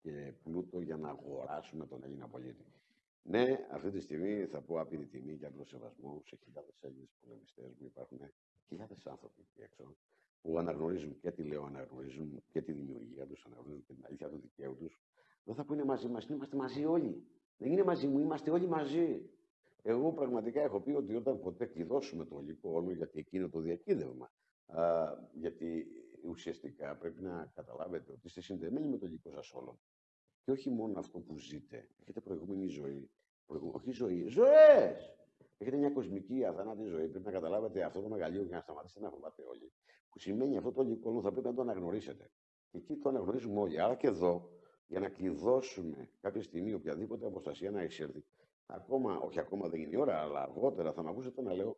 και πλούτο για να αγοράσουμε τον Έλληνα πολίτη. Ναι, αυτή τη στιγμή θα πω άπειρη τιμή και απλό σεβασμό σε χιλιάδες Έλληνες πολεμιστές μου. Υπάρχουν χιλιάδες άνθρωποι εκεί έξω που αναγνωρίζουν και τη λέω, αναγνωρίζουν και τη δημιουργία τους, αναγνωρίζουν και την αλήθεια του δικαίου τους. Δεν θα πούνε μαζί μας, είμαστε μαζί όλοι. Δεν είναι μαζί μου, είμαστε όλοι μαζί. Εγώ πραγματικά έχω πει ότι όταν ποτέ κλειδώσουμε το υλικό όλο, γιατί εκείνο το διακύδευμα Α, γιατί ουσιαστικά πρέπει να καταλάβετε ότι είστε συνδεμένοι με το υλικό σας όλων. Και όχι μόνο αυτό που ζείτε. Έχετε προηγούμενη ζωή. Προηγου... Όχι ζωή. Ζωές! Έχετε μια κοσμική αθανάτη ζωή. Πρέπει να καταλάβετε αυτό το μεγαλείο για να σταματήσετε να φοβάται όλοι. Που σημαίνει αυτό το υλικό θα πρέπει να το αναγνωρίσετε. Και εκεί το αναγνωρίζουμε όλοι. Άρα και εδώ, για να κλειδώσουμε κάποια στιγμή οποιαδήποτε αποστασία να εισέλθει, ακόμα, όχι ακόμα δεν είναι η ώρα, αλλά αργότερα θα με ακούσετε να λέω,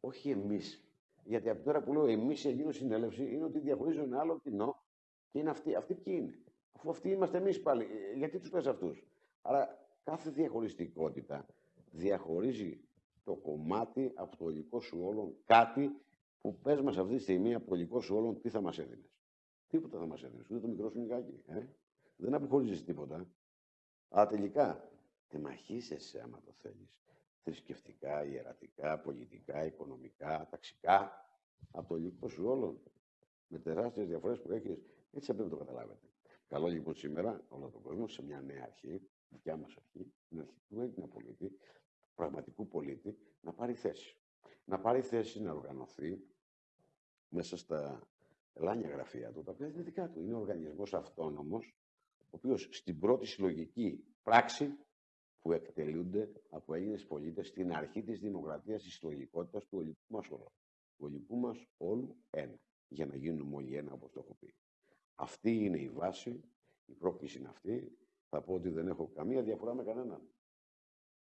όχι εμείς. Γιατί από τώρα που λέω εμείς σε εκείνο συνέλευση είναι ότι διαχωρίζω ένα άλλο κοινό και είναι αυτοί. Αυτοί ποιοι είναι. Αφού αυτοί είμαστε εμείς πάλι. Ε, γιατί τους πες αυτούς; Άρα κάθε διαχωριστικότητα διαχωρίζει το κομμάτι από το υλικό σου όλων κάτι που πες μας αυτή τη στιγμή από το υλικό σου όλων τι θα μας έδινες. Τίποτα θα μας έδινες. Ούτε το μικρό σου νικάκι. Ε; Δεν αποχωρίζεις τίποτα. Αλλά τελικά τεμαχίσεσαι άμα το θέλεις. Θρησκευτικά, ιερατικά, πολιτικά, οικονομικά, ταξικά. Από το υλικό σου όλων. Με τεράστιες διαφορές που έχεις. Έτσι πρέπει να το καταλάβετε. Καλό λοιπόν σήμερα όλο τον κόσμο σε μια νέα αρχή, δικιά μας αρχή, την αρχή του Έλληνα πολίτη, πραγματικού πολίτη, να πάρει θέση. Να πάρει θέση να οργανωθεί μέσα στα ελάνια γραφεία του, τα οποία είναι δικά του. Είναι ο οργανισμός αυτόνομος, ο οποίος στην πρώτη συλλογική πράξη που εκτελούνται από Έλληνες πολίτες στην αρχή της δημοκρατίας της συλλογικότητας του ολικού μας όλου. Του ολικού μας όλου ένα, για να γίνουμε όλοι ένα, όπως το έχω πει. Αυτή είναι η βάση, η πρόκληση είναι αυτή. Θα πω ότι δεν έχω καμία διαφορά με κανέναν.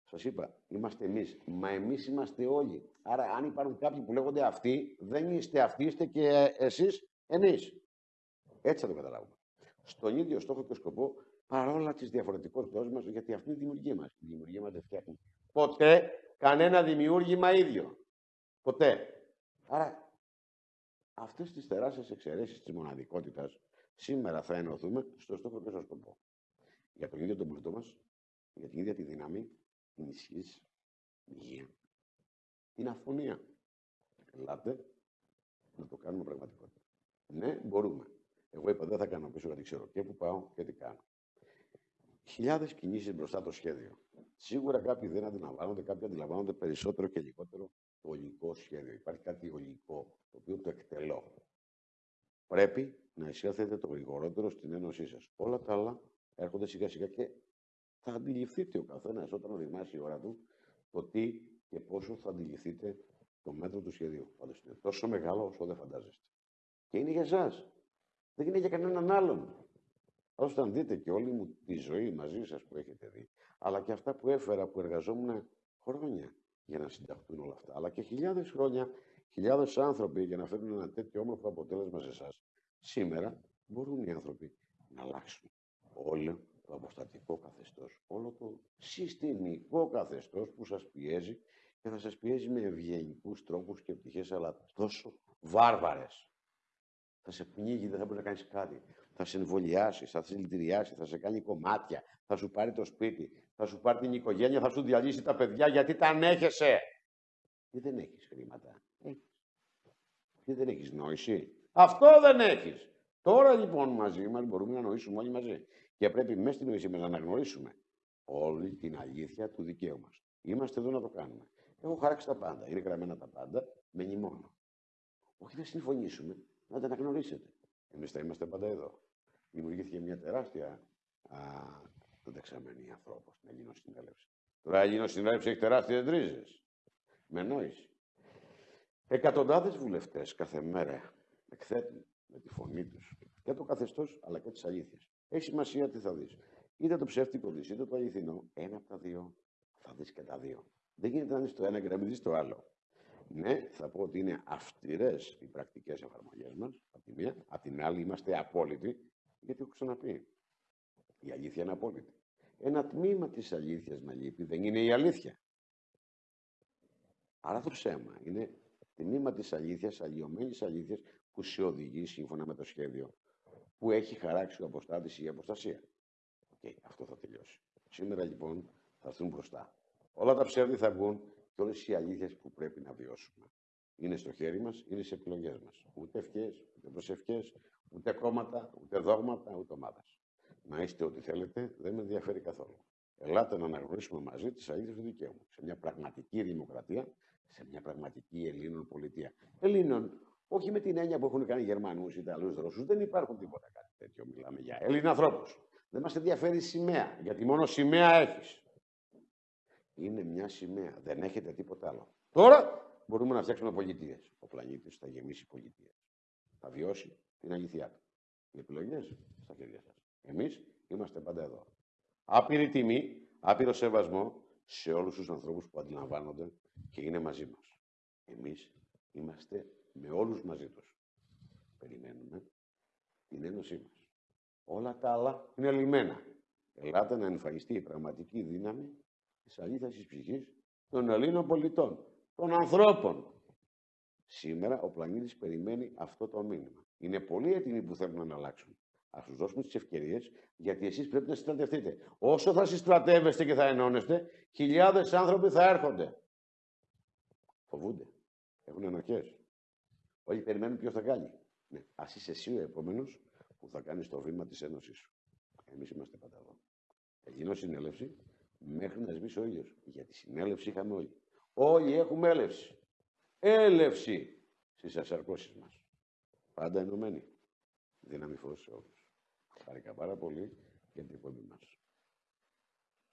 Σας είπα, είμαστε εμείς. Μα εμείς είμαστε όλοι. Άρα, αν υπάρχουν κάποιοι που λέγονται αυτοί, δεν είστε αυτοί, είστε και εσείς εμείς. Έτσι θα το καταλάβουμε. Στον ίδιο στόχο και σκοπό, παρόλα τις διαφορετικότητέ μα, γιατί αυτή είναι η δημιουργία μας. Η δημιουργία μας δεν φτιάχνει ποτέ κανένα δημιούργημα ίδιο. Ποτέ. Άρα, αυτές τις τεράστιες εξαιρέσεις της μοναδικότητας Σήμερα θα ενωθούμε στο στόχο και στο σκοπό. Για τον ίδιο τον πλούτο μας, για την ίδια τη δύναμη, την ισχύς, την υγεία, την αφωνία. Ελάτε να το κάνουμε πραγματικότητα. Ναι, μπορούμε. Εγώ είπα δεν θα κάνω πίσω γιατί ξέρω και που πάω και τι κάνω. Χιλιάδες κινήσεις μπροστά το σχέδιο. Σίγουρα κάποιοι δεν αντιλαμβάνονται, κάποιοι αντιλαμβάνονται περισσότερο και λιγότερο το ολικό σχέδιο. Υπάρχει κάτι ολικό, το οποίο το εκτελώ. Πρέπει να εισέλθετε το γρηγορότερο στην ένωσή σας. Όλα τα άλλα έρχονται σιγά σιγά και θα αντιληφθείτε ο καθένας όταν οριμάσει η ώρα του το τι και πόσο θα αντιληφθείτε το μέτρο του σχεδίου. Πάντω είναι τόσο μεγάλο όσο δεν φαντάζεστε. Και είναι για εσάς. Δεν είναι για κανέναν άλλον. Όταν δείτε και όλη μου τη ζωή μαζί σας που έχετε δει, αλλά και αυτά που έφερα που εργαζόμουν χρόνια για να συνταχθούν όλα αυτά, αλλά και χιλιάδες χρόνια, χιλιάδες άνθρωποι για να φέρουν ένα τέτοιο όμορφο αποτέλεσμα σε εσάς. Σήμερα μπορούν οι άνθρωποι να αλλάξουν όλο το αποστατικό καθεστώς, όλο το συστημικό καθεστώς που σας πιέζει και θα σας πιέζει με ευγενικούς τρόπους και πτυχές, αλλά τόσο βάρβαρες. Θα σε πνίγει, δεν θα μπορείς να κάνεις κάτι. Θα σε εμβολιάσει, θα σε λυτηριάσει, θα σε κάνει κομμάτια, θα σου πάρει το σπίτι, θα σου πάρει την οικογένεια, θα σου διαλύσει τα παιδιά γιατί τα ανέχεσαι. Και δεν έχεις χρήματα. Έχεις. Και δεν έχεις νόηση. Αυτό δεν έχεις. Τώρα λοιπόν μαζί μας μπορούμε να νοήσουμε όλοι μαζί. Και πρέπει μέσα στην νοησία μας να αναγνωρίσουμε όλη την αλήθεια του δικαίου μας. Είμαστε εδώ να το κάνουμε. Έχω χαράξει τα πάντα. Είναι γραμμένα τα πάντα με νημόνο. Όχι να συμφωνήσουμε, να τα αναγνωρίσετε. Εμείς θα είμαστε πάντα εδώ. Δημιουργήθηκε μια τεράστια δεξαμενή ανθρώπων στην Ελληνοσυνέλευση. Τώρα η Ελληνοσυνέλευση έχει τεράστιες ρίζες. Με νόηση. Εκατοντάδες βουλευτές κάθε μέρα εκθέτουν με τη φωνή τους και το καθεστώς αλλά και τις αλήθειες. Έχει σημασία τι θα δεις. Είτε το ψεύτικο δεις, είτε το αληθινό. Ένα από τα δύο θα δεις και τα δύο. Δεν γίνεται να δει το ένα και να μην δεις το άλλο. Ναι, θα πω ότι είναι αυστηρές οι πρακτικές εφαρμογές μας, από τη μία. Απ' την άλλη, είμαστε απόλυτοι, γιατί έχω ξαναπεί. Η αλήθεια είναι απόλυτη. Ένα τμήμα της αλήθειας να λείπει δεν είναι η αλήθεια. Άρα το ψέμα είναι τμήμα της αλήθειας, αλλοιωμένης αλήθειας που σε οδηγεί σύμφωνα με το σχέδιο που έχει χαράξει ο αποστάτης ή η αποστασία. Okay, αυτό θα τελειώσει. Σήμερα λοιπόν θα έρθουν μπροστά. Όλα τα ψεύδι θα βγουν και όλες οι αλήθειες που πρέπει να βιώσουμε. Είναι στο χέρι μας, είναι σε επιλογές μας. Ούτε ευχές, ούτε προσευχές, ούτε κόμματα, ούτε δόγματα, ούτε ομάδα. Να είστε ό,τι θέλετε, δεν με ενδιαφέρει καθόλου. Ελάτε να αναγνωρίσουμε μαζί τις αλήθειες του δικαίου Σε μια πραγματική δημοκρατία, σε μια πραγματική Ελλήνων πολιτεία. Ελλήνων Όχι με την έννοια που έχουν κάνει Γερμανούς, Ιταλούς, Ρώσους. Δεν υπάρχουν τίποτα κάτι τέτοιο. Μιλάμε για Έλληνα ανθρώπους. Δεν μας ενδιαφέρει η σημαία, γιατί μόνο σημαία έχεις. Είναι μια σημαία. Δεν έχετε τίποτα άλλο. Τώρα μπορούμε να φτιάξουμε πολιτείες. Ο πλανήτης θα γεμίσει πολιτείες. Θα βιώσει την αλήθεια του. Οι επιλογές στα χέρια σας. Εμείς είμαστε πάντα εδώ. Άπειρη τιμή, άπειρο σεβασμό σε όλους τους ανθρώπους που αντιλαμβάνονται και είναι μαζί μας. Εμείς είμαστε με όλους μαζί τους. Περιμένουμε την ένωσή μας. Όλα τα άλλα είναι λιμένα. Ελάτε να εμφανιστεί η πραγματική δύναμη της αλήθεια τη ψυχής των Ελλήνων πολιτών, των ανθρώπων. Σήμερα ο πλανήτης περιμένει αυτό το μήνυμα. Είναι πολλοί έτοιμοι που θέλουν να αλλάξουν. Α τους δώσουμε τις ευκαιρίες, γιατί εσείς πρέπει να συστρατευτείτε. Όσο θα συστρατεύεστε και θα ενώνεστε, χιλιάδες άνθρωποι θα έρχονται. Φοβούνται. Έχουν ενοχές. Όλοι περιμένουν ποιος θα κάνει. Ναι. Α είσαι εσύ ο επόμενος που θα κάνεις το βήμα της ένωσή σου. Εμείς είμαστε πάντα εδώ. Θα γίνω συνέλευση μέχρι να σβήσει ο ήλιος. Γιατί συνέλευση είχαμε όλοι. Όλοι έχουμε έλευση. Έλευση στις ασαρκώσει μας. Πάντα ενωμένοι. Δύναμη φως σε όλου. Χαρικά πάρα πολύ για την εκπομπή μας.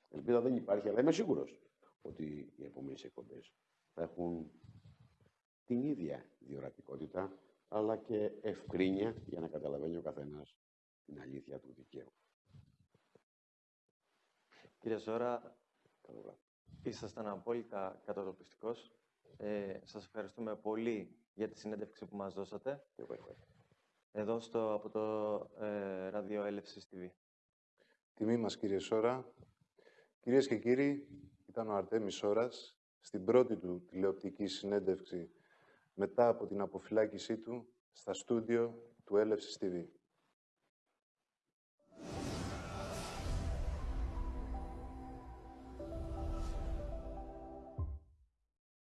Ελπίδα δεν υπάρχει, αλλά είμαι σίγουρος ότι οι επόμενες εκπομπές θα έχουν την ίδια διορατικότητα, αλλά και ευκρίνεια για να καταλαβαίνει ο καθένας την αλήθεια του δικαίου. Κύριε Ζώρα, ήσασταν απόλυτα κατατοπιστικός. Ε, σας ευχαριστούμε πολύ για τη συνέντευξη που μας δώσατε. Εδώ στο, από το ε, Ραδίο Έλευσης TV. Τιμή μας, κύριε Σόρα. Κυρίες και κύριοι, ήταν ο Αρτέμις Σόρας στην πρώτη του τηλεοπτική συνέντευξη μετά από την αποφυλάκησή του στα στούντιο του Έλευσης TV.